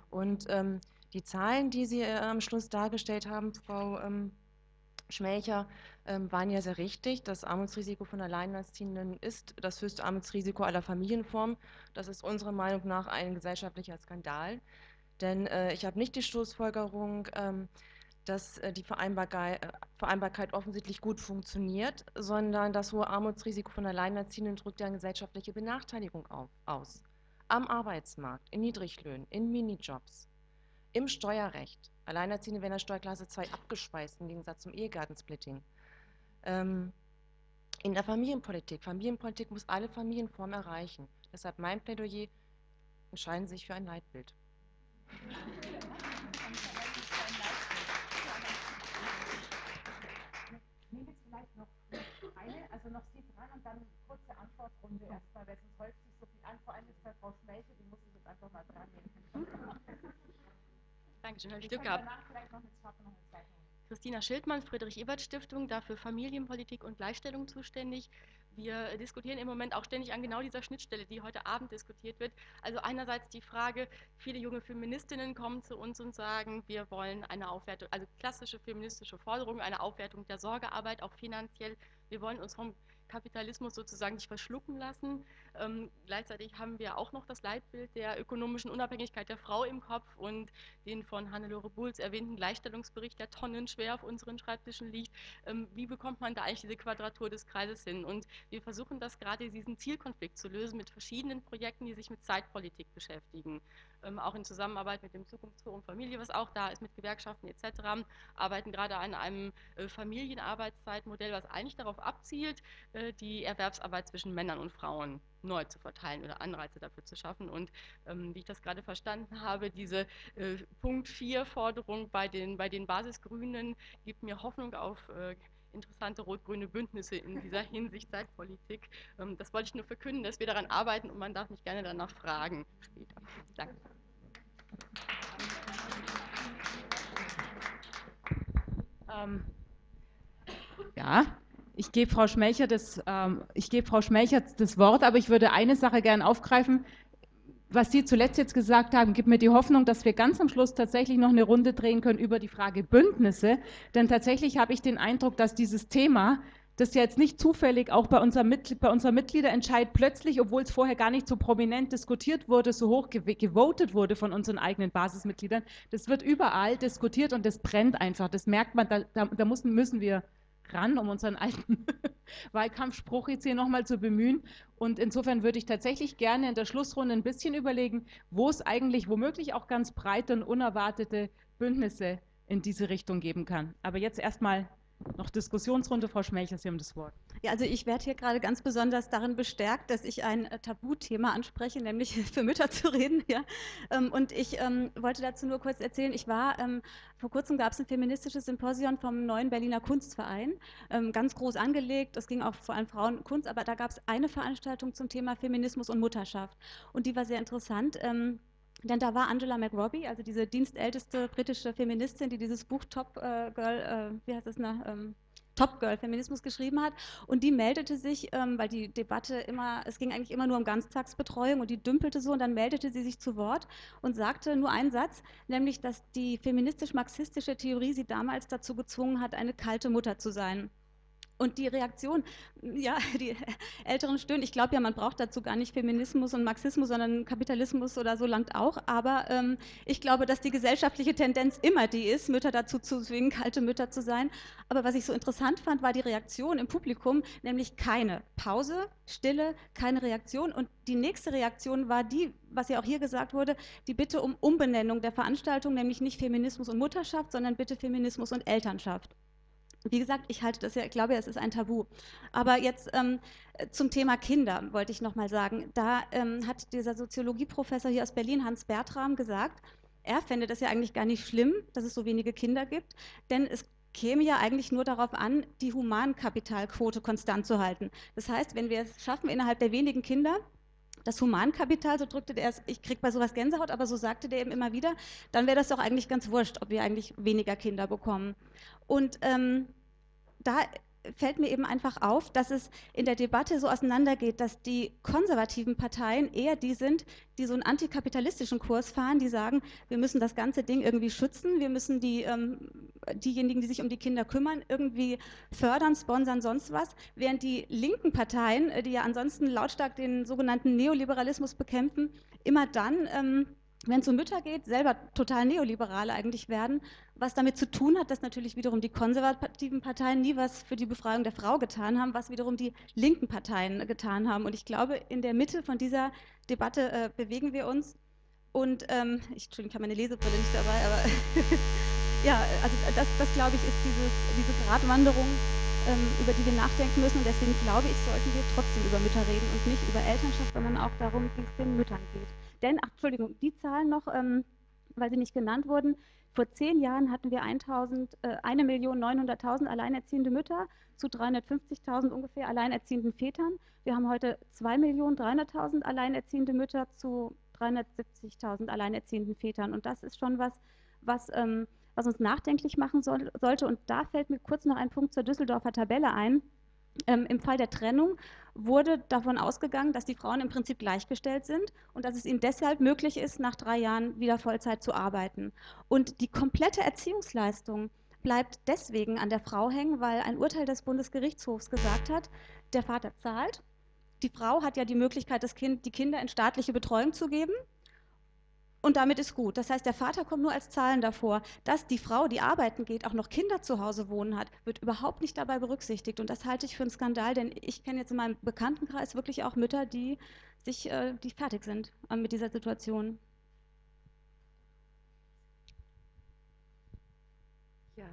Und ähm, die Zahlen, die Sie äh, am Schluss dargestellt haben, Frau ähm, Schmelcher, ähm, waren ja sehr richtig. Das Armutsrisiko von Alleinerziehenden ist das höchste Armutsrisiko aller Familienformen. Das ist unserer Meinung nach ein gesellschaftlicher Skandal. Denn äh, ich habe nicht die Schlussfolgerung, ähm, dass äh, die Vereinbarkeit, äh, Vereinbarkeit, offensichtlich gut funktioniert, sondern das hohe Armutsrisiko von Alleinerziehenden drückt ja eine gesellschaftliche Benachteiligung auf, aus. Am Arbeitsmarkt, in Niedriglöhnen, in Minijobs, im Steuerrecht. Alleinerziehende werden der Steuerklasse 2 abgespeist im Gegensatz zum Ehegattensplitting. Ähm, in der Familienpolitik. Familienpolitik muss alle Familienformen erreichen. Deshalb mein Plädoyer, entscheiden Sie sich für ein Leitbild. Also noch Sie dran und dann kurze Antwortrunde erstmal, weil sonst häuft sich so viel an. Vor allem ist bei Frau Schmelche, die muss ich jetzt einfach mal dran nehmen. Dankeschön, habe ich Glück gehabt. Christina Schildmann, Friedrich-Ebert-Stiftung, dafür Familienpolitik und Gleichstellung zuständig. Wir diskutieren im Moment auch ständig an genau dieser Schnittstelle, die heute Abend diskutiert wird. Also einerseits die Frage, viele junge Feministinnen kommen zu uns und sagen, wir wollen eine Aufwertung, also klassische feministische Forderungen, eine Aufwertung der Sorgearbeit, auch finanziell. Wir wollen uns vom Kapitalismus sozusagen nicht verschlucken lassen. Ähm, gleichzeitig haben wir auch noch das Leitbild der ökonomischen Unabhängigkeit der Frau im Kopf und den von Hannelore Bulls erwähnten Gleichstellungsbericht, der tonnenschwer auf unseren Schreibtischen liegt. Ähm, wie bekommt man da eigentlich diese Quadratur des Kreises hin? Und wir versuchen das gerade, diesen Zielkonflikt zu lösen mit verschiedenen Projekten, die sich mit Zeitpolitik beschäftigen. Ähm, auch in Zusammenarbeit mit dem Zukunftsforum Familie, was auch da ist, mit Gewerkschaften etc., arbeiten gerade an einem äh, Familienarbeitszeitmodell, was eigentlich darauf abzielt, äh, die Erwerbsarbeit zwischen Männern und Frauen neu zu verteilen oder Anreize dafür zu schaffen. Und ähm, wie ich das gerade verstanden habe, diese äh, Punkt 4 Forderung bei den, bei den Basisgrünen gibt mir Hoffnung auf äh, interessante rot-grüne Bündnisse in dieser Hinsicht Zeitpolitik. Ähm, das wollte ich nur verkünden, dass wir daran arbeiten und man darf mich gerne danach fragen später. Danke. Ähm, ja, ich gebe Frau Schmelcher das, ähm, ich Frau Schmelcher das Wort, aber ich würde eine Sache gerne aufgreifen. Was Sie zuletzt jetzt gesagt haben, gibt mir die Hoffnung, dass wir ganz am Schluss tatsächlich noch eine Runde drehen können über die Frage Bündnisse. Denn tatsächlich habe ich den Eindruck, dass dieses Thema, das ja jetzt nicht zufällig auch bei, unserem Mitglied, bei unserer Mitgliederentscheid plötzlich, obwohl es vorher gar nicht so prominent diskutiert wurde, so hoch gewotet wurde von unseren eigenen Basismitgliedern, das wird überall diskutiert und das brennt einfach. Das merkt man, da, da, da müssen, müssen wir ran, um unseren alten Wahlkampfspruch jetzt hier nochmal zu bemühen. Und insofern würde ich tatsächlich gerne in der Schlussrunde ein bisschen überlegen, wo es eigentlich womöglich auch ganz breite und unerwartete Bündnisse in diese Richtung geben kann. Aber jetzt erstmal noch Diskussionsrunde. Frau Schmelcher, Sie haben das Wort. Ja, also ich werde hier gerade ganz besonders darin bestärkt, dass ich ein äh, Tabuthema anspreche, nämlich für Mütter zu reden. Ja. Ähm, und ich ähm, wollte dazu nur kurz erzählen, ich war, ähm, vor kurzem gab es ein feministisches Symposium vom neuen Berliner Kunstverein, ganz groß angelegt, es ging auch vor allem Frauenkunst, aber da gab es eine Veranstaltung zum Thema Feminismus und Mutterschaft. Und die war sehr interessant. Denn da war Angela McRobbie, also diese dienstälteste britische Feministin, die dieses Buch Top äh, Girl, äh, wie heißt das, ne, ähm, Top Girl Feminismus geschrieben hat. Und die meldete sich, ähm, weil die Debatte immer, es ging eigentlich immer nur um Ganztagsbetreuung und die dümpelte so und dann meldete sie sich zu Wort und sagte nur einen Satz, nämlich, dass die feministisch-marxistische Theorie sie damals dazu gezwungen hat, eine kalte Mutter zu sein. Und die Reaktion, ja, die Älteren stöhnen. Ich glaube ja, man braucht dazu gar nicht Feminismus und Marxismus, sondern Kapitalismus oder so langt auch. Aber ähm, ich glaube, dass die gesellschaftliche Tendenz immer die ist, Mütter dazu zu zwingen, kalte Mütter zu sein. Aber was ich so interessant fand, war die Reaktion im Publikum, nämlich keine Pause, Stille, keine Reaktion. Und die nächste Reaktion war die, was ja auch hier gesagt wurde, die Bitte um Umbenennung der Veranstaltung, nämlich nicht Feminismus und Mutterschaft, sondern bitte Feminismus und Elternschaft. Wie gesagt, ich halte das ja, ich glaube, es ist ein Tabu. Aber jetzt ähm, zum Thema Kinder wollte ich noch mal sagen. Da ähm, hat dieser Soziologieprofessor hier aus Berlin, Hans Bertram, gesagt, er fände das ja eigentlich gar nicht schlimm, dass es so wenige Kinder gibt, denn es käme ja eigentlich nur darauf an, die Humankapitalquote konstant zu halten. Das heißt, wenn wir es schaffen, innerhalb der wenigen Kinder das Humankapital, so drückte der es, ich kriege bei sowas Gänsehaut, aber so sagte der eben immer wieder, dann wäre das doch eigentlich ganz wurscht, ob wir eigentlich weniger Kinder bekommen. Und ähm, da fällt mir eben einfach auf, dass es in der Debatte so auseinandergeht, dass die konservativen Parteien eher die sind, die so einen antikapitalistischen Kurs fahren, die sagen, wir müssen das ganze Ding irgendwie schützen, wir müssen die, ähm, diejenigen, die sich um die Kinder kümmern, irgendwie fördern, sponsern, sonst was, während die linken Parteien, äh, die ja ansonsten lautstark den sogenannten Neoliberalismus bekämpfen, immer dann ähm, wenn es um Mütter geht, selber total neoliberale eigentlich werden, was damit zu tun hat, dass natürlich wiederum die konservativen Parteien nie was für die Befreiung der Frau getan haben, was wiederum die linken Parteien getan haben. Und ich glaube, in der Mitte von dieser Debatte äh, bewegen wir uns. Und ähm, ich, Entschuldigung, ich habe meine Lesebrille nicht dabei, aber ja, also das, das glaube ich ist dieses, diese Gratwanderung über die wir nachdenken müssen. Und deswegen glaube ich, sollten wir trotzdem über Mütter reden und nicht über Elternschaft, sondern auch darum, wie es den Müttern geht. Denn, ach, Entschuldigung, die Zahlen noch, ähm, weil sie nicht genannt wurden. Vor zehn Jahren hatten wir 1.900.000 äh, alleinerziehende Mütter zu 350.000 ungefähr alleinerziehenden Vätern. Wir haben heute 2.300.000 alleinerziehende Mütter zu 370.000 alleinerziehenden Vätern. Und das ist schon was, was, ähm, was uns nachdenklich machen soll, sollte. Und da fällt mir kurz noch ein Punkt zur Düsseldorfer Tabelle ein. Ähm, Im Fall der Trennung wurde davon ausgegangen, dass die Frauen im Prinzip gleichgestellt sind und dass es ihnen deshalb möglich ist, nach drei Jahren wieder Vollzeit zu arbeiten. Und die komplette Erziehungsleistung bleibt deswegen an der Frau hängen, weil ein Urteil des Bundesgerichtshofs gesagt hat, der Vater zahlt. Die Frau hat ja die Möglichkeit, das kind, die Kinder in staatliche Betreuung zu geben und damit ist gut. Das heißt, der Vater kommt nur als Zahlen davor. Dass die Frau, die arbeiten geht, auch noch Kinder zu Hause wohnen hat, wird überhaupt nicht dabei berücksichtigt. Und das halte ich für einen Skandal, denn ich kenne jetzt in meinem Bekanntenkreis wirklich auch Mütter, die sich, äh, die fertig sind äh, mit dieser Situation. Ja,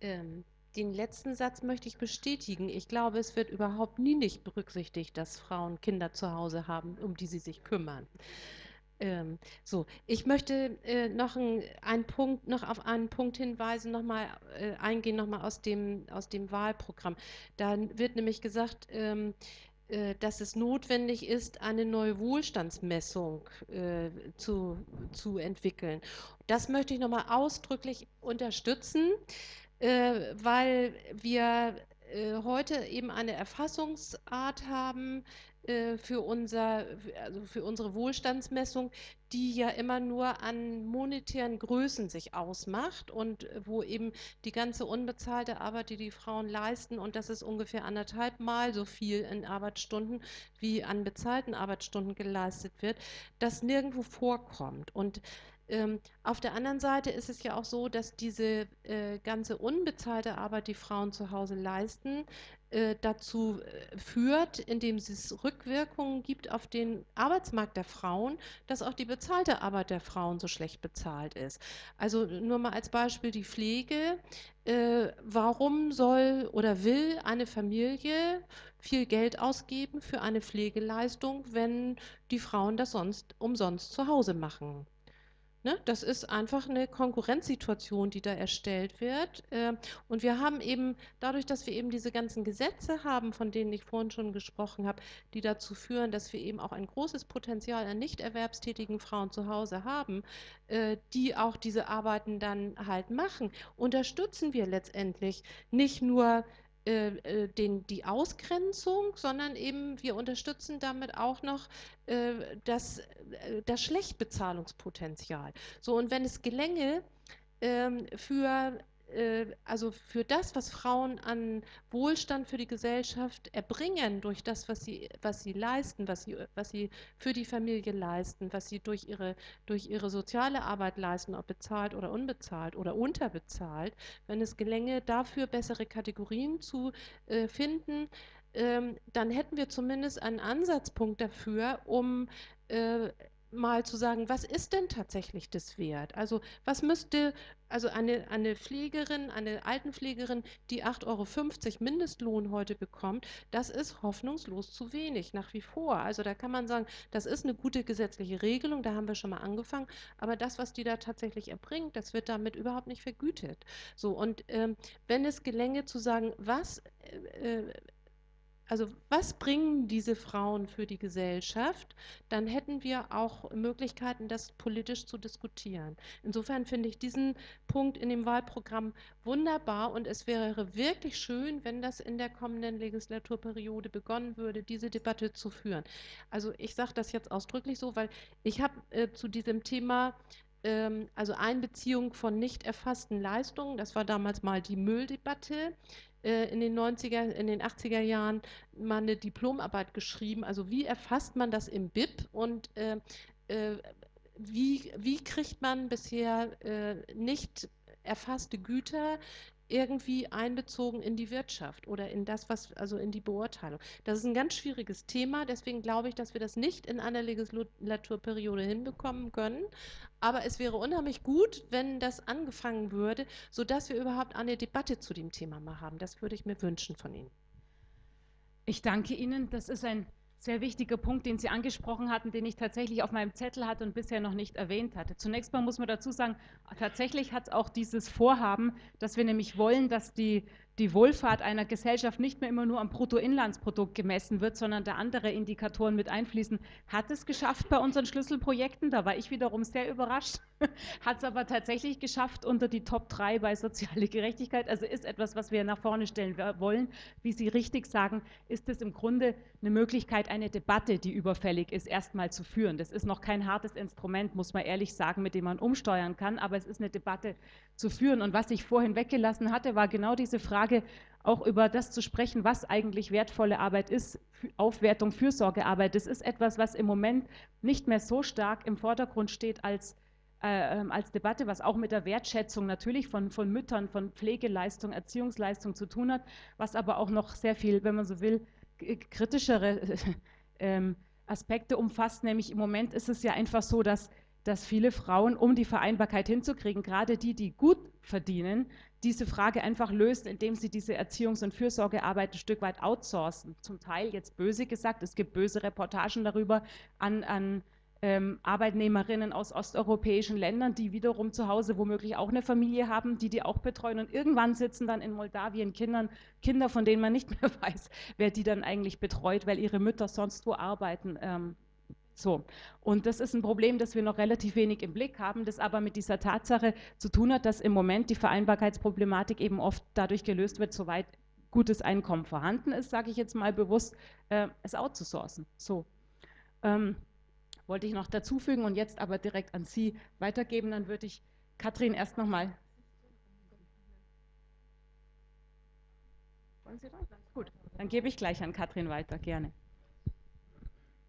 ähm, den letzten Satz möchte ich bestätigen. Ich glaube, es wird überhaupt nie nicht berücksichtigt, dass Frauen Kinder zu Hause haben, um die sie sich kümmern. Ähm, so, ich möchte äh, noch ein, einen Punkt, noch auf einen Punkt hinweisen, nochmal äh, eingehen, nochmal aus dem, aus dem Wahlprogramm. Da wird nämlich gesagt, ähm, äh, dass es notwendig ist, eine neue Wohlstandsmessung äh, zu, zu entwickeln. Das möchte ich nochmal ausdrücklich unterstützen, äh, weil wir äh, heute eben eine Erfassungsart haben, äh, für, unser, also für unsere Wohlstandsmessung, die ja immer nur an monetären Größen sich ausmacht und äh, wo eben die ganze unbezahlte Arbeit, die die Frauen leisten, und das ist ungefähr anderthalb Mal so viel in Arbeitsstunden, wie an bezahlten Arbeitsstunden geleistet wird, das nirgendwo vorkommt. Und ähm, auf der anderen Seite ist es ja auch so, dass diese äh, ganze unbezahlte Arbeit, die Frauen zu Hause leisten, äh, dazu äh, führt, indem es Rückwirkungen gibt auf den Arbeitsmarkt der Frauen, dass auch die bezahlte Arbeit der Frauen so schlecht bezahlt ist. Also nur mal als Beispiel die Pflege. Äh, warum soll oder will eine Familie viel Geld ausgeben für eine Pflegeleistung, wenn die Frauen das sonst umsonst zu Hause machen? Ne? Das ist einfach eine Konkurrenzsituation, die da erstellt wird. Ähm, und wir haben eben, dadurch, dass wir eben diese ganzen Gesetze haben, von denen ich vorhin schon gesprochen habe, die dazu führen, dass wir eben auch ein großes Potenzial an nicht erwerbstätigen Frauen zu Hause haben, äh, die auch diese Arbeiten dann halt machen, unterstützen wir letztendlich nicht nur äh, äh, den, die Ausgrenzung, sondern eben wir unterstützen damit auch noch äh, das, äh, das Schlechtbezahlungspotenzial. So, und wenn es gelänge, ähm, für also für das, was Frauen an Wohlstand für die Gesellschaft erbringen, durch das, was sie, was sie leisten, was sie, was sie für die Familie leisten, was sie durch ihre, durch ihre soziale Arbeit leisten, ob bezahlt oder unbezahlt oder unterbezahlt, wenn es gelänge, dafür bessere Kategorien zu äh, finden, ähm, dann hätten wir zumindest einen Ansatzpunkt dafür, um äh, mal zu sagen, was ist denn tatsächlich das wert? Also was müsste, also eine, eine Pflegerin, eine Altenpflegerin, die 8,50 Euro Mindestlohn heute bekommt, das ist hoffnungslos zu wenig, nach wie vor. Also da kann man sagen, das ist eine gute gesetzliche Regelung, da haben wir schon mal angefangen, aber das, was die da tatsächlich erbringt, das wird damit überhaupt nicht vergütet. So, und ähm, wenn es gelänge zu sagen, was äh, äh also was bringen diese Frauen für die Gesellschaft, dann hätten wir auch Möglichkeiten, das politisch zu diskutieren. Insofern finde ich diesen Punkt in dem Wahlprogramm wunderbar und es wäre wirklich schön, wenn das in der kommenden Legislaturperiode begonnen würde, diese Debatte zu führen. Also ich sage das jetzt ausdrücklich so, weil ich habe äh, zu diesem Thema ähm, also Einbeziehung von nicht erfassten Leistungen, das war damals mal die Mülldebatte, äh, in den 90er, in den 80er Jahren mal eine Diplomarbeit geschrieben. Also wie erfasst man das im BIP und äh, äh, wie, wie kriegt man bisher äh, nicht erfasste Güter irgendwie einbezogen in die Wirtschaft oder in das, was, also in die Beurteilung. Das ist ein ganz schwieriges Thema, deswegen glaube ich, dass wir das nicht in einer Legislaturperiode hinbekommen können. Aber es wäre unheimlich gut, wenn das angefangen würde, sodass wir überhaupt eine Debatte zu dem Thema mal haben. Das würde ich mir wünschen von Ihnen. Ich danke Ihnen. Das ist ein sehr wichtiger Punkt, den Sie angesprochen hatten, den ich tatsächlich auf meinem Zettel hatte und bisher noch nicht erwähnt hatte. Zunächst mal muss man dazu sagen, tatsächlich hat es auch dieses Vorhaben, dass wir nämlich wollen, dass die die Wohlfahrt einer Gesellschaft nicht mehr immer nur am Bruttoinlandsprodukt gemessen wird, sondern da andere Indikatoren mit einfließen, hat es geschafft bei unseren Schlüsselprojekten. Da war ich wiederum sehr überrascht. hat es aber tatsächlich geschafft unter die Top 3 bei soziale Gerechtigkeit. Also ist etwas, was wir nach vorne stellen wollen. Wie Sie richtig sagen, ist es im Grunde eine Möglichkeit, eine Debatte, die überfällig ist, erstmal zu führen. Das ist noch kein hartes Instrument, muss man ehrlich sagen, mit dem man umsteuern kann, aber es ist eine Debatte zu führen. Und was ich vorhin weggelassen hatte, war genau diese Frage, auch über das zu sprechen, was eigentlich wertvolle Arbeit ist, Aufwertung, Fürsorgearbeit. Das ist etwas, was im Moment nicht mehr so stark im Vordergrund steht als, äh, ähm, als Debatte, was auch mit der Wertschätzung natürlich von, von Müttern, von Pflegeleistung, Erziehungsleistung zu tun hat, was aber auch noch sehr viel, wenn man so will, kritischere äh, Aspekte umfasst. Nämlich im Moment ist es ja einfach so, dass dass viele Frauen, um die Vereinbarkeit hinzukriegen, gerade die, die gut verdienen, diese Frage einfach löst, indem sie diese Erziehungs- und Fürsorgearbeit ein Stück weit outsourcen. Zum Teil jetzt böse gesagt, es gibt böse Reportagen darüber an, an ähm, Arbeitnehmerinnen aus osteuropäischen Ländern, die wiederum zu Hause womöglich auch eine Familie haben, die die auch betreuen und irgendwann sitzen dann in Moldawien Kindern, Kinder, von denen man nicht mehr weiß, wer die dann eigentlich betreut, weil ihre Mütter sonst wo arbeiten. Ähm, so, und das ist ein Problem, das wir noch relativ wenig im Blick haben, das aber mit dieser Tatsache zu tun hat, dass im Moment die Vereinbarkeitsproblematik eben oft dadurch gelöst wird, soweit gutes Einkommen vorhanden ist, sage ich jetzt mal bewusst, äh, es outzusourcen. So, ähm, wollte ich noch dazu fügen und jetzt aber direkt an Sie weitergeben, dann würde ich Katrin erst nochmal. Wollen Sie dran? Gut, dann gebe ich gleich an Katrin weiter, gerne.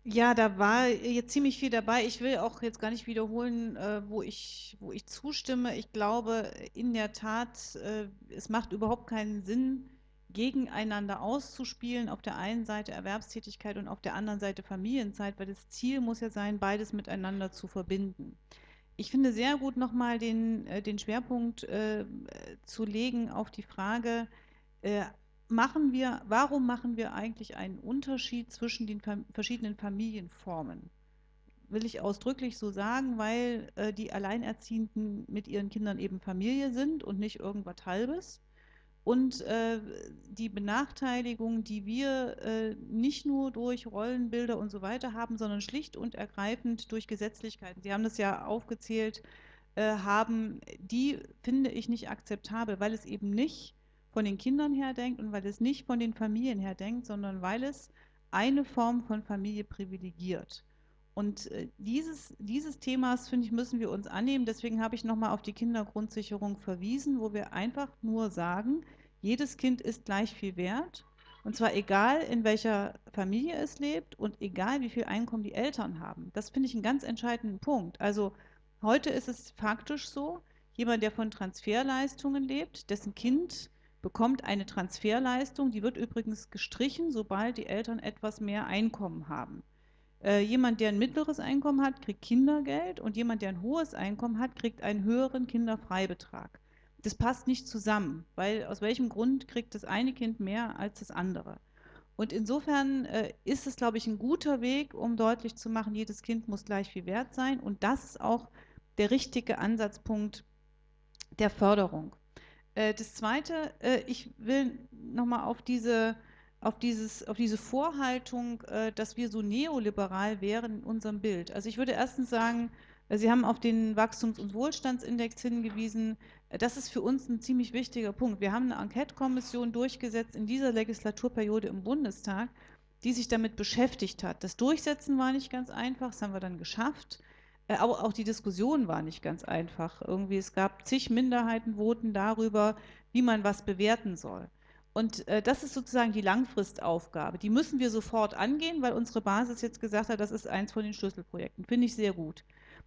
Ja, da war jetzt ziemlich viel dabei. Ich will auch jetzt gar nicht wiederholen, äh, wo ich, wo ich zustimme. Ich glaube in der Tat, äh, es macht überhaupt keinen Sinn, gegeneinander auszuspielen. Auf der einen Seite Erwerbstätigkeit und auf der anderen Seite Familienzeit, weil das Ziel muss ja sein, beides miteinander zu verbinden. Ich finde sehr gut nochmal den, äh, den Schwerpunkt äh, zu legen auf die Frage, äh, machen wir, warum machen wir eigentlich einen Unterschied zwischen den verschiedenen Familienformen? Will ich ausdrücklich so sagen, weil äh, die Alleinerziehenden mit ihren Kindern eben Familie sind und nicht irgendwas Halbes. Und äh, die Benachteiligung, die wir äh, nicht nur durch Rollenbilder und so weiter haben, sondern schlicht und ergreifend durch Gesetzlichkeiten. Sie haben das ja aufgezählt, äh, haben, die finde ich nicht akzeptabel, weil es eben nicht von den Kindern her denkt und weil es nicht von den Familien her denkt, sondern weil es eine Form von Familie privilegiert. Und äh, dieses, dieses Themas, finde ich, müssen wir uns annehmen. Deswegen habe ich nochmal auf die Kindergrundsicherung verwiesen, wo wir einfach nur sagen, jedes Kind ist gleich viel wert. Und zwar egal, in welcher Familie es lebt und egal, wie viel Einkommen die Eltern haben. Das finde ich einen ganz entscheidenden Punkt. Also heute ist es faktisch so, jemand, der von Transferleistungen lebt, dessen Kind bekommt eine Transferleistung, die wird übrigens gestrichen, sobald die Eltern etwas mehr Einkommen haben. Äh, jemand, der ein mittleres Einkommen hat, kriegt Kindergeld und jemand, der ein hohes Einkommen hat, kriegt einen höheren Kinderfreibetrag. Das passt nicht zusammen, weil aus welchem Grund kriegt das eine Kind mehr als das andere? Und insofern äh, ist es, glaube ich, ein guter Weg, um deutlich zu machen, jedes Kind muss gleich viel wert sein. Und das ist auch der richtige Ansatzpunkt der Förderung. Äh, das Zweite, äh, ich will nochmal auf diese, auf, dieses, auf diese Vorhaltung, äh, dass wir so neoliberal wären in unserem Bild. Also ich würde erstens sagen, Sie haben auf den Wachstums- und Wohlstandsindex hingewiesen. Das ist für uns ein ziemlich wichtiger Punkt. Wir haben eine Enquete-Kommission durchgesetzt in dieser Legislaturperiode im Bundestag, die sich damit beschäftigt hat. Das Durchsetzen war nicht ganz einfach, das haben wir dann geschafft. Äh, auch, auch die Diskussion war nicht ganz einfach. Irgendwie, es gab zig Minderheitenvoten darüber, wie man was bewerten soll. Und äh, das ist sozusagen die Langfristaufgabe. Die müssen wir sofort angehen, weil unsere Basis jetzt gesagt hat, das ist eins von den Schlüsselprojekten. Finde ich sehr gut.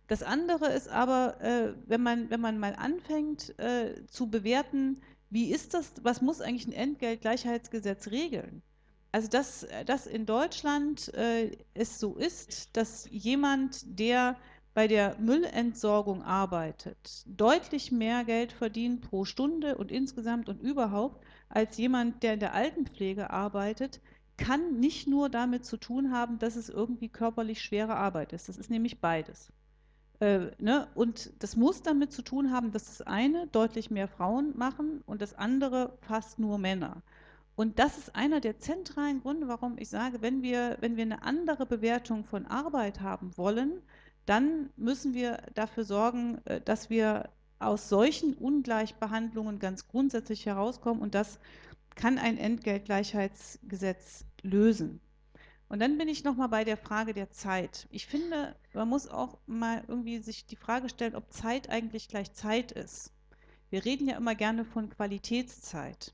Das andere ist aber, äh, wenn, man, wenn man mal anfängt äh, zu bewerten, wie ist das, was muss eigentlich ein Entgeltgleichheitsgesetz regeln? Also dass, dass in Deutschland äh, es so ist, dass jemand, der bei der Müllentsorgung arbeitet, deutlich mehr Geld verdient pro Stunde und insgesamt und überhaupt als jemand, der in der Altenpflege arbeitet, kann nicht nur damit zu tun haben, dass es irgendwie körperlich schwere Arbeit ist. Das ist nämlich beides. Äh, ne? Und das muss damit zu tun haben, dass das eine deutlich mehr Frauen machen und das andere fast nur Männer. Und das ist einer der zentralen Gründe, warum ich sage, wenn wir, wenn wir eine andere Bewertung von Arbeit haben wollen, dann müssen wir dafür sorgen, äh, dass wir aus solchen Ungleichbehandlungen ganz grundsätzlich herauskommen und das kann ein Entgeltgleichheitsgesetz lösen. Und dann bin ich nochmal bei der Frage der Zeit. Ich finde, man muss auch mal irgendwie sich die Frage stellen, ob Zeit eigentlich gleich Zeit ist. Wir reden ja immer gerne von Qualitätszeit.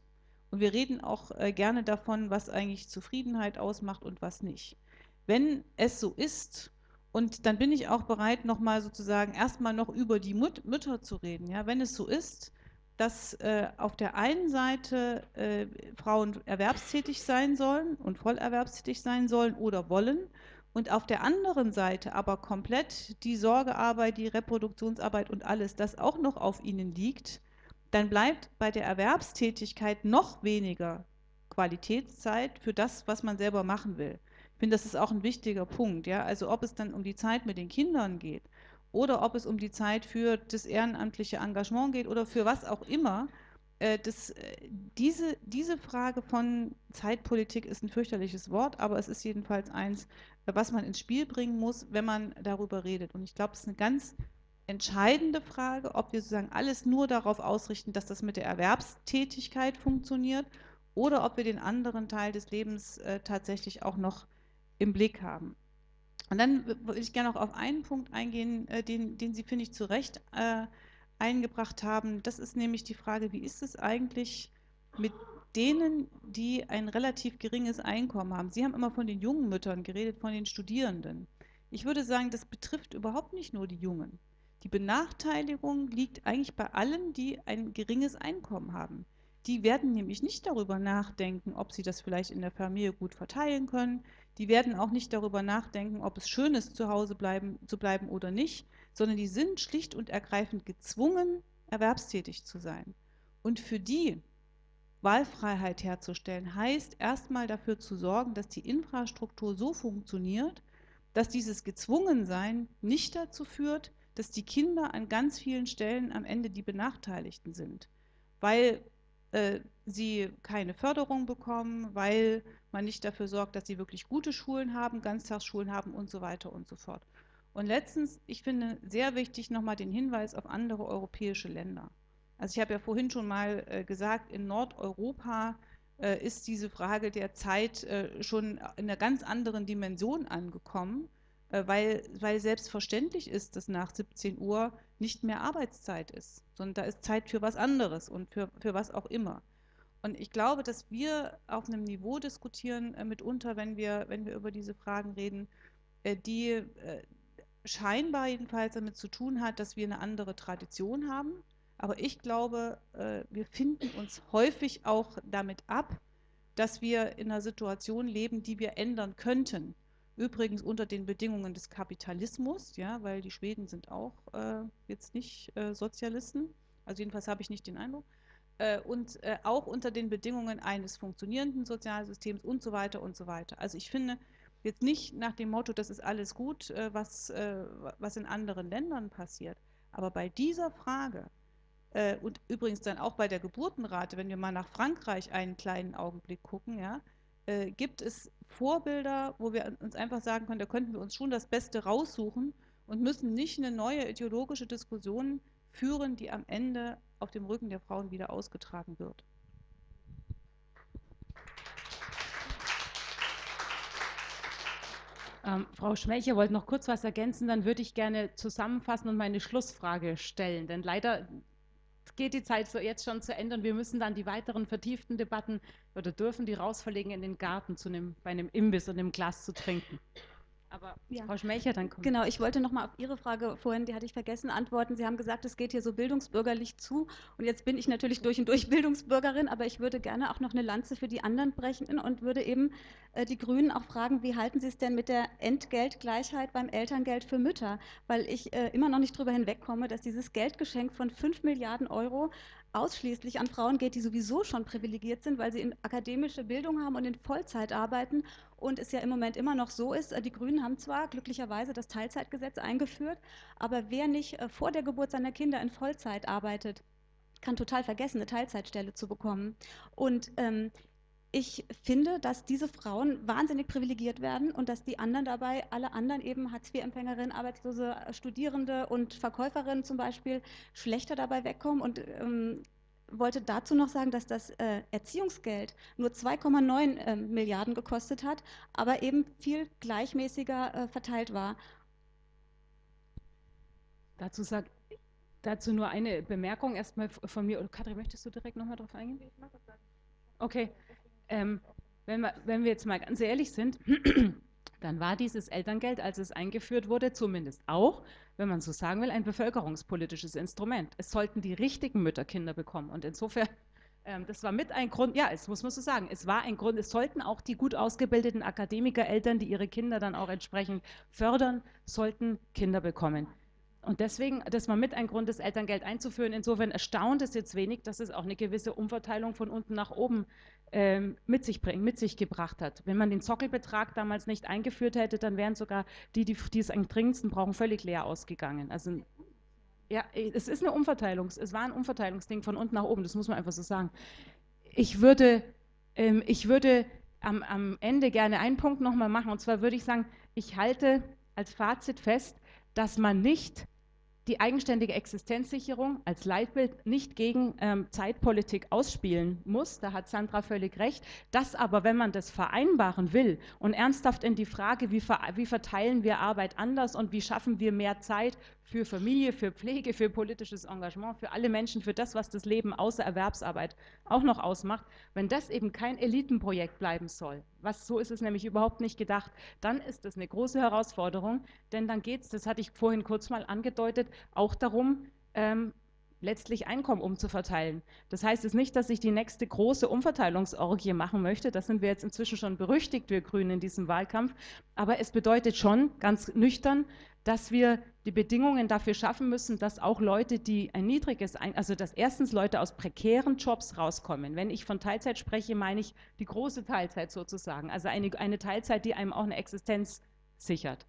Und wir reden auch äh, gerne davon, was eigentlich Zufriedenheit ausmacht und was nicht. Wenn es so ist, und dann bin ich auch bereit, nochmal sozusagen erstmal noch über die Mut Mütter zu reden. Ja? Wenn es so ist, dass äh, auf der einen Seite äh, Frauen erwerbstätig sein sollen und vollerwerbstätig sein sollen oder wollen und auf der anderen Seite aber komplett die Sorgearbeit, die Reproduktionsarbeit und alles, das auch noch auf ihnen liegt, dann bleibt bei der Erwerbstätigkeit noch weniger Qualitätszeit für das, was man selber machen will. Ich finde, das ist auch ein wichtiger Punkt. Ja? Also ob es dann um die Zeit mit den Kindern geht oder ob es um die Zeit für das ehrenamtliche Engagement geht oder für was auch immer. Äh, das, äh, diese, diese Frage von Zeitpolitik ist ein fürchterliches Wort, aber es ist jedenfalls eins, was man ins Spiel bringen muss, wenn man darüber redet. Und ich glaube, es ist eine ganz entscheidende Frage, ob wir sozusagen alles nur darauf ausrichten, dass das mit der Erwerbstätigkeit funktioniert oder ob wir den anderen Teil des Lebens äh, tatsächlich auch noch im Blick haben. Und dann würde ich gerne noch auf einen Punkt eingehen, äh, den, den Sie, finde ich, zu Recht äh, eingebracht haben. Das ist nämlich die Frage, wie ist es eigentlich mit denen, die ein relativ geringes Einkommen haben? Sie haben immer von den jungen Müttern geredet, von den Studierenden. Ich würde sagen, das betrifft überhaupt nicht nur die Jungen. Die Benachteiligung liegt eigentlich bei allen, die ein geringes Einkommen haben. Die werden nämlich nicht darüber nachdenken, ob sie das vielleicht in der Familie gut verteilen können. Die werden auch nicht darüber nachdenken, ob es schön ist, zu Hause bleiben, zu bleiben oder nicht, sondern die sind schlicht und ergreifend gezwungen, erwerbstätig zu sein. Und für die Wahlfreiheit herzustellen, heißt erstmal dafür zu sorgen, dass die Infrastruktur so funktioniert, dass dieses Gezwungensein nicht dazu führt, dass die Kinder an ganz vielen Stellen am Ende die Benachteiligten sind, weil äh, sie keine Förderung bekommen, weil man nicht dafür sorgt, dass sie wirklich gute Schulen haben, Ganztagsschulen haben und so weiter und so fort. Und letztens, ich finde sehr wichtig nochmal den Hinweis auf andere europäische Länder. Also ich habe ja vorhin schon mal äh, gesagt, in Nordeuropa äh, ist diese Frage der Zeit äh, schon in einer ganz anderen Dimension angekommen. Weil, weil selbstverständlich ist, dass nach 17 Uhr nicht mehr Arbeitszeit ist, sondern da ist Zeit für was anderes und für, für was auch immer. Und ich glaube, dass wir auf einem Niveau diskutieren, äh, mitunter, wenn wir, wenn wir über diese Fragen reden, äh, die äh, scheinbar jedenfalls damit zu tun hat, dass wir eine andere Tradition haben. Aber ich glaube, äh, wir finden uns häufig auch damit ab, dass wir in einer Situation leben, die wir ändern könnten. Übrigens unter den Bedingungen des Kapitalismus, ja, weil die Schweden sind auch äh, jetzt nicht äh, Sozialisten, also jedenfalls habe ich nicht den Eindruck, und äh, auch unter den Bedingungen eines funktionierenden Sozialsystems und so weiter und so weiter. Also ich finde jetzt nicht nach dem Motto, das ist alles gut, äh, was, äh, was in anderen Ländern passiert, aber bei dieser Frage, und übrigens dann auch bei der Geburtenrate, wenn wir mal nach Frankreich einen kleinen Augenblick gucken, ja, äh, gibt es Vorbilder, wo wir uns einfach sagen können, da könnten wir uns schon das Beste raussuchen und müssen nicht eine neue ideologische Diskussion führen, die am Ende auf dem Rücken der Frauen wieder ausgetragen wird. Ähm, Frau Schmelcher wollte noch kurz was ergänzen, dann würde ich gerne zusammenfassen und meine Schlussfrage stellen. Denn leider geht die Zeit so jetzt schon zu Ende und wir müssen dann die weiteren vertieften Debatten oder dürfen die rausverlegen in den Garten zu einem, bei einem Imbiss und einem Glas zu trinken. Aber Ja. Frau Schmelcher, dann kommt. Genau, ich wollte noch mal auf Ihre Frage vorhin, die hatte ich vergessen, antworten. Sie haben gesagt, es geht hier so bildungsbürgerlich zu. Und jetzt bin ich natürlich durch und durch Bildungsbürgerin, aber ich würde gerne auch noch eine Lanze für die anderen brechen und würde eben äh, die Grünen auch fragen, wie halten Sie es denn mit der Entgeltgleichheit beim Elterngeld für Mütter? Weil ich äh, immer noch nicht drüber hinwegkomme, dass dieses Geldgeschenk von 5 Milliarden Euro ausschließlich an Frauen geht, die sowieso schon privilegiert sind, weil sie in akademische Bildung haben und in Vollzeit arbeiten und es ja im Moment immer noch so ist, äh, die Grünen haben zwar glücklicherweise das Teilzeitgesetz eingeführt, aber wer nicht äh, vor der Geburt seiner Kinder in Vollzeit arbeitet, kann total vergessen, eine Teilzeitstelle zu bekommen. Und ähm, ich finde, dass diese Frauen wahnsinnig privilegiert werden und dass die anderen dabei, alle anderen eben Hartz-IV-Empfängerinnen, Arbeitslose, äh, Studierende und Verkäuferinnen zum Beispiel, schlechter dabei wegkommen. Und ähm, wollte dazu noch sagen, dass das äh, Erziehungsgeld nur 2,9 äh, Milliarden gekostet hat, aber eben viel gleichmäßiger äh, verteilt war. Dazu, sag, dazu nur eine Bemerkung erstmal von mir. Und Katrin, möchtest du direkt nochmal drauf eingehen? Okay. Ähm, wenn, wir, wenn wir jetzt mal ganz ehrlich sind, dann war dieses Elterngeld, als es eingeführt wurde, zumindest auch, wenn man so sagen will, ein bevölkerungspolitisches Instrument. Es sollten die richtigen Mütter Kinder bekommen. Und insofern, ähm, das war mit ein Grund, ja, es muss man so sagen, es war ein Grund, es sollten auch die gut ausgebildeten Akademikereltern, die ihre Kinder dann auch entsprechend fördern, sollten Kinder bekommen. Und deswegen, das war mit ein Grund, das Elterngeld einzuführen. Insofern erstaunt es jetzt wenig, dass es auch eine gewisse Umverteilung von unten nach oben ähm, mit sich bringt, mit sich gebracht hat. Wenn man den Sockelbetrag damals nicht eingeführt hätte, dann wären sogar die, die, die es am dringendsten brauchen, völlig leer ausgegangen. Also ja, es ist eine Umverteilung. Es war ein Umverteilungsding von unten nach oben. Das muss man einfach so sagen. Ich würde, ähm, ich würde am, am Ende gerne einen Punkt nochmal machen. Und zwar würde ich sagen, ich halte als Fazit fest, dass man nicht die eigenständige Existenzsicherung als Leitbild nicht gegen ähm, Zeitpolitik ausspielen muss. Da hat Sandra völlig recht. Das aber, wenn man das vereinbaren will und ernsthaft in die Frage, wie, ver wie verteilen wir Arbeit anders und wie schaffen wir mehr Zeit für Familie, für Pflege, für politisches Engagement, für alle Menschen, für das, was das Leben außer Erwerbsarbeit auch noch ausmacht, wenn das eben kein Elitenprojekt bleiben soll, was so ist es nämlich überhaupt nicht gedacht, dann ist das eine große Herausforderung, denn dann geht es, das hatte ich vorhin kurz mal angedeutet, auch darum, ähm, letztlich Einkommen umzuverteilen. Das heißt es nicht, dass ich die nächste große Umverteilungsorgie machen möchte. Das sind wir jetzt inzwischen schon berüchtigt, wir Grünen, in diesem Wahlkampf. Aber es bedeutet schon ganz nüchtern, dass wir die Bedingungen dafür schaffen müssen, dass auch Leute, die ein niedriges, also dass erstens Leute aus prekären Jobs rauskommen. Wenn ich von Teilzeit spreche, meine ich die große Teilzeit sozusagen. Also eine, eine Teilzeit, die einem auch eine Existenz sichert.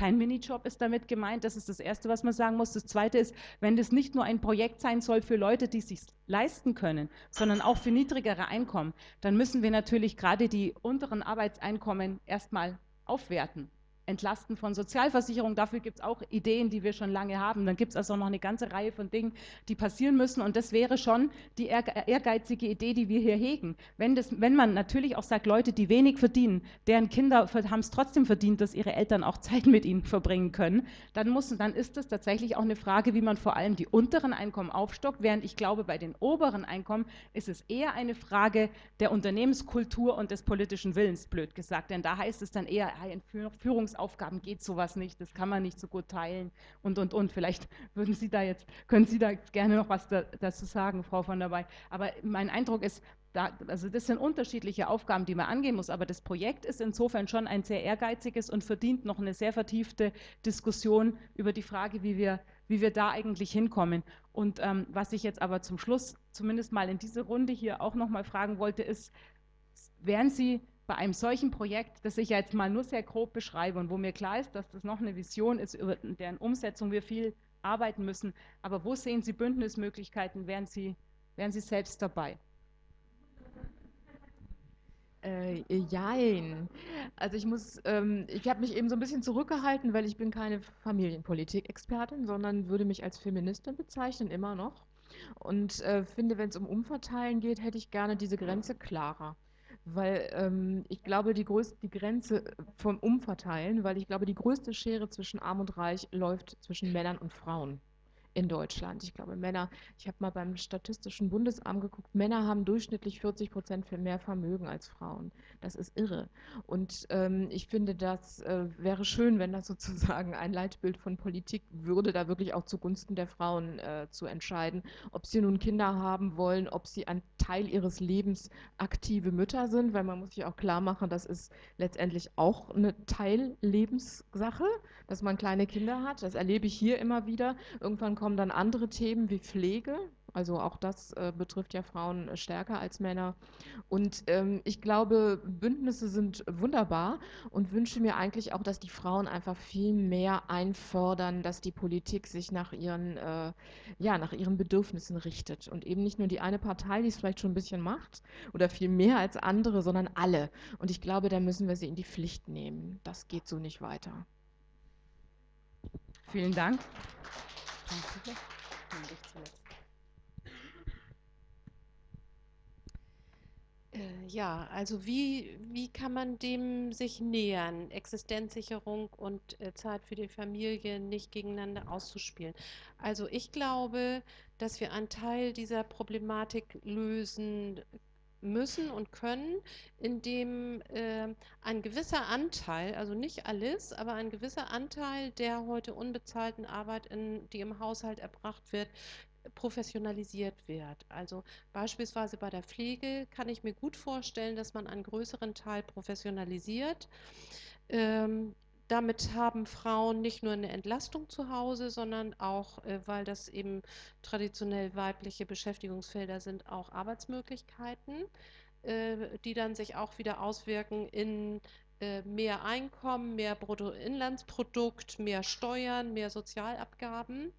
Kein Minijob ist damit gemeint. Das ist das Erste, was man sagen muss. Das Zweite ist, wenn das nicht nur ein Projekt sein soll für Leute, die es sich leisten können, sondern auch für niedrigere Einkommen, dann müssen wir natürlich gerade die unteren Arbeitseinkommen erstmal aufwerten entlasten von Sozialversicherung. Dafür gibt es auch Ideen, die wir schon lange haben. Dann gibt es also noch eine ganze Reihe von Dingen, die passieren müssen. Und das wäre schon die ehrgeizige Idee, die wir hier hegen. Wenn, das, wenn man natürlich auch sagt, Leute, die wenig verdienen, deren Kinder haben es trotzdem verdient, dass ihre Eltern auch Zeit mit ihnen verbringen können, dann, muss, dann ist das tatsächlich auch eine Frage, wie man vor allem die unteren Einkommen aufstockt. Während ich glaube, bei den oberen Einkommen ist es eher eine Frage der Unternehmenskultur und des politischen Willens, blöd gesagt. Denn da heißt es dann eher, in Führungs Aufgaben geht sowas nicht, das kann man nicht so gut teilen und und und. Vielleicht würden Sie da jetzt, können Sie da gerne noch was da, dazu sagen, Frau von der Bay. Aber mein Eindruck ist, da, also das sind unterschiedliche Aufgaben, die man angehen muss, aber das Projekt ist insofern schon ein sehr ehrgeiziges und verdient noch eine sehr vertiefte Diskussion über die Frage, wie wir, wie wir da eigentlich hinkommen. Und ähm, was ich jetzt aber zum Schluss zumindest mal in diese Runde hier auch noch mal fragen wollte, ist, wären Sie bei einem solchen Projekt, das ich jetzt mal nur sehr grob beschreibe und wo mir klar ist, dass das noch eine Vision ist, über deren Umsetzung wir viel arbeiten müssen, aber wo sehen Sie Bündnismöglichkeiten, wären Sie, wären Sie selbst dabei? Äh, jein. Also ich muss, ähm, ich habe mich eben so ein bisschen zurückgehalten, weil ich bin keine Familienpolitik-Expertin, sondern würde mich als Feministin bezeichnen, immer noch. Und äh, finde, wenn es um Umverteilen geht, hätte ich gerne diese Grenze klarer weil ähm, ich glaube, die, größte, die Grenze vom Umverteilen, weil ich glaube, die größte Schere zwischen Arm und Reich läuft zwischen Männern und Frauen in Deutschland. Ich glaube, Männer, ich habe mal beim Statistischen Bundesamt geguckt, Männer haben durchschnittlich 40 Prozent mehr Vermögen als Frauen. Das ist irre. Und ähm, ich finde, das äh, wäre schön, wenn das sozusagen ein Leitbild von Politik würde, da wirklich auch zugunsten der Frauen äh, zu entscheiden, ob sie nun Kinder haben wollen, ob sie ein Teil ihres Lebens aktive Mütter sind, weil man muss sich auch klar machen, das ist letztendlich auch eine Teillebenssache, dass man kleine Kinder hat. Das erlebe ich hier immer wieder. Irgendwann kommen dann andere Themen wie Pflege. Also auch das äh, betrifft ja Frauen äh, stärker als Männer. Und ähm, ich glaube, Bündnisse sind wunderbar und wünsche mir eigentlich auch, dass die Frauen einfach viel mehr einfordern, dass die Politik sich nach ihren, äh, ja, nach ihren Bedürfnissen richtet. Und eben nicht nur die eine Partei, die es vielleicht schon ein bisschen macht oder viel mehr als andere, sondern alle. Und ich glaube, da müssen wir sie in die Pflicht nehmen. Das geht so nicht weiter. Vielen Dank. Äh, ja, also wie, wie kann man dem sich nähern, Existenzsicherung und äh, Zeit für die Familie nicht gegeneinander auszuspielen? Also ich glaube, dass wir einen Teil dieser Problematik lösen müssen und können, indem äh, ein gewisser Anteil, also nicht alles, aber ein gewisser Anteil der heute unbezahlten Arbeit, in, die im Haushalt erbracht wird, professionalisiert wird. Also beispielsweise bei der Pflege kann ich mir gut vorstellen, dass man einen größeren Teil professionalisiert. Ähm, damit haben Frauen nicht nur eine Entlastung zu Hause, sondern auch, äh, weil das eben traditionell weibliche Beschäftigungsfelder sind, auch Arbeitsmöglichkeiten, äh, die dann sich auch wieder auswirken in äh, mehr Einkommen, mehr Bruttoinlandsprodukt, mehr Steuern, mehr Sozialabgaben.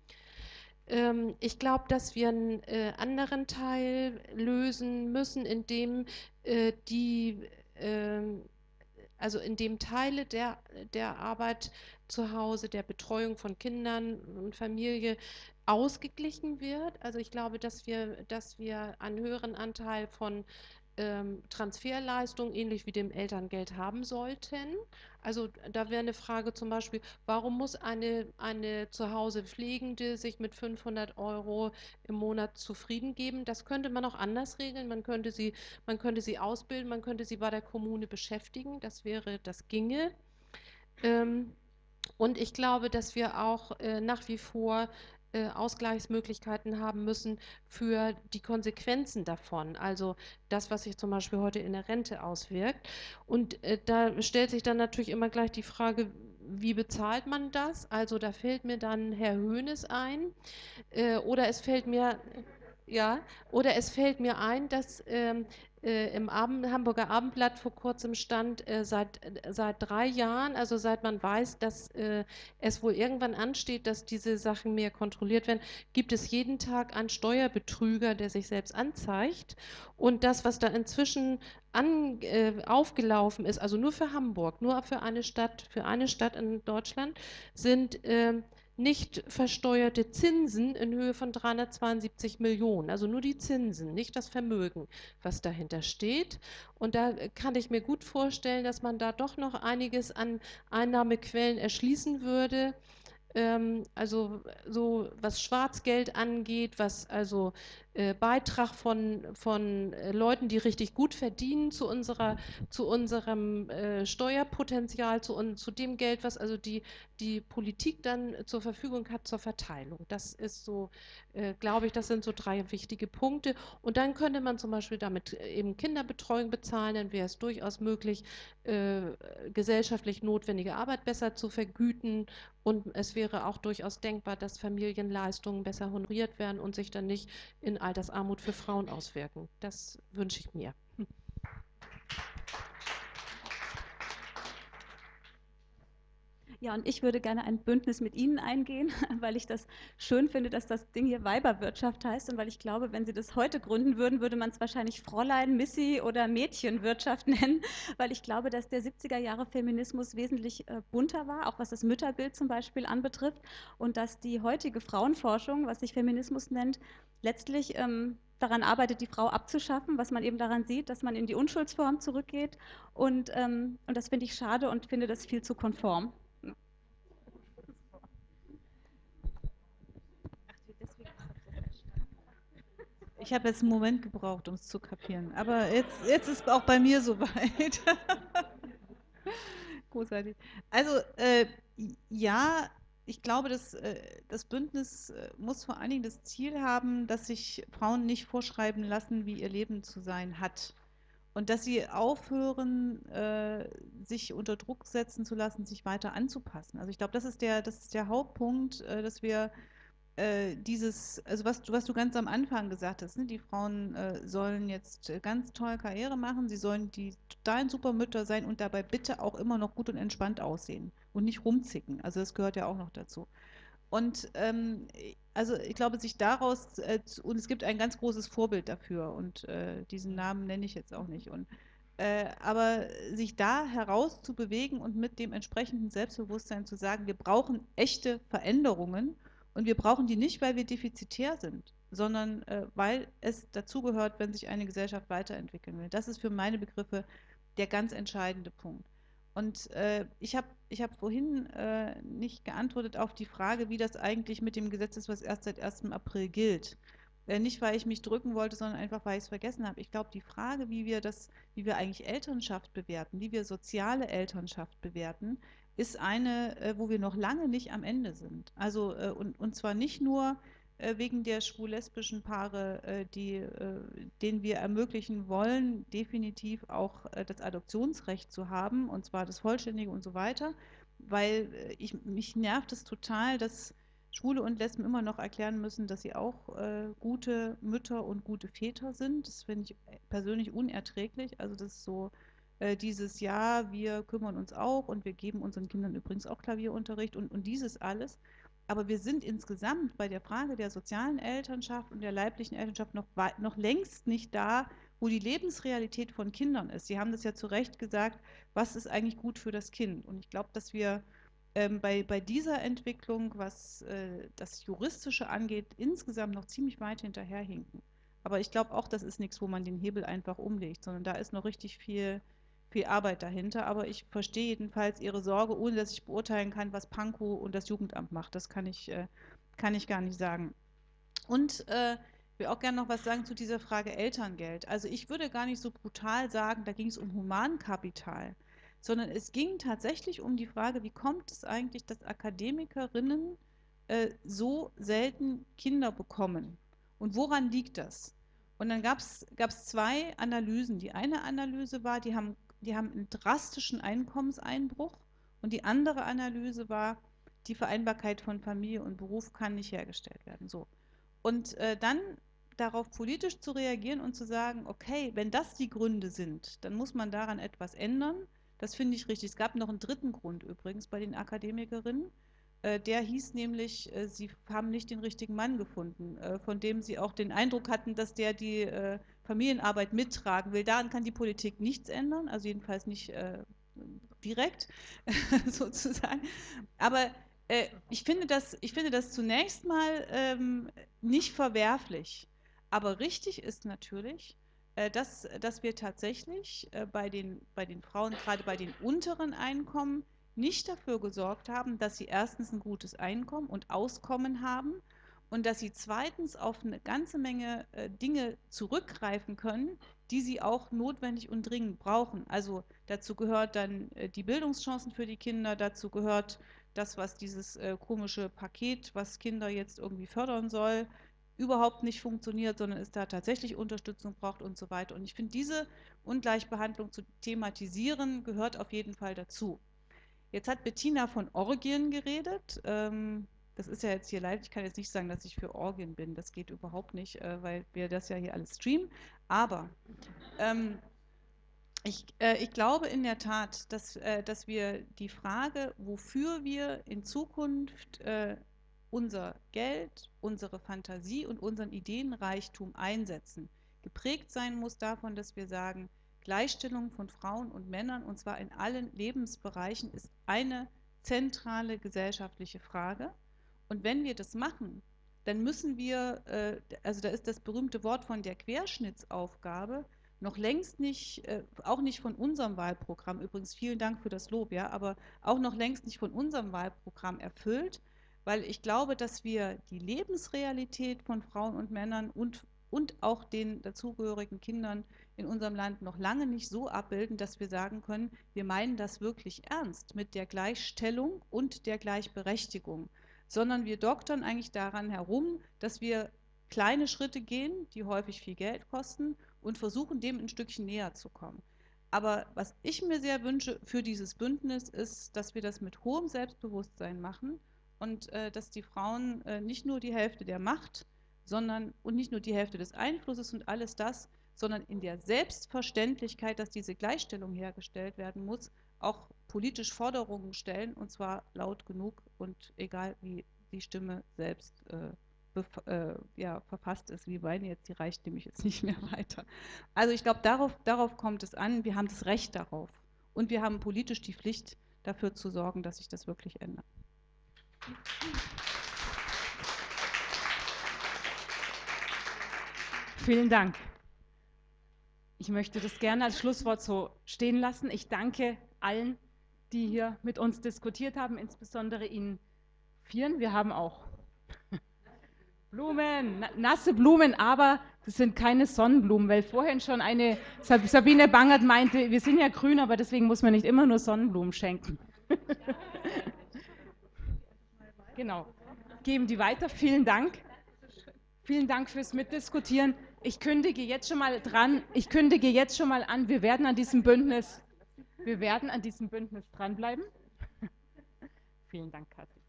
Ähm, ich glaube, dass wir einen anderen Teil lösen müssen, indem die ähm, also in dem Teile der, der Arbeit zu Hause, der Betreuung von Kindern und Familie ausgeglichen wird. Also ich glaube, dass wir, dass wir einen höheren Anteil von ähm, Transferleistung, ähnlich wie dem Elterngeld, haben sollten. Also da wäre eine Frage zum Beispiel, warum muss eine, eine zu Hause Pflegende sich mit 500 Euro im Monat zufrieden geben? Das könnte man auch anders regeln. Man könnte sie, man könnte sie ausbilden, man könnte sie bei der Kommune beschäftigen. Das wäre, das ginge. Ähm, und ich glaube, dass wir auch äh, nach wie vor äh, Ausgleichsmöglichkeiten haben müssen für die Konsequenzen davon, also das, was sich zum Beispiel heute in der Rente auswirkt. Und äh, da stellt sich dann natürlich immer gleich die Frage, wie bezahlt man das? Also da fällt mir dann Herr Höhnes ein äh, oder es fällt mir ja, oder es fällt mir ein, dass ähm, äh, im Abend, Hamburger Abendblatt vor kurzem stand, äh, seit, äh, seit drei Jahren, also seit man weiß, dass äh, es wohl irgendwann ansteht, dass diese Sachen mehr kontrolliert werden, gibt es jeden Tag einen Steuerbetrüger, der sich selbst anzeigt. Und das, was da inzwischen an, äh, aufgelaufen ist, also nur für Hamburg, nur für eine Stadt, für eine Stadt in Deutschland, sind ähm, nicht versteuerte Zinsen in Höhe von 372 Millionen, also nur die Zinsen, nicht das Vermögen, was dahinter steht. Und da kann ich mir gut vorstellen, dass man da doch noch einiges an Einnahmequellen erschließen würde ähm, also so was Schwarzgeld angeht, was also äh, Beitrag von, von äh, Leuten, die richtig gut verdienen, zu, unserer, zu unserem äh, Steuerpotenzial, zu, un, zu dem Geld, was also die, die Politik dann zur Verfügung hat zur Verteilung. Das ist so, äh, glaube ich, das sind so drei wichtige Punkte. Und dann könnte man zum Beispiel damit äh, eben Kinderbetreuung bezahlen, dann wäre es durchaus möglich, gesellschaftlich notwendige Arbeit besser zu vergüten. Und es wäre auch durchaus denkbar, dass Familienleistungen besser honoriert werden und sich dann nicht in Altersarmut für Frauen auswirken. Das wünsche ich mir. Ja, und ich würde gerne ein Bündnis mit Ihnen eingehen, weil ich das schön finde, dass das Ding hier Weiberwirtschaft heißt und weil ich glaube, wenn Sie das heute gründen würden, würde man es wahrscheinlich Fräulein, Missy oder Mädchenwirtschaft nennen, weil ich glaube, dass der 70er Jahre Feminismus wesentlich äh, bunter war, auch was das Mütterbild zum Beispiel anbetrifft und dass die heutige Frauenforschung, was sich Feminismus nennt, letztlich ähm, daran arbeitet, die Frau abzuschaffen, was man eben daran sieht, dass man in die Unschuldsform zurückgeht. Und, ähm, und das finde ich schade und finde das viel zu konform. Ich habe jetzt einen Moment gebraucht, um es zu kapieren. Aber jetzt, jetzt ist auch bei mir soweit. Großartig. Also äh, ja, ich glaube, dass, äh, das Bündnis äh, muss vor allen Dingen das Ziel haben, dass sich Frauen nicht vorschreiben lassen, wie ihr Leben zu sein hat. Und dass sie aufhören, äh, sich unter Druck setzen zu lassen, sich weiter anzupassen. Also ich glaube, das ist der, das ist der Hauptpunkt, äh, dass wir äh, dieses, also was, was du ganz am Anfang gesagt hast, ne, die Frauen äh, sollen jetzt äh, ganz toll Karriere machen, sie sollen die totalen Supermütter sein und dabei bitte auch immer noch gut und entspannt aussehen und nicht rumzicken. Also das gehört ja auch noch dazu. Und ähm, also ich glaube, sich daraus, äh, und es gibt ein ganz großes Vorbild dafür, und äh, diesen Namen nenne ich jetzt auch nicht. Und, äh, aber sich da heraus zu bewegen und mit dem entsprechenden Selbstbewusstsein zu sagen, wir brauchen echte Veränderungen und wir brauchen die nicht, weil wir defizitär sind, sondern äh, weil es dazugehört, wenn sich eine Gesellschaft weiterentwickeln will. Das ist für meine Begriffe der ganz entscheidende Punkt. Und äh, ich habe ich hab vorhin äh, nicht geantwortet auf die Frage, wie das eigentlich mit dem Gesetz ist, was erst seit 1. April gilt. Äh, nicht, weil ich mich drücken wollte, sondern einfach, weil ich es vergessen habe. Ich glaube, die Frage, wie wir das, wie wir eigentlich Elternschaft bewerten, wie wir soziale Elternschaft bewerten, ist eine, äh, wo wir noch lange nicht am Ende sind. Also, äh, und, und zwar nicht nur äh, wegen der schwul-lesbischen Paare, äh, die, äh, denen wir ermöglichen wollen, definitiv auch das Adoptionsrecht zu haben, und zwar das vollständige und so weiter, weil ich, mich nervt es total, dass Schwule und Lesben immer noch erklären müssen, dass sie auch äh, gute Mütter und gute Väter sind. Das finde ich persönlich unerträglich. Also das ist so äh, dieses Jahr, wir kümmern uns auch und wir geben unseren Kindern übrigens auch Klavierunterricht und, und dieses alles. Aber wir sind insgesamt bei der Frage der sozialen Elternschaft und der leiblichen Elternschaft noch, noch längst nicht da, wo die Lebensrealität von Kindern ist. Sie haben das ja zu Recht gesagt, was ist eigentlich gut für das Kind? Und ich glaube, dass wir ähm, bei, bei dieser Entwicklung, was äh, das Juristische angeht, insgesamt noch ziemlich weit hinterherhinken. Aber ich glaube auch, das ist nichts, wo man den Hebel einfach umlegt, sondern da ist noch richtig viel viel Arbeit dahinter, aber ich verstehe jedenfalls Ihre Sorge, ohne dass ich beurteilen kann, was Pankow und das Jugendamt macht. Das kann ich, äh, kann ich gar nicht sagen. Und äh, will auch gerne noch was sagen zu dieser Frage Elterngeld. Also ich würde gar nicht so brutal sagen, da ging es um Humankapital, sondern es ging tatsächlich um die Frage, wie kommt es eigentlich, dass Akademikerinnen äh, so selten Kinder bekommen? Und woran liegt das? Und dann gab es zwei Analysen. Die eine Analyse war, die haben die haben einen drastischen Einkommenseinbruch und die andere Analyse war, die Vereinbarkeit von Familie und Beruf kann nicht hergestellt werden. So. Und äh, dann darauf politisch zu reagieren und zu sagen, okay, wenn das die Gründe sind, dann muss man daran etwas ändern. Das finde ich richtig. Es gab noch einen dritten Grund übrigens bei den Akademikerinnen. Äh, der hieß nämlich, äh, sie haben nicht den richtigen Mann gefunden, äh, von dem sie auch den Eindruck hatten, dass der die Familienarbeit mittragen will. Daran kann die Politik nichts ändern, also jedenfalls nicht äh, direkt sozusagen. Aber äh, ich, finde das, ich finde das zunächst mal ähm, nicht verwerflich. Aber richtig ist natürlich, äh, dass, dass wir tatsächlich äh, bei, den, bei den Frauen, gerade bei den unteren Einkommen, nicht dafür gesorgt haben, dass sie erstens ein gutes Einkommen und Auskommen haben und dass sie zweitens auf eine ganze Menge äh, Dinge zurückgreifen können, die sie auch notwendig und dringend brauchen. Also dazu gehört dann äh, die Bildungschancen für die Kinder, dazu gehört das, was dieses äh, komische Paket, was Kinder jetzt irgendwie fördern soll, überhaupt nicht funktioniert, sondern es da tatsächlich Unterstützung braucht und so weiter. Und ich finde, diese Ungleichbehandlung zu thematisieren, gehört auf jeden Fall dazu. Jetzt hat Bettina von Orgien geredet. Ähm, das ist ja jetzt hier live, ich kann jetzt nicht sagen, dass ich für Orgien bin, das geht überhaupt nicht, äh, weil wir das ja hier alles streamen. Aber ähm, ich, äh, ich, glaube in der Tat, dass, äh, dass wir die Frage, wofür wir in Zukunft äh, unser Geld, unsere Fantasie und unseren Ideenreichtum einsetzen, geprägt sein muss davon, dass wir sagen, Gleichstellung von Frauen und Männern, und zwar in allen Lebensbereichen, ist eine zentrale gesellschaftliche Frage. Und wenn wir das machen, dann müssen wir, äh, also da ist das berühmte Wort von der Querschnittsaufgabe noch längst nicht, äh, auch nicht von unserem Wahlprogramm, übrigens vielen Dank für das Lob, ja, aber auch noch längst nicht von unserem Wahlprogramm erfüllt, weil ich glaube, dass wir die Lebensrealität von Frauen und Männern und und auch den dazugehörigen Kindern in unserem Land noch lange nicht so abbilden, dass wir sagen können, wir meinen das wirklich ernst mit der Gleichstellung und der Gleichberechtigung, sondern wir doktern eigentlich daran herum, dass wir kleine Schritte gehen, die häufig viel Geld kosten und versuchen, dem ein Stückchen näher zu kommen. Aber was ich mir sehr wünsche für dieses Bündnis ist, dass wir das mit hohem Selbstbewusstsein machen und äh, dass die Frauen äh, nicht nur die Hälfte der Macht, sondern und nicht nur die Hälfte des Einflusses und alles das, sondern in der Selbstverständlichkeit, dass diese Gleichstellung hergestellt werden muss, auch politisch Forderungen stellen und zwar laut genug und egal wie die Stimme selbst äh, äh, ja, verfasst ist, wie meine jetzt, die reicht nämlich jetzt nicht mehr weiter. Also ich glaube, darauf, darauf kommt es an, wir haben das Recht darauf und wir haben politisch die Pflicht, dafür zu sorgen, dass sich das wirklich ändert. Vielen Dank. Ich möchte das gerne als Schlusswort so stehen lassen. Ich danke allen, die hier mit uns diskutiert haben, insbesondere Ihnen Vieren. Wir haben auch Blumen, nasse Blumen, aber das sind keine Sonnenblumen, weil vorhin schon eine Sabine Bangert meinte, wir sind ja grün, aber deswegen muss man nicht immer nur Sonnenblumen schenken. genau. Geben die weiter. Vielen Dank. Vielen Dank fürs Mitdiskutieren. Ich kündige jetzt schon mal dran, ich kündige jetzt schon mal an, wir werden an diesem Bündnis, wir werden an diesem Bündnis dranbleiben. Vielen Dank, Kathi.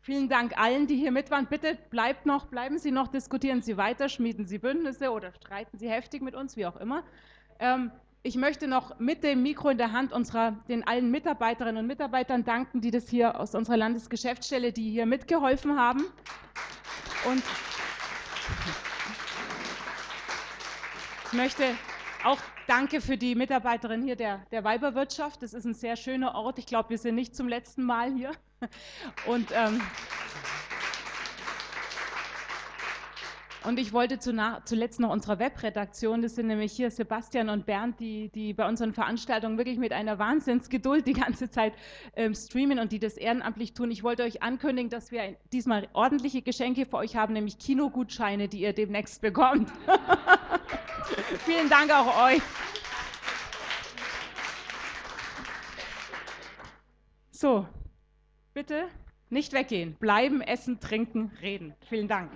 Vielen Dank allen, die hier mit waren. Bitte bleibt noch, bleiben Sie noch, diskutieren Sie weiter, schmieden Sie Bündnisse oder streiten Sie heftig mit uns, wie auch immer. Ähm, ich möchte noch mit dem Mikro in der Hand unserer, den allen Mitarbeiterinnen und Mitarbeitern danken, die das hier aus unserer Landesgeschäftsstelle, die hier mitgeholfen haben. Und ich möchte auch danke für die Mitarbeiterin hier der, der Weiberwirtschaft. Das ist ein sehr schöner Ort. Ich glaube, wir sind nicht zum letzten Mal hier. Und, ähm, und ich wollte zuletzt noch unserer Webredaktion, das sind nämlich hier Sebastian und Bernd, die, die bei unseren Veranstaltungen wirklich mit einer Wahnsinnsgeduld die ganze Zeit ähm, streamen und die das ehrenamtlich tun. Ich wollte euch ankündigen, dass wir diesmal ordentliche Geschenke für euch haben, nämlich Kinogutscheine, die ihr demnächst bekommt. Vielen Dank auch euch. So, bitte nicht weggehen. Bleiben, essen, trinken, reden. Vielen Dank.